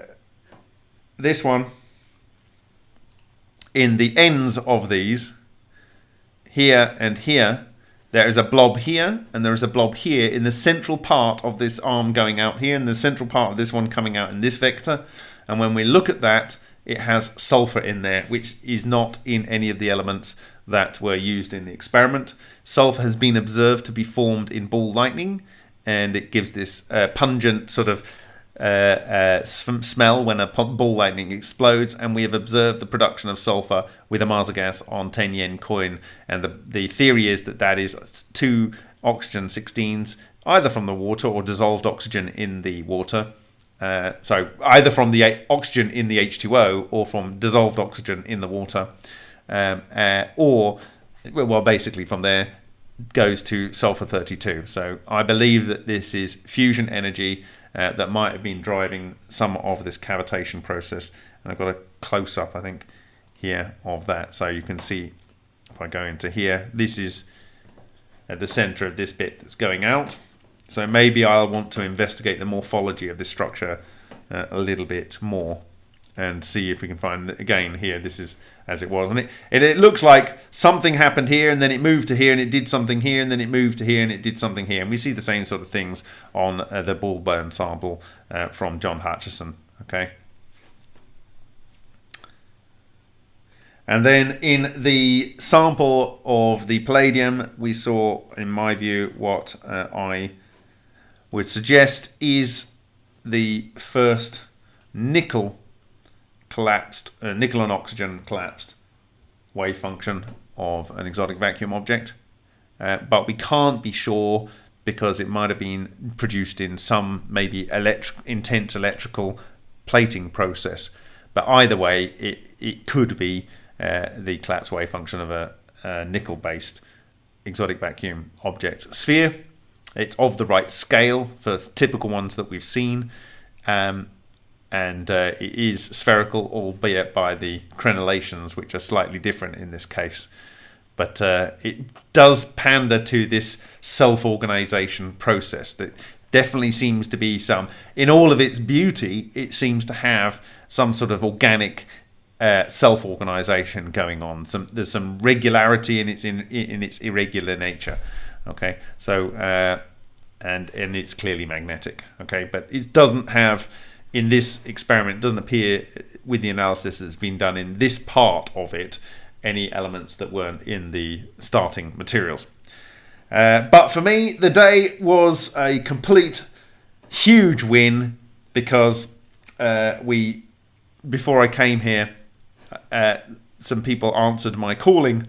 this one, in the ends of these, here and here, there is a blob here and there is a blob here in the central part of this arm going out here and the central part of this one coming out in this vector. And when we look at that, it has sulfur in there, which is not in any of the elements that were used in the experiment. Sulfur has been observed to be formed in ball lightning and it gives this uh, pungent sort of uh, uh, smell when a ball lightning explodes, and we have observed the production of sulfur with Ohmasa gas on 10 yen coin. And the, the theory is that that is two oxygen 16s, either from the water or dissolved oxygen in the water. Uh, so either from the oxygen in the H2O or from dissolved oxygen in the water, um, uh, or well, basically from there goes to sulfur 32. So I believe that this is fusion energy uh, that might have been driving some of this cavitation process. And I've got a close up, I think, here of that. So you can see if I go into here, this is at the center of this bit that's going out. So maybe I'll want to investigate the morphology of this structure uh, a little bit more and see if we can find again here this is as it was. And it, it, it looks like something happened here and then it moved to here and it did something here and then it moved to here and it did something here. And we see the same sort of things on uh, the ball bearing sample uh, from John Hutchison okay? And then in the sample of the palladium we saw in my view what uh, I would suggest is the first nickel collapsed, uh, nickel and oxygen collapsed wave function of an exotic vacuum object. Uh, but we can't be sure because it might have been produced in some maybe electric, intense electrical plating process. But either way, it, it could be uh, the collapse wave function of a, a nickel-based exotic vacuum object sphere. It's of the right scale for typical ones that we've seen. Um, and uh, it is spherical, albeit by the crenellations, which are slightly different in this case. But uh, it does pander to this self-organization process that definitely seems to be some, in all of its beauty, it seems to have some sort of organic uh, self-organization going on. Some there's some regularity in its in, in its irregular nature. Okay, so uh, and and it's clearly magnetic. Okay, but it doesn't have in this experiment it doesn't appear with the analysis that's been done in this part of it any elements that weren't in the starting materials. Uh, but for me, the day was a complete huge win because uh, we, before I came here, uh, some people answered my calling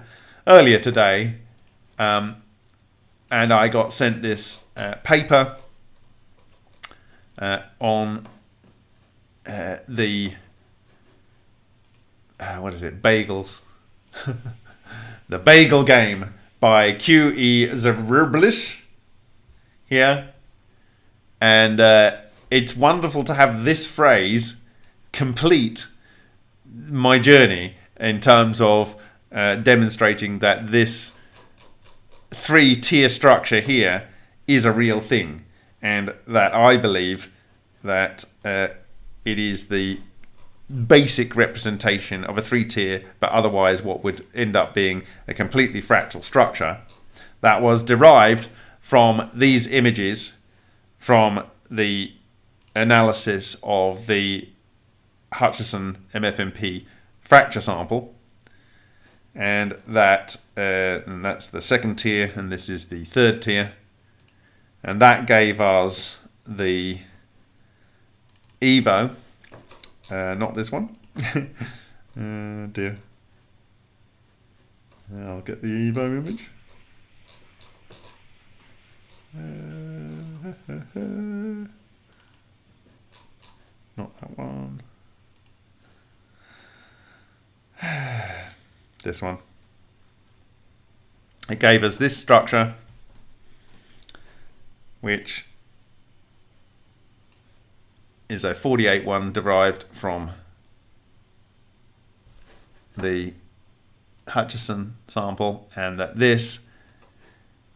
earlier today, um, and I got sent this uh, paper uh, on uh, the uh, what is it? Bagels. the Bagel Game by Q.E. Zverblish here. And uh, it's wonderful to have this phrase complete my journey in terms of uh, demonstrating that this three tier structure here is a real thing and that I believe that uh, it is the basic representation of a three tier, but otherwise what would end up being a completely fractal structure that was derived from these images from the analysis of the Hutchison MFMP fracture sample and that uh, and that's the second tier and this is the third tier and that gave us the Evo. Uh, not this one. uh, dear. I'll get the Evo image. Uh, not that one. this one. It gave us this structure, which is a 48 one derived from the Hutchison sample and that this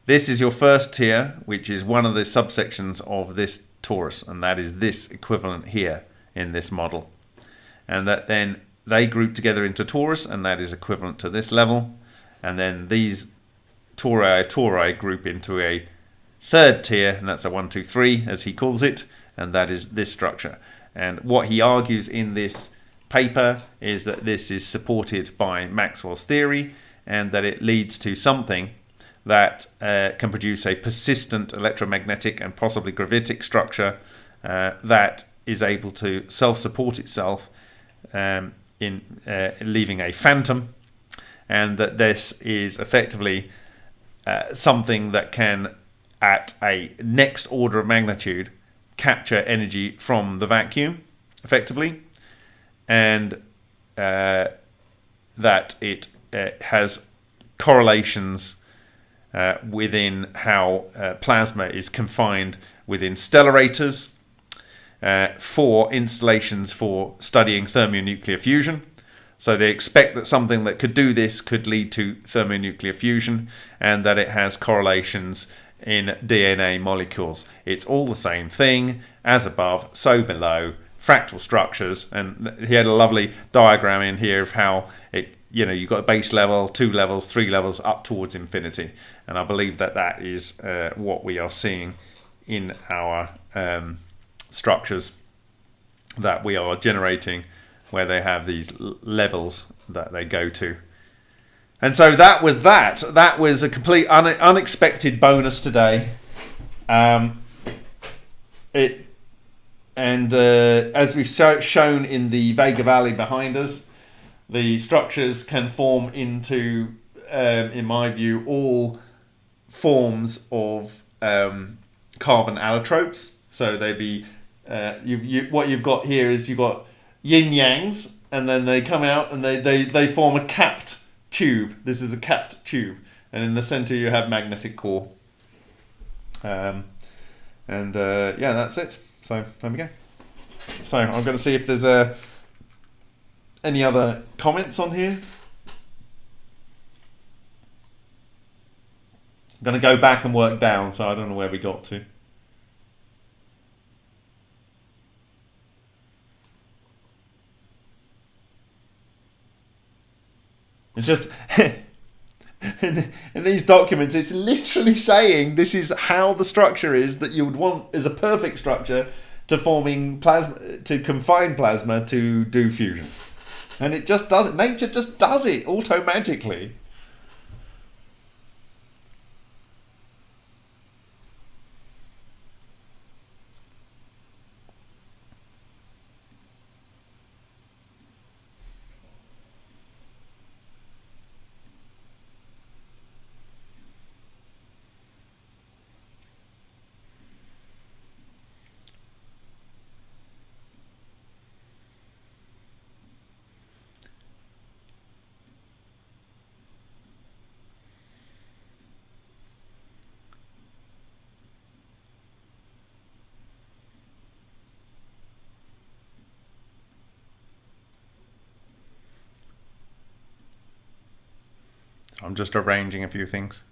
this is your first tier which is one of the subsections of this torus and that is this equivalent here in this model. And that then they group together into torus and that is equivalent to this level. And then these tori tori group into a third tier and that's a one two three as he calls it and that is this structure. And what he argues in this paper is that this is supported by Maxwell's theory and that it leads to something that uh, can produce a persistent electromagnetic and possibly gravitic structure uh, that is able to self-support itself um, in uh, leaving a phantom, and that this is effectively uh, something that can, at a next order of magnitude, capture energy from the vacuum, effectively, and uh, that it uh, has correlations uh, within how uh, plasma is confined within stellarators uh, for installations for studying thermonuclear fusion. So they expect that something that could do this could lead to thermonuclear fusion and that it has correlations in DNA molecules. It's all the same thing, as above, so below, fractal structures. And he had a lovely diagram in here of how it, you know, you've got a base level, two levels, three levels up towards infinity. And I believe that that is uh, what we are seeing in our um, structures that we are generating where they have these levels that they go to. And so that was that. That was a complete un unexpected bonus today. Um, it and uh, as we've shown in the Vega Valley behind us, the structures can form into, um, in my view, all forms of um, carbon allotropes. So they be uh, you, you, what you've got here is you've got yin yangs, and then they come out and they, they, they form a capped tube. This is a capped tube, and in the center you have magnetic core. Um, and uh, yeah, that's it. So there we go. So I'm going to see if there's uh, any other comments on here. I'm going to go back and work down, so I don't know where we got to. It's just in, in, these documents, it's literally saying this is how the structure is that you would want as a perfect structure to forming plasma to confine plasma to do fusion, and it just does it. Nature just does it auto magically. I'm just arranging a few things.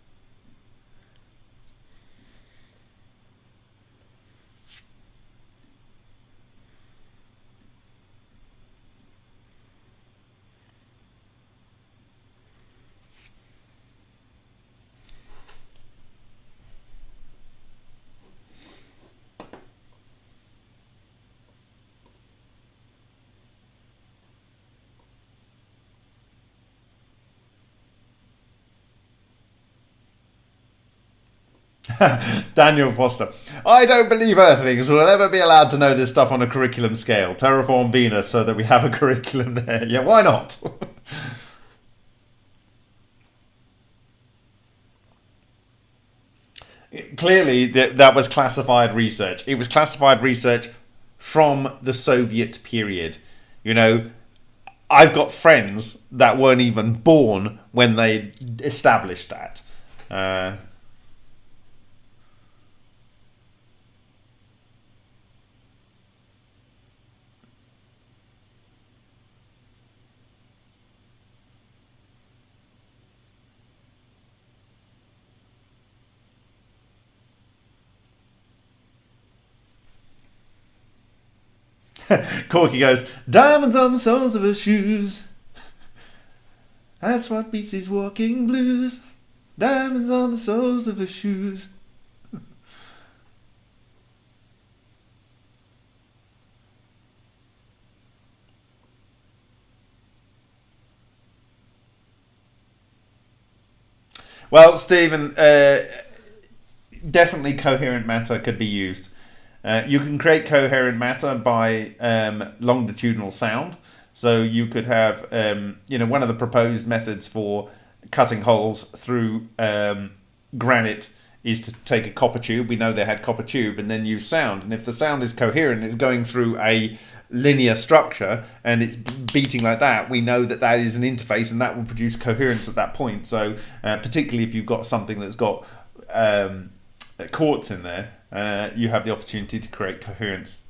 Daniel Foster. I don't believe Earthlings will ever be allowed to know this stuff on a curriculum scale. Terraform Venus so that we have a curriculum there. Yeah, why not? Clearly, that, that was classified research. It was classified research from the Soviet period. You know, I've got friends that weren't even born when they established that. Uh, Corky goes, Diamonds on the soles of her shoes. That's what beats these walking blues. Diamonds on the soles of her shoes. well, Stephen, uh, definitely coherent matter could be used. Uh, you can create coherent matter by um, longitudinal sound. So you could have, um, you know, one of the proposed methods for cutting holes through um, granite is to take a copper tube. We know they had copper tube, and then use sound. And if the sound is coherent, it's going through a linear structure and it's beating like that, we know that that is an interface and that will produce coherence at that point. So uh, particularly if you've got something that's got um, quartz in there, uh, you have the opportunity to create coherence.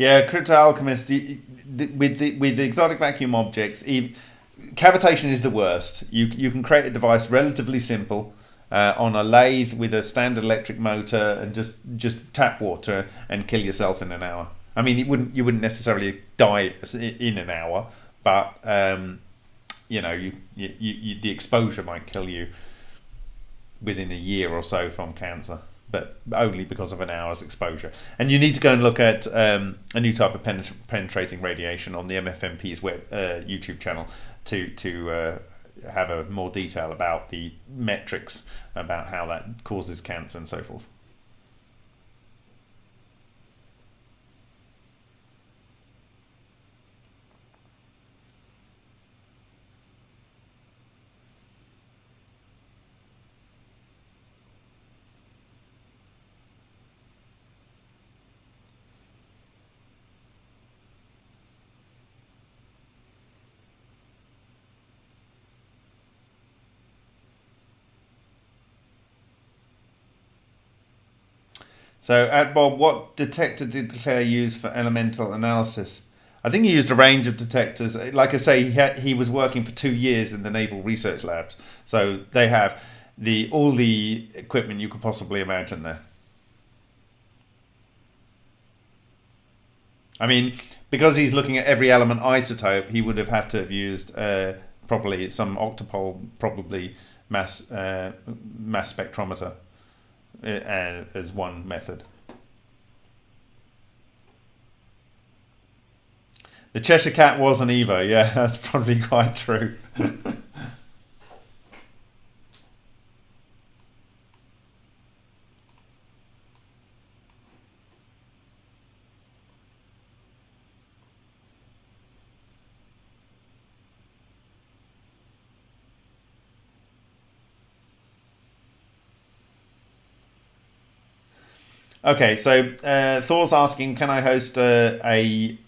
Yeah, crypto alchemist with the with the exotic vacuum objects. Cavitation is the worst. You you can create a device relatively simple uh, on a lathe with a standard electric motor and just just tap water and kill yourself in an hour. I mean, it wouldn't you wouldn't necessarily die in an hour, but um, you know, you, you, you the exposure might kill you within a year or so from cancer but only because of an hour's exposure. And you need to go and look at um, a new type of penetrating radiation on the MFMP's web uh, YouTube channel to to uh, have a more detail about the metrics about how that causes cancer and so forth. So, at Bob, what detector did Claire use for elemental analysis? I think he used a range of detectors. Like I say, he, had, he was working for two years in the Naval Research Labs, so they have the all the equipment you could possibly imagine there. I mean, because he's looking at every element isotope, he would have had to have used uh, probably some octopole, probably mass uh, mass spectrometer Uh, as one method. The Cheshire Cat was an Evo, yeah, that's probably quite true. Okay, so uh, Thor's asking, can I host a a,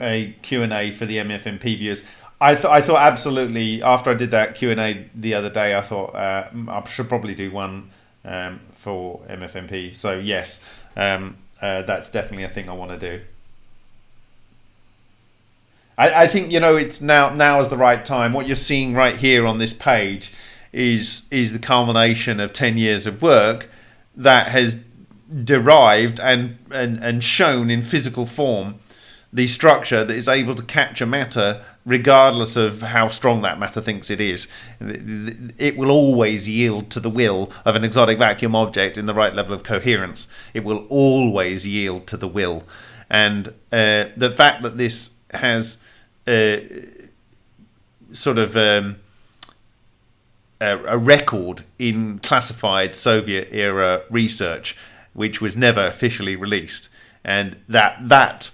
a Q and A for the MFMP viewers? I thought I thought absolutely. After I did that Q and A the other day, I thought uh, I should probably do one um, for MFMP. So yes, um, uh, that's definitely a thing I want to do. I, I think you know it's now now is the right time. What you're seeing right here on this page is is the culmination of ten years of work that has derived and, and, and shown in physical form the structure that is able to capture matter regardless of how strong that matter thinks it is. It will always yield to the will of an exotic vacuum object in the right level of coherence. It will always yield to the will. And uh, the fact that this has uh, sort of um, a, a record in classified Soviet era research which was never officially released, and that that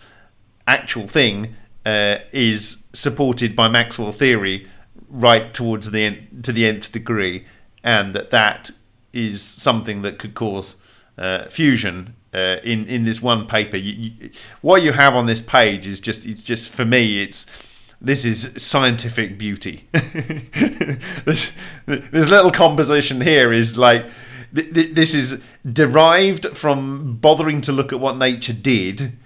actual thing uh, is supported by Maxwell theory right towards the end, to the nth degree, and that that is something that could cause uh, fusion. Uh, in in this one paper, you, you, what you have on this page is just it's just for me it's this is scientific beauty. this this little composition here is like this is derived from bothering to look at what nature did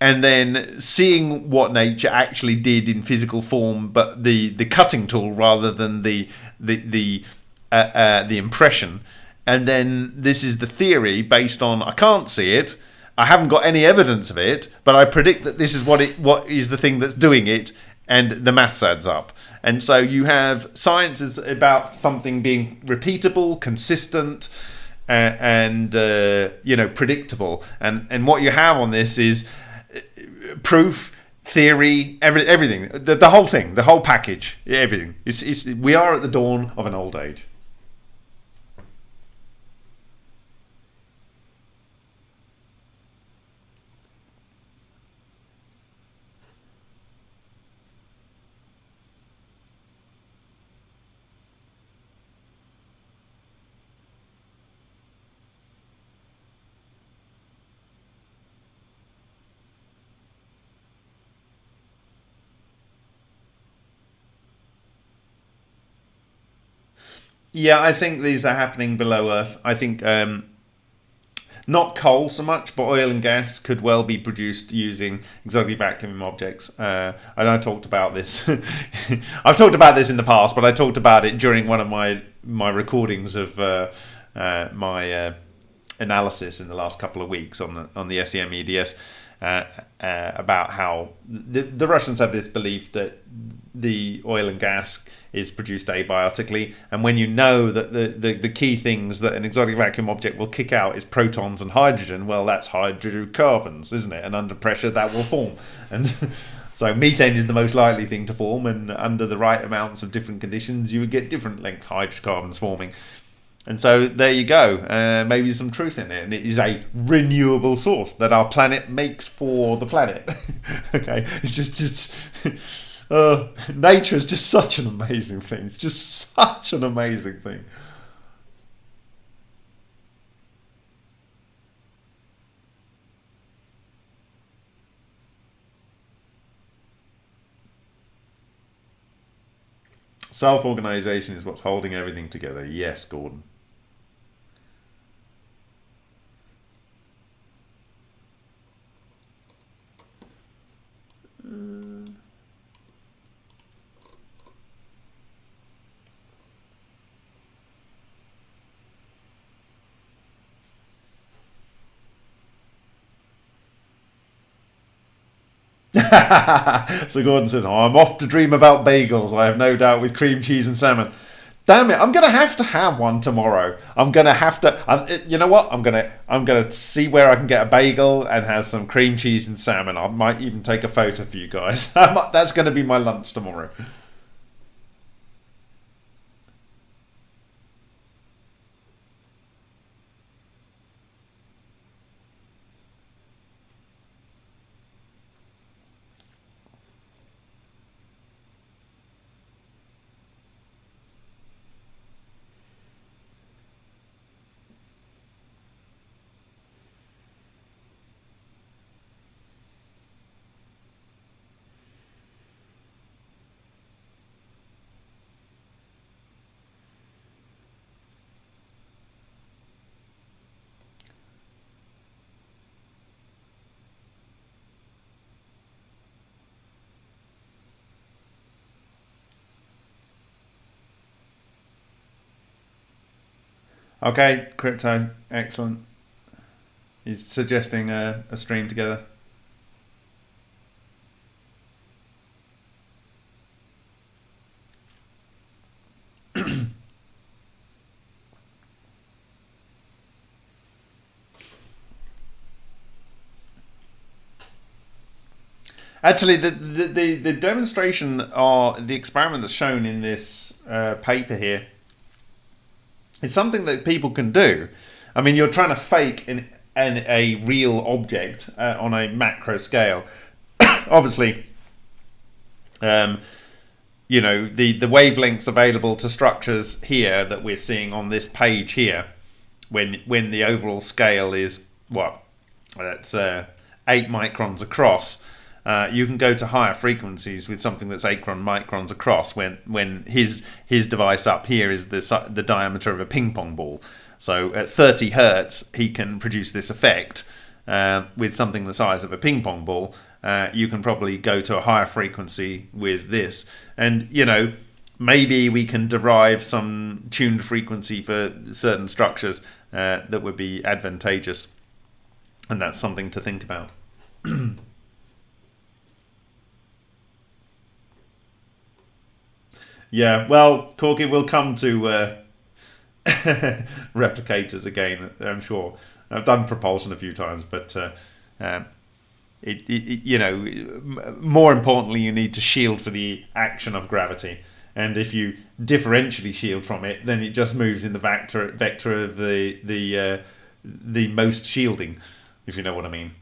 and then seeing what nature actually did in physical form but the the cutting tool rather than the the the uh, uh, the impression and then this is the theory based on I can't see it I haven't got any evidence of it but I predict that this is what it what is the thing that's doing it and the maths adds up. And so you have science is about something being repeatable, consistent, uh, and uh, you know predictable. And and what you have on this is uh, proof, theory, every, everything, the, the whole thing, the whole package, everything. It's, it's, we are at the dawn of an old age. Yeah, I think these are happening below Earth. I think um, not coal so much, but oil and gas could well be produced using exotic vacuum objects. Uh, and I talked about this. I've talked about this in the past, but I talked about it during one of my my recordings of uh, uh, my uh, analysis in the last couple of weeks on the on the SEM EDS. Uh, uh, about how the, the Russians have this belief that the oil and gas is produced abiotically. And when you know that the, the, the key things that an exotic vacuum object will kick out is protons and hydrogen, well, that's hydrocarbons, isn't it? And under pressure, that will form. And so methane is the most likely thing to form. And under the right amounts of different conditions, you would get different length hydrocarbons forming. And so there you go. Uh, maybe some truth in it. And it is a renewable source that our planet makes for the planet. okay. It's just, just uh, nature is just such an amazing thing. It's just such an amazing thing. Self organization is what's holding everything together. Yes, Gordon. so Gordon says, oh, I'm off to dream about bagels, I have no doubt, with cream cheese and salmon. Damn it, I'm gonna have to have one tomorrow. I'm gonna have to. you know what? I'm gonna. I'm gonna see where I can get a bagel and have some cream cheese and salmon. I might even take a photo for you guys. That's gonna be my lunch tomorrow. Okay, crypto, excellent. He's suggesting a, a stream together. Actually, the, the, the, the demonstration or the experiment that's shown in this uh, paper here it's something that people can do. I mean, you're trying to fake an, an a real object uh, on a macro scale. Obviously, um, you know, the, the wavelengths available to structures here that we're seeing on this page here, when when the overall scale is, what, that's uh, 8 microns across, uh, you can go to higher frequencies with something that's acron microns across when when his his device up here is the the diameter of a ping pong ball. So at 30 hertz he can produce this effect uh, with something the size of a ping pong ball. Uh, you can probably go to a higher frequency with this. And you know maybe we can derive some tuned frequency for certain structures uh, that would be advantageous. And that's something to think about Yeah, well, Corky will come to uh, replicators again, I'm sure. I've done propulsion a few times, but uh, um, it, it, you know, more importantly, you need to shield for the action of gravity. And if you differentially shield from it, then it just moves in the vector vector of the the uh, the most shielding, if you know what I mean.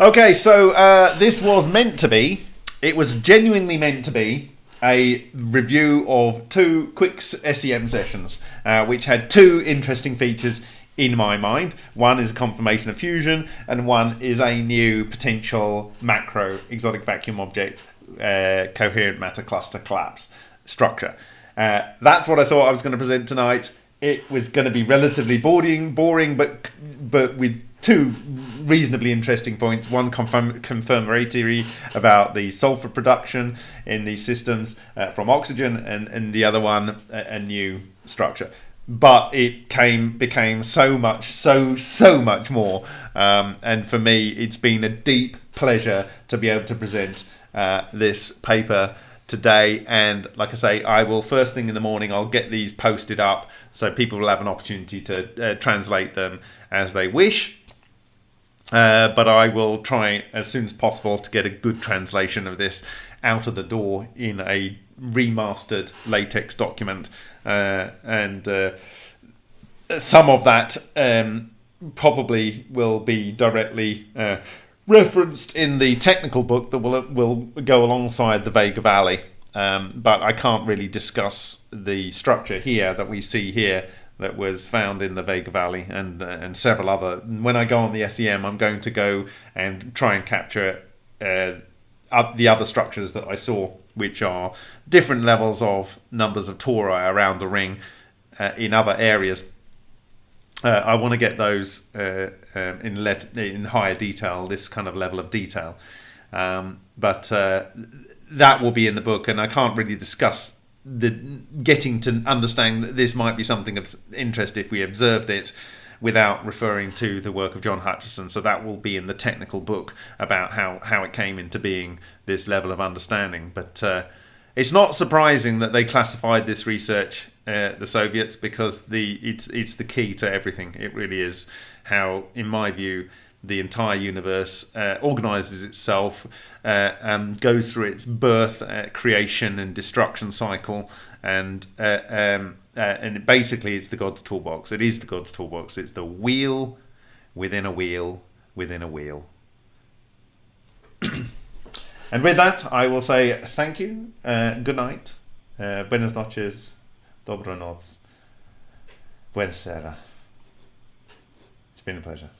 Okay, so uh, this was meant to be, it was genuinely meant to be a review of two quick SEM sessions, uh, which had two interesting features in my mind. One is a confirmation of fusion, and one is a new potential macro exotic vacuum object uh, coherent matter cluster collapse structure. Uh, that's what I thought I was going to present tonight. It was going to be relatively boring, boring, but but with two reasonably interesting points. One confirm, confirmatory about the sulfur production in these systems uh, from oxygen, and, and the other one a, a, new structure. But it came became so much, so so much more. Um, and for me, it's been a deep pleasure to be able to present uh, this paper today and like i say i will first thing in the morning i'll get these posted up so people will have an opportunity to uh, translate them as they wish uh, but I will try as soon as possible to get a good translation of this out of the door in a remastered latex document. Uh, and uh, some of that um, probably will be directly uh, referenced in the technical book that will, will go alongside the Vega Valley. Um, but I can't really discuss the structure here that we see here that was found in the Vega Valley and uh, and several other. When I go on the SEM, I'm going to go and try and capture uh, the other structures that I saw, which are different levels of numbers of tori around the ring uh, in other areas. Uh, I want to get those uh, um, in let in higher detail, this kind of level of detail. Um, but uh, that will be in the book, and I can't really discuss the getting to understand that this might be something of interest if we observed it without referring to the work of John Hutchison. So that will be in the technical book about how, how it came into being this level of understanding. But uh, it's not surprising that they classified this research, uh, the Soviets, because the it's it's the key to everything. It really is how, in my view, the entire universe uh, organizes itself uh, and goes through its birth, uh, creation, and destruction cycle. And uh, um, uh, and basically, it's the God's toolbox. It is the God's toolbox. It's the wheel within a wheel within a wheel. and with that, I will say thank you. Uh, good night. buenas noches. Dobro noc. Buenas It's been a pleasure.